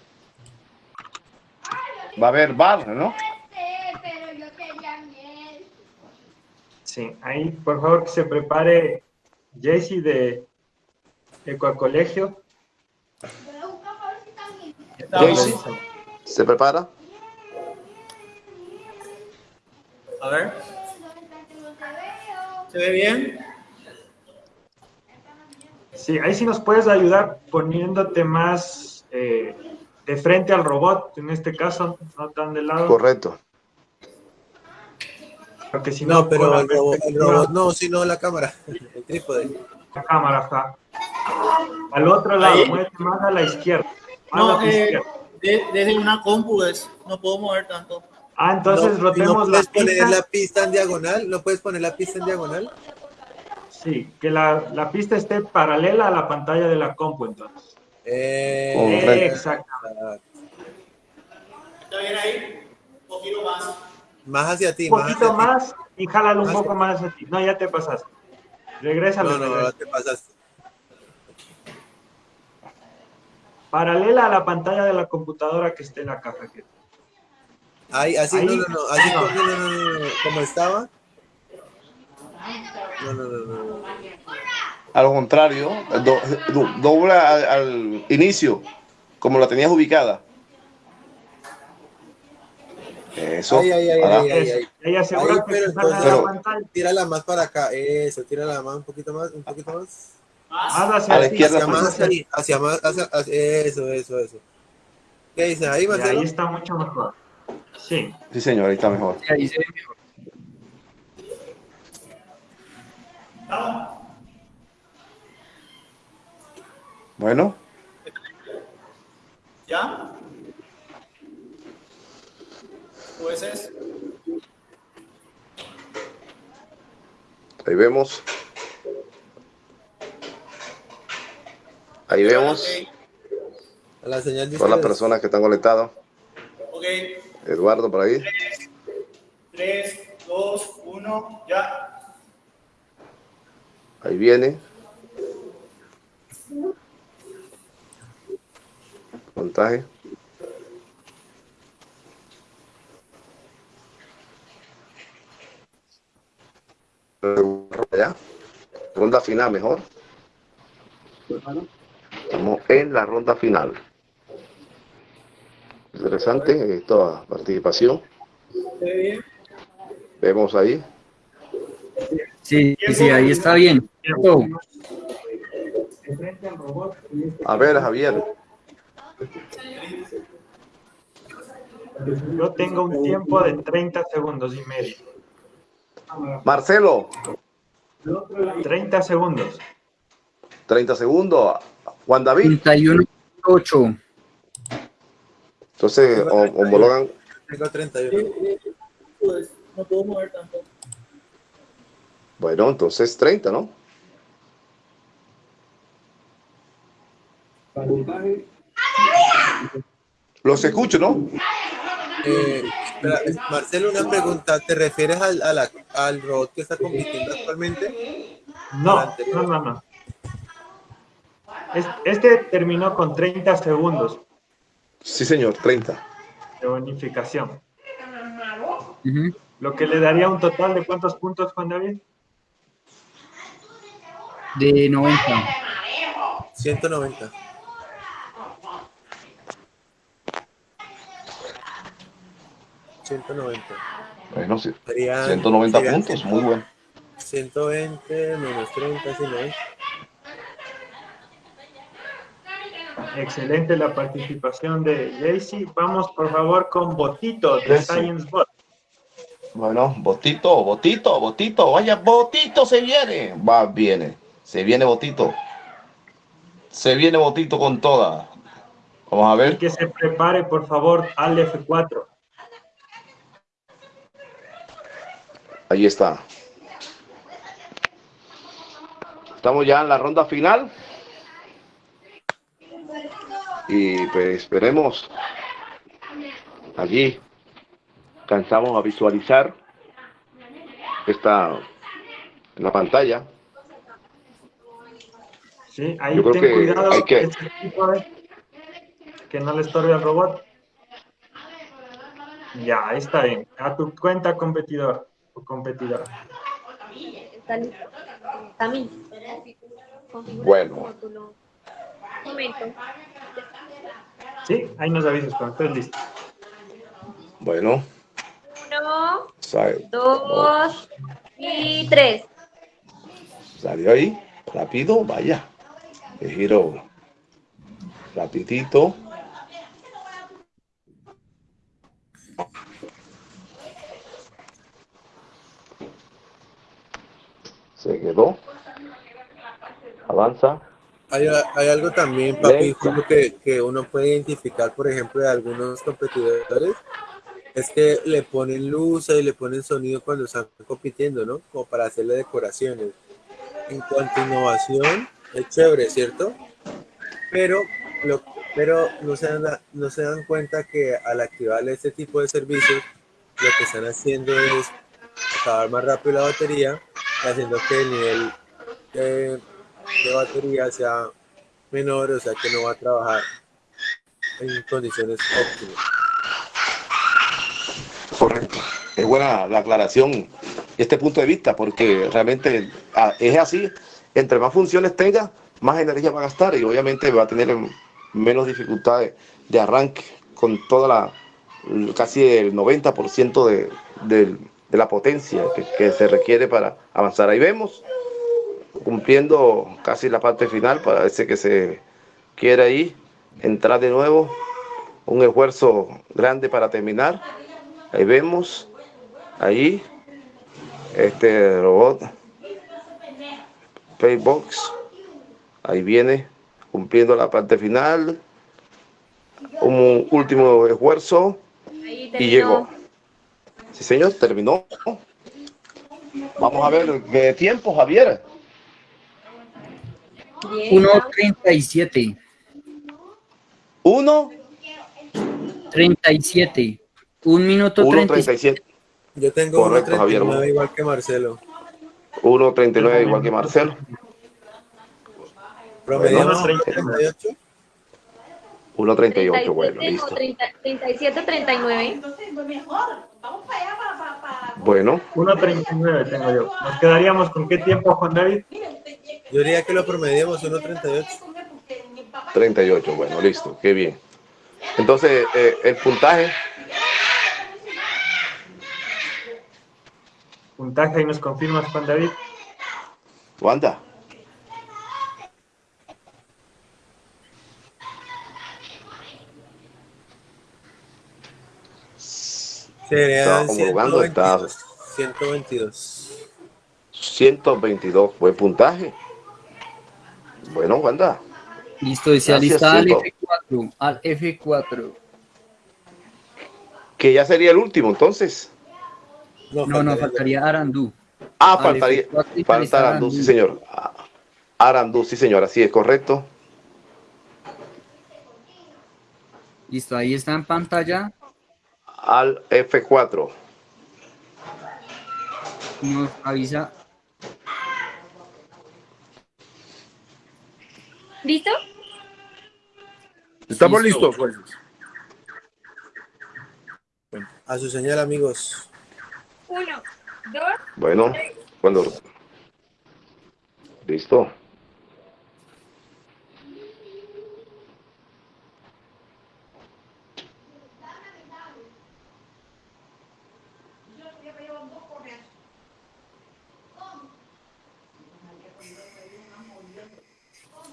Va a haber bar, ¿no? Sí, ahí, por favor, que se prepare Jesse de Ecocolegio. Jaycee, ¿se prepara? A ver. ¿Se ve bien? Sí, ahí sí nos puedes ayudar poniéndote más eh, de frente al robot, en este caso, no tan de lado. Correcto. Porque si no, No, pero el robot, el perspectiva- robot no, sino la cámara, el trípode. La cámara está. Al otro lado, muévete más a la izquierda. No, eh, izquierda. desde una compu es, no puedo mover tanto. Ah, entonces rotemos ¿No puedes la poner pista. la pista en diagonal? ¿No puedes poner la pista en diagonal? Sí, que la, la pista esté paralela a la pantalla de la compu, entonces. Eh, Correcto. Exacto. ¿Está bien ahí? Un poquito más. Más hacia ti, Un poquito más y jálalo un poco más hacia ti. No, ya te pasaste. Regrésalo. No, no, regresa. ahora te pasaste. Paralela a la pantalla de la computadora que esté en la caja. Ahí, así, Ahí. no, no, no, así, No. no, no, no, no, no, como estaba. No, no, no, no. Al contrario, do- do- dobla al, al inicio, como la tenías ubicada. Eso. Ay, ay, ay, Ahora, ay, ay, ay. Ahí asegura Ahí, que pero tírala más para acá, eso, tírala más, un poquito más, un poquito más. Haz hacia A la izquierda, Hacia haz más, hacia hacia más, hacia, hacia- eso, eso, eso. ¿Qué dices ahí, Marcelo? ahí está mucho mejor. Sí. sí, señor, ahí está mejor. Sí, ahí se ve mejor. Bueno, ¿Ya? Jueces. ahí vemos. Ahí vemos A la señal de todas las personas que están conectadas. Ok. Eduardo por ahí. 3, 2, 1, ya. Ahí viene. Montaje. Ronda final mejor. Estamos en la ronda final. Interesante esta participación. Vemos ahí. Sí, sí, ahí está bien. A ver, Javier. Yo tengo un tiempo de 30 segundos y medio. Marcelo, 30 segundos. 30 segundos. Juan David. 31.8. Entonces, hom- homologan. Tengo 31. Pues no puedo mover tanto. Bueno, entonces 30, ¿no? Los escucho, ¿no? Eh, Marcelo, una pregunta. ¿Te refieres al, a la- al robot que está compitiendo actualmente? No, no, no, no. Es- Este terminó con 30 segundos Sí, señor, 30. de bonificación. Ujú. Lo que le daría un total de cuántos puntos, Juan David? De 90. 190. ¿190? Bueno, sí. Serían- 190 serían puntos, muy bueno. 120 menos 30, sí, 90. Excelente la participación de Jaycee. Vamos, por favor, con Botito de Jaycee. Science Bot. Bueno, Botito, Botito, Botito, vaya, Botito se viene. Va, viene. Se viene Botito. Se viene Botito con toda. Vamos a Y ver. que se prepare, por favor, al F4. Ahí está. Estamos ya en la ronda final. Y pues esperemos. Allí alcanzamos a visualizar esta en la pantalla. Sí, ahí Yo creo ten que cuidado hay que- que no le estorbe al robot. Ya, ahí está bien. A tu cuenta, competidor o competidora. Está listo. También. Bueno. Momento. Sí, ahí nos avisas cuando estés listo. Bueno, Uno, sale- dos y tres. salió ahí. Rápido, vaya. El giro rapidito. Se quedó. Avanza. Hay, hay algo también, papi, que, que uno puede identificar, por ejemplo, de algunos competidores, Es que le ponen luz y le ponen sonido cuando están compitiendo, ¿no? Como para hacerle decoraciones. En cuanto a innovación, es chévere, ¿cierto? Pero, lo, pero no, se dan, no se dan cuenta que al activar este tipo de servicios, lo que están haciendo es acabar más rápido la batería, haciendo que el nivel de, batería sea menor, o sea que no va a trabajar en condiciones óptimas. Correcto. Es buena la aclaración, este punto de vista, porque realmente ah, es así. Entre más funciones tenga, más energía va a gastar y obviamente va a tener menos dificultades de arranque con toda la, casi el 90% de, de, de, la potencia que, que, se requiere para avanzar. Ahí vemos, cumpliendo casi la parte final, para ese que se quiere ahí entrar de nuevo, un esfuerzo grande para terminar. Ahí vemos, ahí, este robot, Paybox, ahí viene, cumpliendo la parte final, un último esfuerzo y llegó. Sí, señor, terminó. Vamos a ver qué tiempo, Javier. 1.37. 1. 37. Un minuto 1.37. Yo tengo 1.39 igual que Marcelo. 1.39 igual que Marcelo. ¿Promediamos 38? 1.38, bueno, listo. 37, 39. Vamos para allá, para... para... Bueno. 1.39 tengo yo. ¿Nos quedaríamos con qué tiempo, Juan David? Yo diría que lo promediamos 1.38. 38, bueno, listo, qué bien. Entonces, eh, el puntaje. Puntaje, y nos confirmas, Juan David. Wanda. Serían homologando, 122. 122. 122, buen puntaje. Bueno, Wanda. Listo, y se alista al F4, al F4. Que ya sería el último, entonces. No, no, no faltaría Arandú. Ah, al faltaría, F4, falta Arandú, Arandú, sí, señor. Arandú, sí, señor, así es correcto. Listo, ahí está en pantalla. Al F4. Nos avisa. ¿Listo? Estamos listos, pues. A su señal, amigos. Uno, dos. Bueno, tres. cuando. Listo.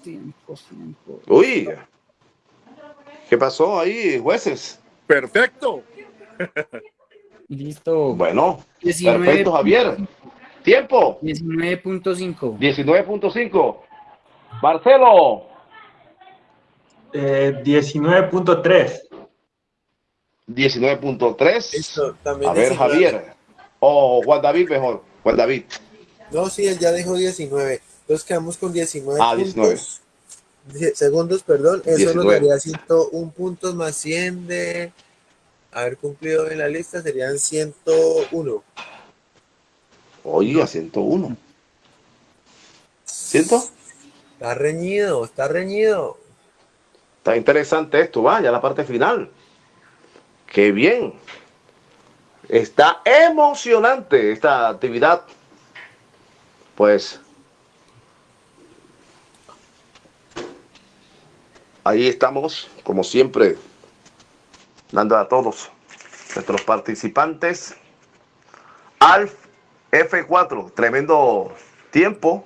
Tiempo, tiempo. Uy, ¿qué pasó ahí, jueces? Perfecto. Listo. Bueno, 19. perfecto, Javier. Tiempo. 19.5. 19.5. Marcelo. Eh, 19.3. 19.3. también A ver, 19. Javier. O Juan David mejor. Juan David. No, sí, él ya dijo 19. Entonces quedamos con 19 Ah, 19. puntos. Die- Segundos, perdón. Eso nos 19. daría 101 puntos más 100 de haber cumplido en la lista. Serían 101. Oiga, 101. ¿Ciento? Está reñido, está reñido. Está interesante esto, va, ya la parte final. Qué bien. Está emocionante esta actividad. Pues ahí estamos, como siempre, dando a todos nuestros participantes al F4. Tremendo tiempo,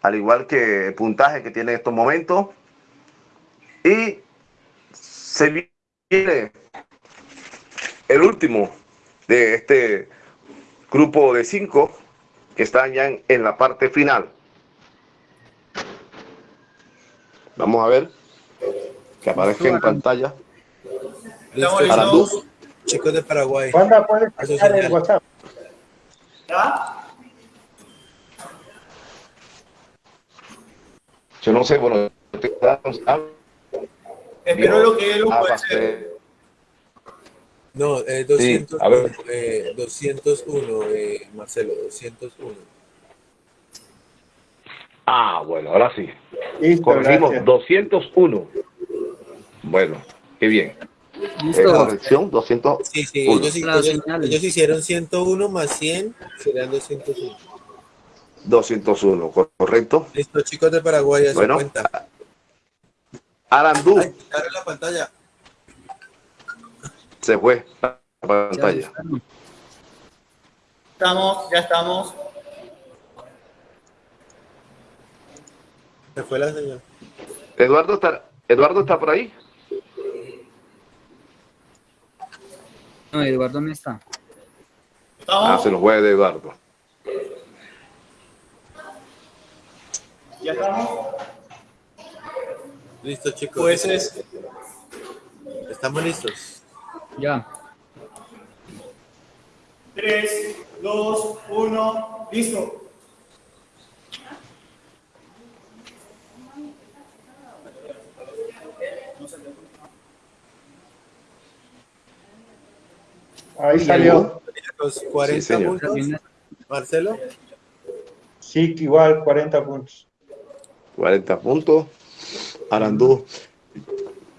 al igual que puntaje que tiene en estos momentos. Y se viene el último de este grupo de cinco que están ya en, en la parte final. Vamos a ver que aparezca en pantalla. Listo, Arandú. Chicos de Paraguay. ¿Cuándo puedes pasar el WhatsApp? Yo no sé, bueno, Espero lo que él Ah, puede hacer. No, eh, Sí, 200, a ver. eh, 201, eh, Marcelo, 201. Ah, bueno, ahora sí. Listo, Corregimos gracias. 201. Bueno, qué bien. Listo. Corrección, 200. Sí, sí, ellos, ellos- ellos hicieron 101 más 100, serían 201. 201, correcto. Listo, chicos de Paraguay, a Bueno. cuenta. Arandú Ay, abre la pantalla. se fue la pantalla. Estamos, ya estamos. Se fue la señal. Eduardo está, Eduardo está por ahí. No, Eduardo no está. Ah, se nos fue de Eduardo. Ya estamos. Listo, chicos. Pues es Estamos listos. Ya. 3, 2, 1, listo. Ahí salió. Los 40 Sí, señor. puntos. Marcelo. Sí, igual, 40 puntos. 40 puntos. Arandú.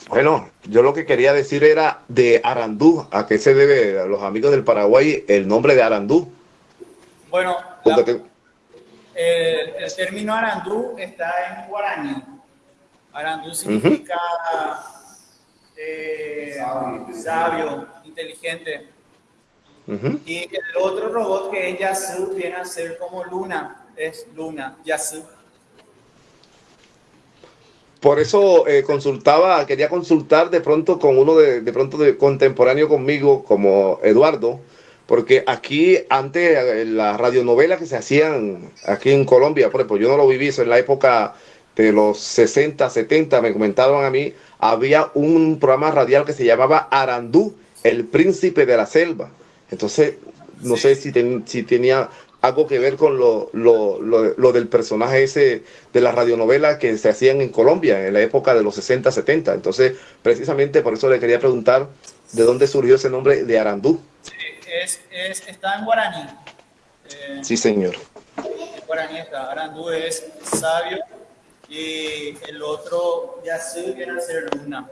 Bueno, yo lo que quería decir era de Arandú. ¿A qué se debe a los amigos del Paraguay el nombre de Arandú? Bueno, Porque la- te- el, el término arandú está en guaraní. Arandú significa eh, sabio, inteligente. Ujú. Y el otro robot que es Yasu viene a ser como Luna, es Luna, Yasu. Por eso eh, consultaba, quería consultar de pronto con uno de, de pronto de contemporáneo conmigo, como Eduardo, porque aquí antes eh, las radionovelas que se hacían aquí en Colombia, por ejemplo, yo no lo viví, eso en la época de los 60, 70, me comentaban a mí, había un programa radial que se llamaba Arandú, el príncipe de la selva. Entonces, no sé si, ten- si tenía algo que ver con lo, lo, lo- lo del personaje ese de la radionovela que se hacían en Colombia en la época de los 60, 70. Entonces, precisamente por eso le quería preguntar de dónde surgió ese nombre de Arandú. Es, es, está en guaraní. Eh, Sí, señor. en guaraní está. Arandú es sabio y el otro Yasu viene a ser Luna.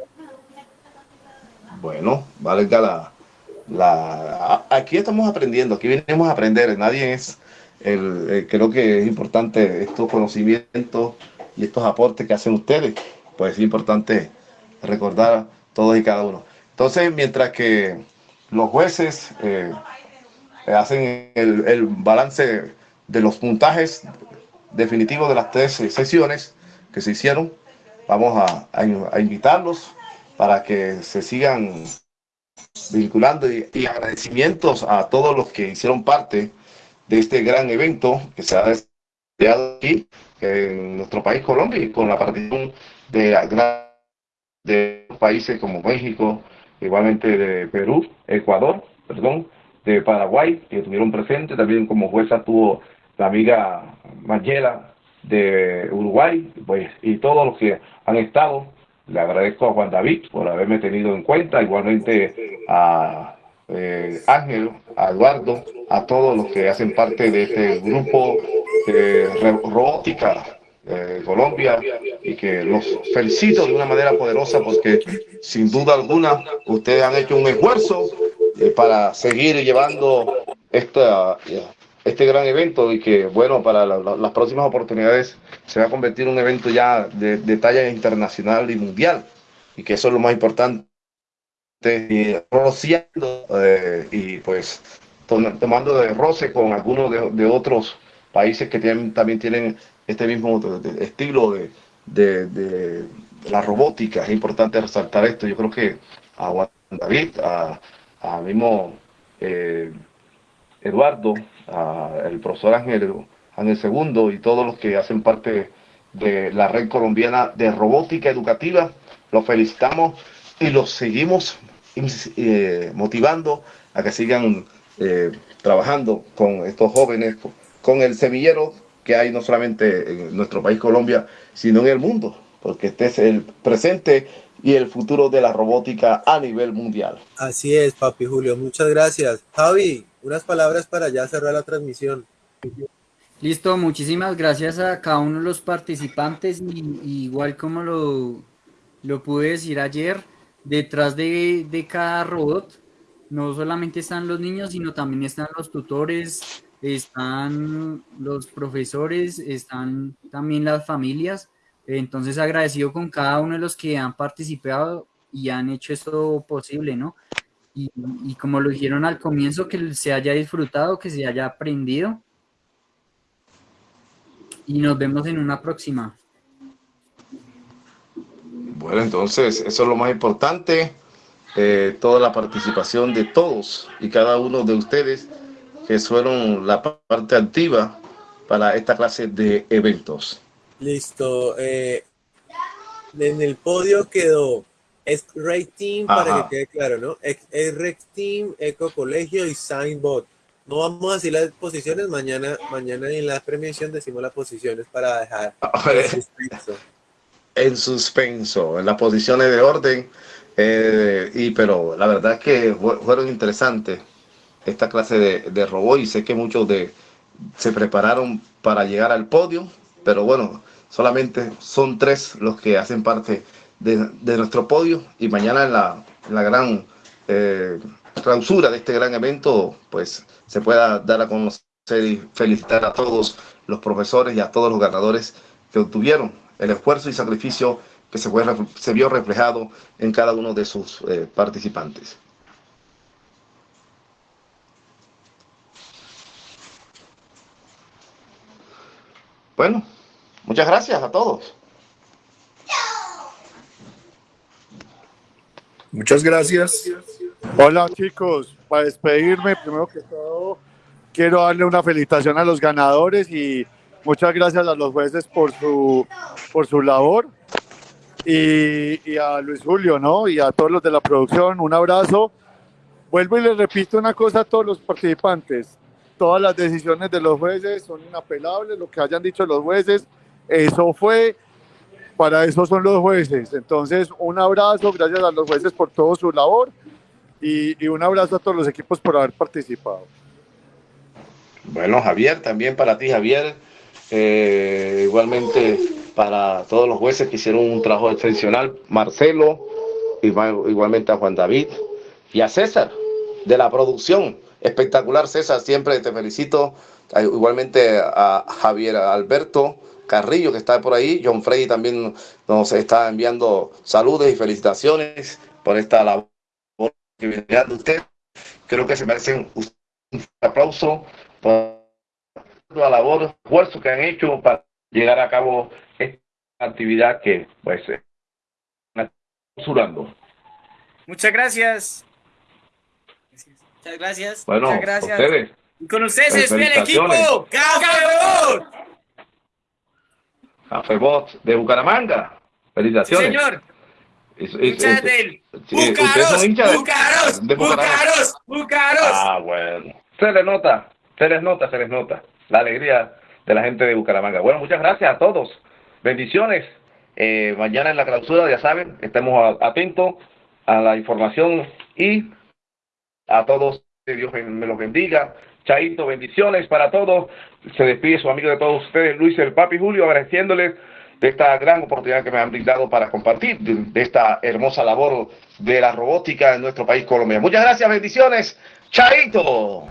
Bueno, valga la, la... a- Aquí estamos aprendiendo, aquí venimos a aprender, nadie es... El, eh, creo que es importante estos conocimientos y estos aportes que hacen ustedes, pues es importante recordar todos y cada uno. Entonces, mientras que los jueces eh, hacen el, balance de los puntajes definitivos de las tres sesiones que se hicieron, vamos a, a- a invitarlos para que se sigan vinculando y, agradecimientos a todos los que hicieron parte de este gran evento que se ha desarrollado aquí en nuestro país Colombia y con la participación de países como México, igualmente de Perú, Ecuador, perdón, de Paraguay, que estuvieron presentes, también como jueza tuvo la amiga Mayela de Uruguay, pues, y todos los que han estado. Le agradezco a Juan David por haberme tenido en cuenta, igualmente a eh, Ángel, a Eduardo, a todos los que hacen parte de este grupo robótica de Colombia y que los felicito de una manera poderosa porque sin duda alguna ustedes han hecho un esfuerzo eh, para seguir llevando esta, este gran evento y que bueno para la- la- las próximas oportunidades se va a convertir en un evento ya de, de talla internacional y mundial y que eso es lo más importante y rociando eh, y pues tom- tomando de roce con algunos de, de otros países que tienen, también tienen este mismo estilo de, de- de la robótica. Es importante resaltar esto. Yo creo que a Juan David, a, a mismo eh, Eduardo, a el profesor Ángel, Ángel Segundo y todos los que hacen parte de la red colombiana de robótica educativa, los felicitamos y los seguimos eh, motivando a que sigan eh, trabajando con estos jóvenes, con el semillero que hay no solamente en nuestro país Colombia, sino en el mundo, porque este es el presente y el futuro de la robótica a nivel mundial. Así es, papi Julio, muchas gracias. Javi, unas palabras para ya cerrar la transmisión. Listo, muchísimas gracias a cada uno de los participantes y, igual como lo, lo pude decir ayer, detrás de, de cada robot no solamente están los niños, sino también están los tutores, están los profesores, están también las familias. Entonces agradecido con cada uno de los que han participado y han hecho esto posible, ¿no? Y, y como lo dijeron al comienzo, que se haya disfrutado, que se haya aprendido. Y nos vemos en una próxima. Bueno, entonces eso es lo más importante. Eh, toda la participación de todos y cada uno de ustedes que fueron la parte activa para esta clase de eventos. Listo. Eh, en el podio quedó es Ray Team, para que quede claro, ¿no? Es Red Team, Eco Colegio y Signbot. No vamos a decir las posiciones, mañana, mañana en la premiación decimos las posiciones para dejar en suspenso. En suspenso, en las posiciones de orden eh, y pero la verdad es que fueron interesantes esta clase de, de robot y sé que muchos de se prepararon para llegar al podio, pero bueno, solamente son tres los que hacen parte de, nuestro podio y mañana en la, la gran eh, clausura de este gran evento, pues se pueda dar a conocer y felicitar a todos los profesores y a todos los ganadores que obtuvieron el esfuerzo y sacrificio que se, fue, se vio reflejado en cada uno de sus eh, participantes. Bueno, muchas gracias a todos. Muchas gracias. Hola chicos, para despedirme, primero que todo, quiero darle una felicitación a los ganadores y muchas gracias a los jueces por su, por su labor y, a Luis Julio, ¿no? Y a todos los de la producción, un abrazo. Vuelvo y les repito una cosa a todos los participantes. Todas las decisiones de los jueces son inapelables, lo que hayan dicho los jueces, eso fue, para eso son los jueces. Entonces, un abrazo, gracias a los jueces por toda su labor y, un abrazo a todos los equipos por haber participado. Bueno, Javier, también para ti, Javier, eh, igualmente para todos los jueces que hicieron un trabajo excepcional, Marcelo, igualmente a Juan David y a César de la producción. Espectacular, César, siempre te felicito. Igualmente a Javier Alberto Carrillo, que está por ahí. John Frey también nos está enviando saludos y felicitaciones por esta labor que viene dando usted. Creo que se merecen un aplauso por la labor, esfuerzo que han hecho para llegar a cabo actividad que pues censurando. Muchas gracias. Muchas gracias. Bueno, Muchas gracias. Ustedes. Y con ustedes es el equipo Cafebot. Cafebot de Bucaramanga. Felicitaciones. Sí, señor. Es, es, del Bucaros, Bucaros, Bucaros, Bucaros. Ah, bueno. Se les nota, se les nota, se les nota la alegría de la gente de Bucaramanga. Bueno, muchas gracias a todos. Bendiciones. Eh, mañana en la clausura, ya saben, estemos atentos a la información y a todos, que Dios me los bendiga. Chaito, bendiciones para todos. Se despide su amigo de todos ustedes, Luis el Papi Julio, agradeciéndoles de esta gran oportunidad que me han brindado para compartir esta hermosa labor de la robótica en nuestro país Colombia. Muchas gracias, bendiciones. Chaito.